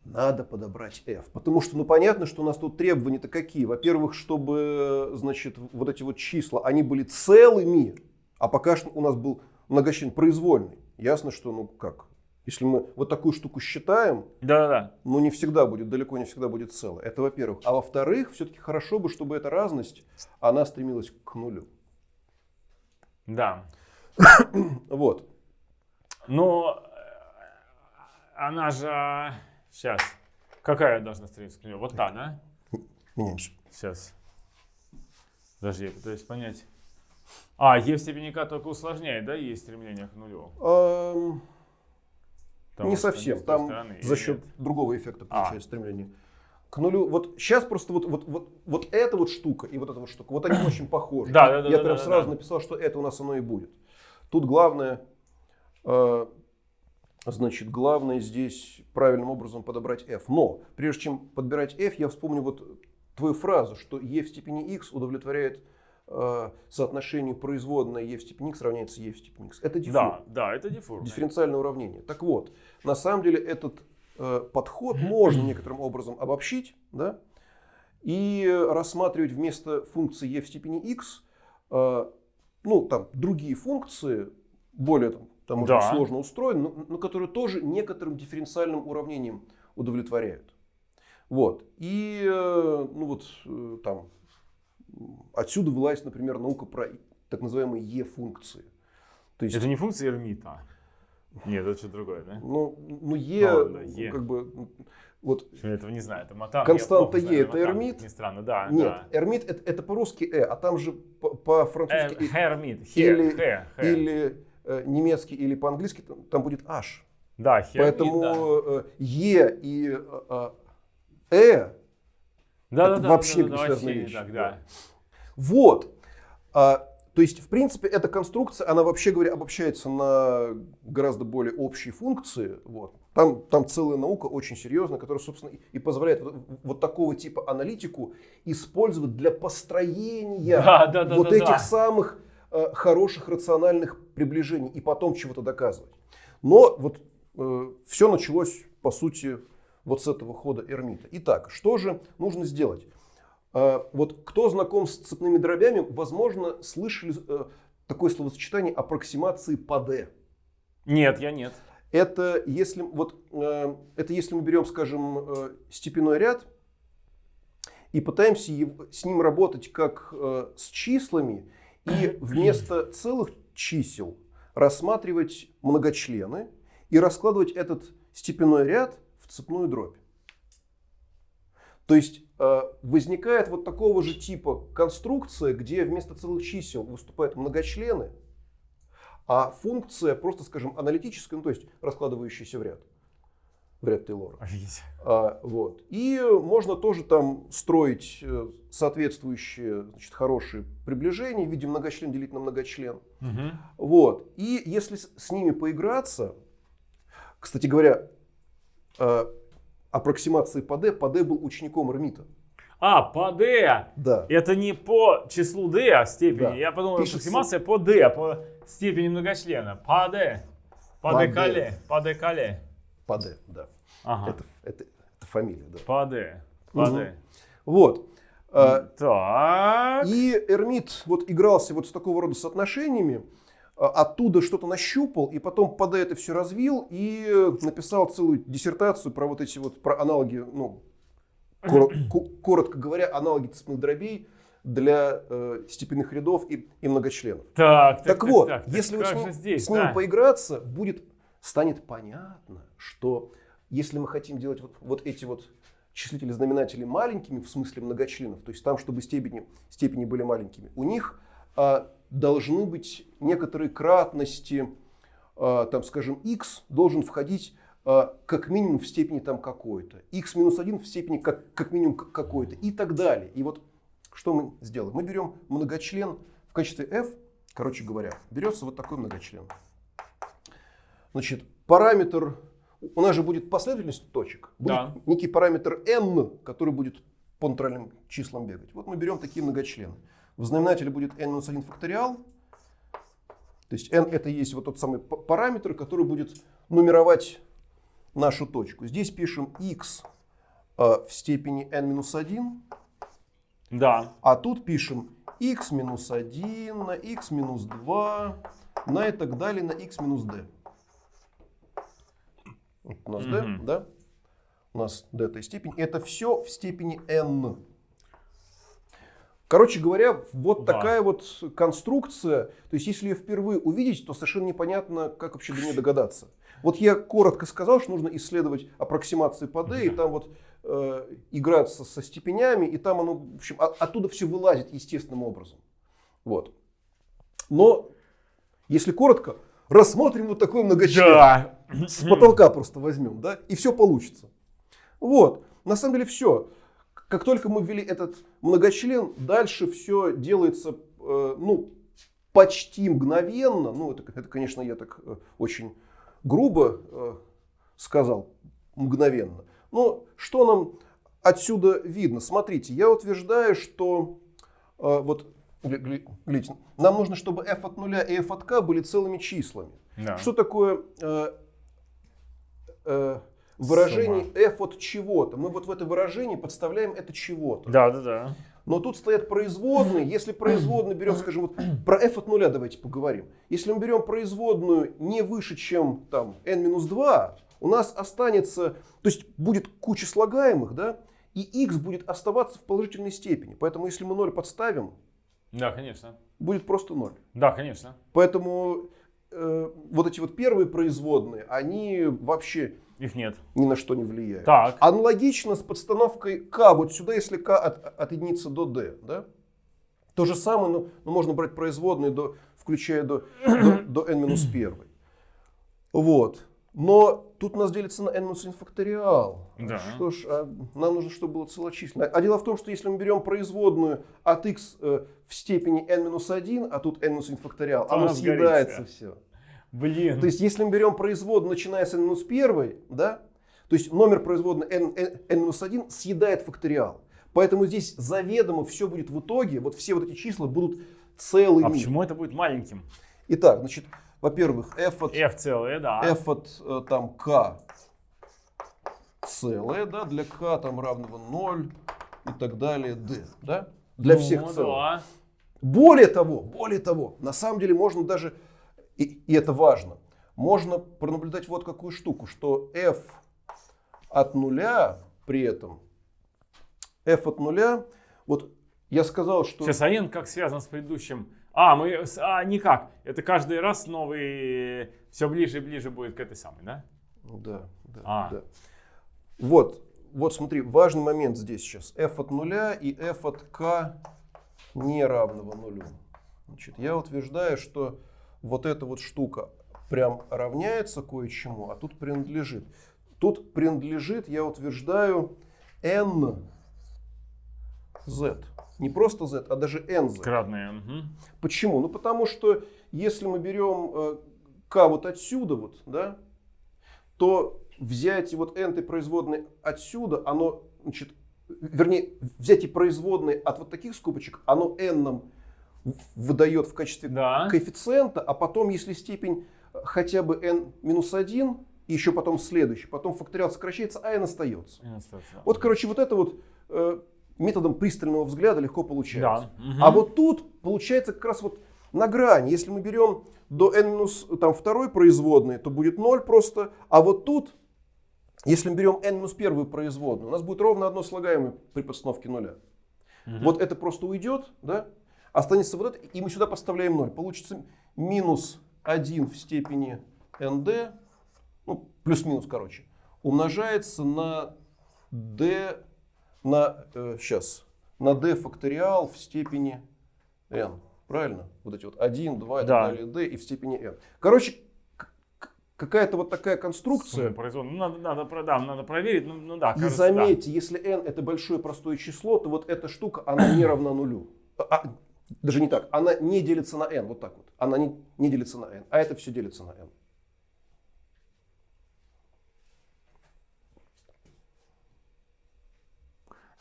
Speaker 2: Надо подобрать f. Потому что, ну, понятно, что у нас тут требования-то какие. Во-первых, чтобы, значит, вот эти вот числа, они были целыми, а пока что у нас был многочлен произвольный. Ясно, что, ну, как, если мы вот такую штуку считаем,
Speaker 1: Да-да-да.
Speaker 2: ну, не всегда будет, далеко не всегда будет целое. Это во-первых. А во-вторых, все-таки хорошо бы, чтобы эта разность, она стремилась к нулю.
Speaker 1: Да.
Speaker 2: Вот.
Speaker 1: Но э, она же... Сейчас. Какая должна стремиться к нему? Вот та, да?
Speaker 2: Меняемся.
Speaker 1: Сейчас. Подожди, я пытаюсь понять. А, Е в степени К только усложняет, да, есть стремление к нулю?
Speaker 2: Ам,
Speaker 1: Потому
Speaker 2: не совсем. Там
Speaker 1: стороны,
Speaker 2: за счет
Speaker 1: нет?
Speaker 2: другого эффекта
Speaker 1: А.
Speaker 2: получается стремление. К нулю. Вот сейчас просто вот, вот, вот, вот эта вот штука и вот эта вот штука, вот они очень похожи.
Speaker 1: Да, да, да,
Speaker 2: Я
Speaker 1: да,
Speaker 2: прям
Speaker 1: да,
Speaker 2: сразу
Speaker 1: да.
Speaker 2: написал, что это у нас оно и будет. Тут главное, э, значит, главное здесь правильным образом подобрать f. Но прежде чем подбирать f, я вспомню вот твою фразу, что e в степени x удовлетворяет э, соотношению производной e в степени x равняется e в степени x. Это диффур.
Speaker 1: Да, да, это диффур.
Speaker 2: Дифференциальное уравнение. Так вот, на самом деле этот э, подход можно некоторым образом обобщить, да, и рассматривать вместо функции e в степени x, э, ну, там, другие функции, более там, там может быть,
Speaker 1: Да.
Speaker 2: сложно устроены, но, но которые тоже некоторым дифференциальным уравнением удовлетворяют. Вот. И, э, ну вот, э, там, отсюда вылазит, например, наука про так называемые e-функции. То есть,
Speaker 1: Это не функция Эрмита. Нет, это что-то другое, да?
Speaker 2: Ну, ну Е,
Speaker 1: ладно,
Speaker 2: ну,
Speaker 1: Е.
Speaker 2: как бы, вот,
Speaker 1: Я этого не знаю, это Матан.
Speaker 2: Константа Е это
Speaker 1: Матан,
Speaker 2: Эрмит?
Speaker 1: ни странно, да.
Speaker 2: нет,
Speaker 1: да.
Speaker 2: Эрмит это, это по-русски Э, а там же по-
Speaker 1: Э,
Speaker 2: по-французски и-
Speaker 1: Хермит,
Speaker 2: или,
Speaker 1: хе, хе, хе.
Speaker 2: или э, немецкий, или по-английски там, будет H.
Speaker 1: Да, хермит,
Speaker 2: Поэтому
Speaker 1: да.
Speaker 2: э, Е и э, э,
Speaker 1: Да,
Speaker 2: это
Speaker 1: да,
Speaker 2: вообще
Speaker 1: да, да, не
Speaker 2: вещи,
Speaker 1: так,
Speaker 2: да. Вот. А, то есть, в принципе, эта конструкция, она вообще говоря, обобщается на гораздо более общие функции. Вот. Там, там целая наука очень серьезная, которая, собственно, и- и позволяет вот, вот такого типа аналитику использовать для построения
Speaker 1: Да, да, да,
Speaker 2: вот
Speaker 1: да,
Speaker 2: этих
Speaker 1: да.
Speaker 2: самых э, хороших рациональных приближений и потом чего-то доказывать. Но вот э, все началось, по сути, вот с этого хода Эрмита. Итак, что же нужно сделать? Э, вот кто знаком с цепными дробями, возможно, слышали э, такое словосочетание аппроксимации по D.
Speaker 1: Нет, я нет.
Speaker 2: Это если, вот, э, это если мы берем, скажем, э, степенной ряд и пытаемся его, с ним работать как э, с числами, и вместо целых чисел рассматривать многочлены и раскладывать этот степенной ряд в цепную дробь. То есть э, возникает вот такого же типа конструкция, где вместо целых чисел выступают многочлены, а функция просто, скажем, аналитическая, ну, то есть раскладывающаяся в ряд, в ряд Тейлора.
Speaker 1: Офигеть.
Speaker 2: А, вот. И можно тоже там строить э, соответствующие значит, хорошие приближения в виде многочлен делить на многочлен.
Speaker 1: Мгм.
Speaker 2: Вот. И если с, ними поиграться, кстати говоря, э, аппроксимации по D, D был учеником Эрмита.
Speaker 1: А, по D.
Speaker 2: Да.
Speaker 1: Это не по числу D, а степени.
Speaker 2: Да.
Speaker 1: Я подумал,
Speaker 2: Пишется-
Speaker 1: аппроксимация по D, по степени многочлена. По D. По
Speaker 2: По
Speaker 1: декале. По декале.
Speaker 2: По D, да.
Speaker 1: Ага.
Speaker 2: Это, это, это фамилия, да.
Speaker 1: По
Speaker 2: Мгм.
Speaker 1: D.
Speaker 2: Вот. Э,
Speaker 1: Так.
Speaker 2: И Эрмит вот игрался вот с такого рода соотношениями, а, оттуда что-то нащупал, и потом под это все развил и написал целую диссертацию про вот эти вот про аналоги, ну, кор- ко- коротко говоря, аналоги цепных дробей для э, степенных рядов и, и многочленов.
Speaker 1: Так,
Speaker 2: Так, вот,
Speaker 1: так, так,
Speaker 2: если вот
Speaker 1: как
Speaker 2: с ним,
Speaker 1: здесь,
Speaker 2: с ним
Speaker 1: да?
Speaker 2: поиграться, будет, станет понятно, что если мы хотим делать вот, вот эти вот числители знаменатели маленькими, в смысле многочленов, то есть там, чтобы степени, степени были маленькими, у них а, должны быть некоторые кратности, а, там, скажем, x должен входить а, как минимум в степени там какой-то, x минус 1 в степени как, как минимум какой-то и так далее. И вот что мы сделаем? Мы берем многочлен в качестве f, короче говоря, берется вот такой многочлен. Значит, параметр, у нас же будет последовательность точек, будет
Speaker 1: Да.
Speaker 2: некий параметр n, который будет по натуральным числам бегать. Вот мы берем такие многочлены. В знаменателе будет n-1 факториал, то есть n это есть вот тот самый параметр, который будет нумеровать нашу точку. Здесь пишем x э, в степени n-1,
Speaker 1: Да.
Speaker 2: а тут пишем x минус 1 на x минус 2 на и так далее на x минус d. Вот у нас d,
Speaker 1: Мгм.
Speaker 2: да? У нас d это степень. Это все в степени n. Короче говоря, вот
Speaker 1: Да.
Speaker 2: такая вот конструкция. То есть, если ее впервые увидеть, то совершенно непонятно, как вообще до нее догадаться. Вот я коротко сказал, что нужно исследовать аппроксимации по D, и там вот э, играться со степенями, и там оно, в общем, от- оттуда все вылазит естественным образом. Вот. Но, если коротко, рассмотрим вот такой многочлен.
Speaker 1: Да.
Speaker 2: С потолка просто возьмем, да, и все получится. Вот. На самом деле все. Как только мы ввели этот многочлен, дальше все делается, э, ну, почти мгновенно. Ну, это, это, конечно, я так э, очень грубо э, сказал, мгновенно. Но что нам отсюда видно? Смотрите, я утверждаю, что э, вот гля- гля- глядите, нам нужно, чтобы f от нуля и f от k были целыми числами.
Speaker 1: Да.
Speaker 2: Что такое э, э, выражение f от чего-то? Мы вот в это выражение подставляем это чего-то.
Speaker 1: Да, да, да.
Speaker 2: Но тут стоят производные. Если производную берем, скажем, вот про f от нуля давайте поговорим. Если мы берем производную не выше, чем там n-2, у нас останется, то есть будет куча слагаемых, да, и x будет оставаться в положительной степени. Поэтому если мы 0 подставим,
Speaker 1: Да, конечно.
Speaker 2: будет просто 0.
Speaker 1: Да, конечно.
Speaker 2: Поэтому э, вот эти вот первые производные, они вообще
Speaker 1: Их нет.
Speaker 2: ни на что не влияют.
Speaker 1: Так.
Speaker 2: Аналогично с подстановкой k вот сюда, если k от, от единицы до d. Да? То же самое, ну, ну, можно брать производные, до, включая до, до, до n-1. Вот. Но тут у нас делится на n-1 факториал.
Speaker 1: Да.
Speaker 2: Что ж, а нам нужно, чтобы было целочисленно. А дело в том, что если мы берем производную от x э, в степени n-1, а тут n-1 факториал,
Speaker 1: То
Speaker 2: оно съедается все.
Speaker 1: Блин.
Speaker 2: То есть, если мы берем производную, начиная с n-1, да, то есть номер производной n, n, n-1 съедает факториал. Поэтому здесь заведомо все будет в итоге, вот все вот эти числа будут целый
Speaker 1: А почему это будет маленьким?
Speaker 2: Итак, значит, во-первых, f от,
Speaker 1: F целое, да.
Speaker 2: f от э, там k целое, да, для k там равного 0 и так далее, d, да, для
Speaker 1: Ну,
Speaker 2: всех целых.
Speaker 1: да.
Speaker 2: Более того, более того, на самом деле можно даже, и, и это важно, можно пронаблюдать вот какую штуку, что f от нуля при этом, f от нуля, вот я сказал, что...
Speaker 1: Сейчас, а n как связан с предыдущим? А, мы, а, никак. Это каждый раз новый, все ближе и ближе будет к этой самой, да?
Speaker 2: Да, да,
Speaker 1: А.
Speaker 2: да. Вот, вот смотри, важный момент здесь сейчас. f от нуля и f от k не равного нулю. Значит, я утверждаю, что вот эта вот штука прям равняется кое-чему, а тут принадлежит. Тут принадлежит, я утверждаю, n z. Не просто z, а даже nz.
Speaker 1: Кратное. мгм.
Speaker 2: Почему? Ну потому что если мы берем э, k вот отсюда вот, да, то взятие вот n производной отсюда, оно, значит, вернее, взятие производной от вот таких скобочек, оно n нам выдает в качестве
Speaker 1: Да.
Speaker 2: коэффициента, а потом, если степень э, хотя бы n минус 1, и еще потом следующий, потом факториал сокращается, а n остается.
Speaker 1: N остается.
Speaker 2: Вот, короче, вот это вот э, методом пристального взгляда легко получается.
Speaker 1: Да. мгм.
Speaker 2: А вот тут получается как раз вот на грани. Если мы берем до n минус там, второй производной, то будет 0 просто. А вот тут, если мы берем n минус первую производную, у нас будет ровно одно слагаемое при подстановке нуля.
Speaker 1: Мгм.
Speaker 2: Вот это просто уйдет, да? Останется вот это, и мы сюда подставляем 0. Получится минус 1 в степени nd, ну, плюс-минус, короче, умножается на d, на, сейчас, на d факториал в степени n. Правильно? Вот эти вот 1, 2 и
Speaker 1: Да.
Speaker 2: так далее, d и в степени n. Короче, какая-то вот такая конструкция.
Speaker 1: Ну, надо, надо, да, надо проверить. Ну, ну да,
Speaker 2: И
Speaker 1: кажется, да.
Speaker 2: заметьте, если n это большое простое число, то вот эта штука, она не равна нулю. А, даже не так, она не делится на n, вот так вот. Она не, не делится на n, а это все делится на n.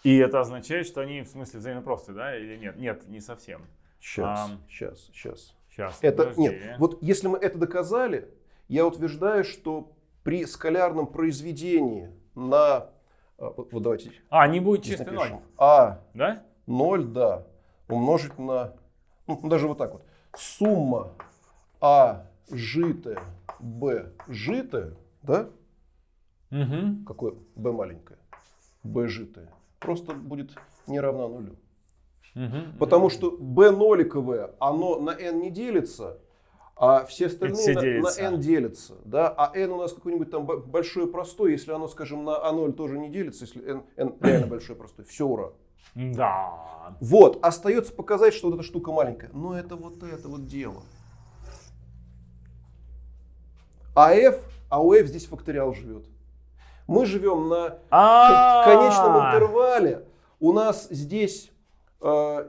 Speaker 1: И это означает, что они в смысле взаимопросты, да, или нет? Нет, не совсем.
Speaker 2: Сейчас,
Speaker 1: Ам.
Speaker 2: сейчас, сейчас.
Speaker 1: Сейчас.
Speaker 2: Это,
Speaker 1: подожди.
Speaker 2: нет, вот если мы это доказали, я утверждаю, что при скалярном произведении на, а, вот, вот давайте
Speaker 1: А, не будет чистый
Speaker 2: напишем,
Speaker 1: ноль,
Speaker 2: а
Speaker 1: да?
Speaker 2: 0, да, умножить на, ну, даже вот так вот, сумма а житое, б житое, да,
Speaker 1: Угу.
Speaker 2: какое b маленькое, b житое, просто будет не равна нулю. Потому что b ноликовое, оно на n не делится, а все остальные
Speaker 1: все
Speaker 2: на, на n делятся. Да? А n у нас какой-нибудь там б- большой простой, если оно, скажем, на a0 тоже не делится, если n, n реально большой простой, все ура.
Speaker 1: Да.
Speaker 2: Вот, остается показать, что вот эта штука маленькая. Но это вот это вот дело. А f, а у f здесь факториал живет. Мы живем на
Speaker 1: А,
Speaker 2: конечном интервале. У нас здесь э,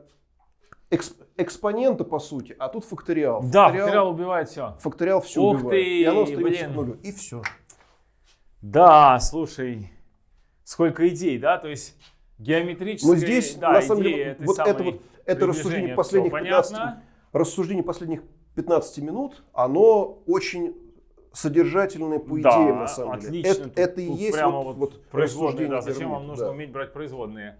Speaker 2: экс- экспоненты, по сути, а тут факториал.
Speaker 1: Да, факториал убивает все.
Speaker 2: факториал все
Speaker 1: Ух
Speaker 2: убивает.
Speaker 1: ты,
Speaker 2: и оно
Speaker 1: блин.
Speaker 2: к нулю. И все.
Speaker 1: Да, слушай, сколько идей, да? То есть геометрические,
Speaker 2: Но здесь,
Speaker 1: да,
Speaker 2: на самом
Speaker 1: идеи
Speaker 2: деле, вот это вот это рассуждение последних
Speaker 1: всё
Speaker 2: 15,
Speaker 1: понятно.
Speaker 2: рассуждение последних 15 минут, оно очень содержательное по
Speaker 1: Да,
Speaker 2: идее, на самом
Speaker 1: отлично.
Speaker 2: деле. Это,
Speaker 1: Тут-
Speaker 2: это и есть
Speaker 1: прямо
Speaker 2: вот,
Speaker 1: вот, производные, да, зачем вам нужно
Speaker 2: да.
Speaker 1: уметь брать производные.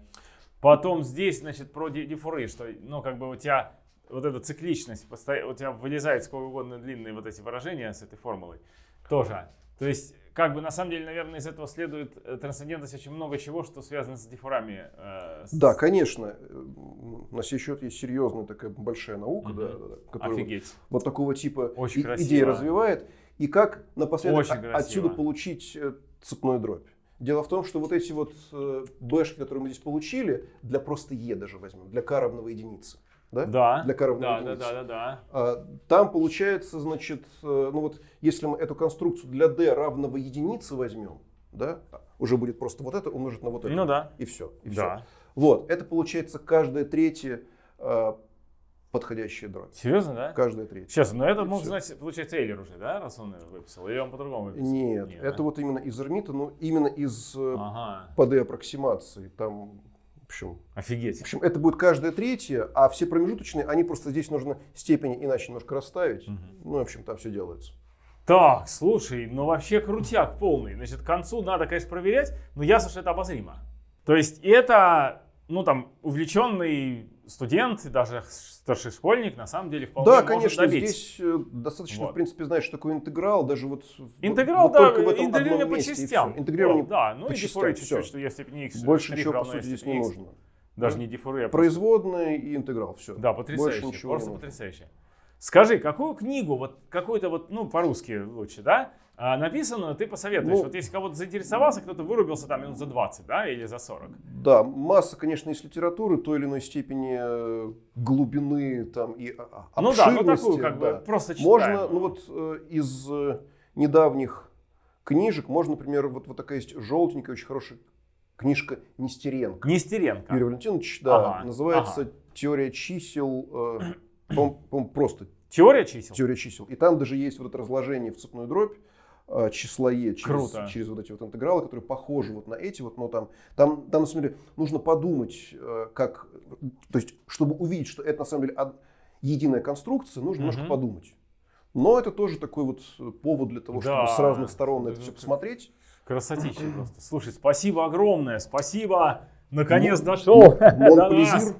Speaker 1: Потом здесь, значит, про ди- дифуры, что, ну, как бы у тебя вот эта цикличность, у тебя вылезает сколько угодно длинные вот эти выражения с этой формулой тоже. То есть, как бы, на самом деле, наверное, из этого следует э, трансцендентность очень много чего, что связано с дифурами. э, с-
Speaker 2: Да, конечно. На сей счет есть серьезная такая большая наука,
Speaker 1: Мгм.
Speaker 2: да, которая вот- вот такого типа
Speaker 1: Очень
Speaker 2: и-
Speaker 1: красиво.
Speaker 2: идеи развивает. И как напоследок
Speaker 1: Очень красиво.
Speaker 2: отсюда получить э, цепную дробь. Дело в том, что вот эти вот э, бэшки, которые мы здесь получили, для просто Е даже возьмем, для К равного единицы. Да?
Speaker 1: Да,
Speaker 2: Для К равного
Speaker 1: да, да,
Speaker 2: единице.
Speaker 1: да, да, да.
Speaker 2: А, Там получается, значит, э, ну вот, если мы эту конструкцию для d равного единице возьмем, да, уже будет просто вот это умножить на вот это.
Speaker 1: Ну да.
Speaker 2: И все. И
Speaker 1: Да.
Speaker 2: все. Вот, это получается каждая третья подходящая дробь.
Speaker 1: Серьезно, да?
Speaker 2: Каждая третья.
Speaker 1: Сейчас, но это
Speaker 2: И
Speaker 1: мог
Speaker 2: всё.
Speaker 1: знать, получается, Эйлер уже, да, раз он выписал? Или он по-другому выписал?
Speaker 2: Нет,
Speaker 1: Нет,
Speaker 2: это
Speaker 1: да?
Speaker 2: вот именно из Эрмита, но именно из э,
Speaker 1: Ага.
Speaker 2: ПД аппроксимации. Там В общем,
Speaker 1: Офигеть.
Speaker 2: в общем, это будет каждая третья, а все промежуточные, они просто здесь нужно степени иначе немножко расставить. Ну, в общем, там все делается.
Speaker 1: Так, слушай, ну вообще крутяк полный. Значит, к концу надо, конечно, проверять, но ясно, что это обозримо. То есть это, ну там, увлеченный студент, даже старший школьник, на самом деле, вполне
Speaker 2: Да,
Speaker 1: может
Speaker 2: конечно,
Speaker 1: добить.
Speaker 2: здесь э, достаточно,
Speaker 1: Вот.
Speaker 2: в принципе, знать, что такое интеграл, даже вот,
Speaker 1: Интеграл,
Speaker 2: вот
Speaker 1: да,
Speaker 2: только в этом
Speaker 1: интегрирование по частям.
Speaker 2: Интегрирование
Speaker 1: Вот, да, ну
Speaker 2: по
Speaker 1: и
Speaker 2: частям,
Speaker 1: чуть-чуть, что в степени x.
Speaker 2: Больше ничего, по сути, здесь не нужно.
Speaker 1: Даже
Speaker 2: Да.
Speaker 1: не дифуры, а
Speaker 2: Производные и интеграл, все.
Speaker 1: Да, потрясающе,
Speaker 2: Больше ничего
Speaker 1: просто потрясающе. Скажи, какую книгу, вот какую-то вот, ну, по-русски лучше, да, а, написанную ты посоветуешь?
Speaker 2: Ну,
Speaker 1: вот если кого-то заинтересовался, кто-то вырубился там минут за 20, да, или за 40.
Speaker 2: Да, масса, конечно, из литературы той или иной степени э, глубины там и а,
Speaker 1: Ну да, ну
Speaker 2: обширности,
Speaker 1: такую как бы
Speaker 2: да.
Speaker 1: просто
Speaker 2: Можно,
Speaker 1: читаемую.
Speaker 2: ну вот э, из э, недавних книжек, можно, например, вот, вот такая есть желтенькая, очень хорошая книжка Нестеренко.
Speaker 1: Нестеренко.
Speaker 2: Юрий Валентинович, да,
Speaker 1: Ага,
Speaker 2: называется
Speaker 1: ага.
Speaker 2: «Теория чисел», э, по-моему, просто
Speaker 1: Теория чисел?
Speaker 2: «Теория чисел». И там даже есть вот это разложение в цепную дробь, э, числа е через,
Speaker 1: Круто.
Speaker 2: через вот эти вот интегралы, которые похожи вот на эти вот, но там, там, там на самом деле нужно подумать, э, как, то есть, чтобы увидеть, что это на самом деле единая конструкция, нужно
Speaker 1: Мгм.
Speaker 2: немножко подумать. Но это тоже такой вот э, повод для того, чтобы
Speaker 1: Да.
Speaker 2: с разных сторон это
Speaker 1: Это
Speaker 2: все посмотреть.
Speaker 1: Красотища просто. Слушай, спасибо огромное, спасибо. Наконец
Speaker 2: М-
Speaker 1: дошел
Speaker 2: м-
Speaker 1: до нас.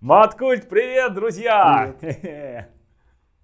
Speaker 1: Маткульт, привет, друзья!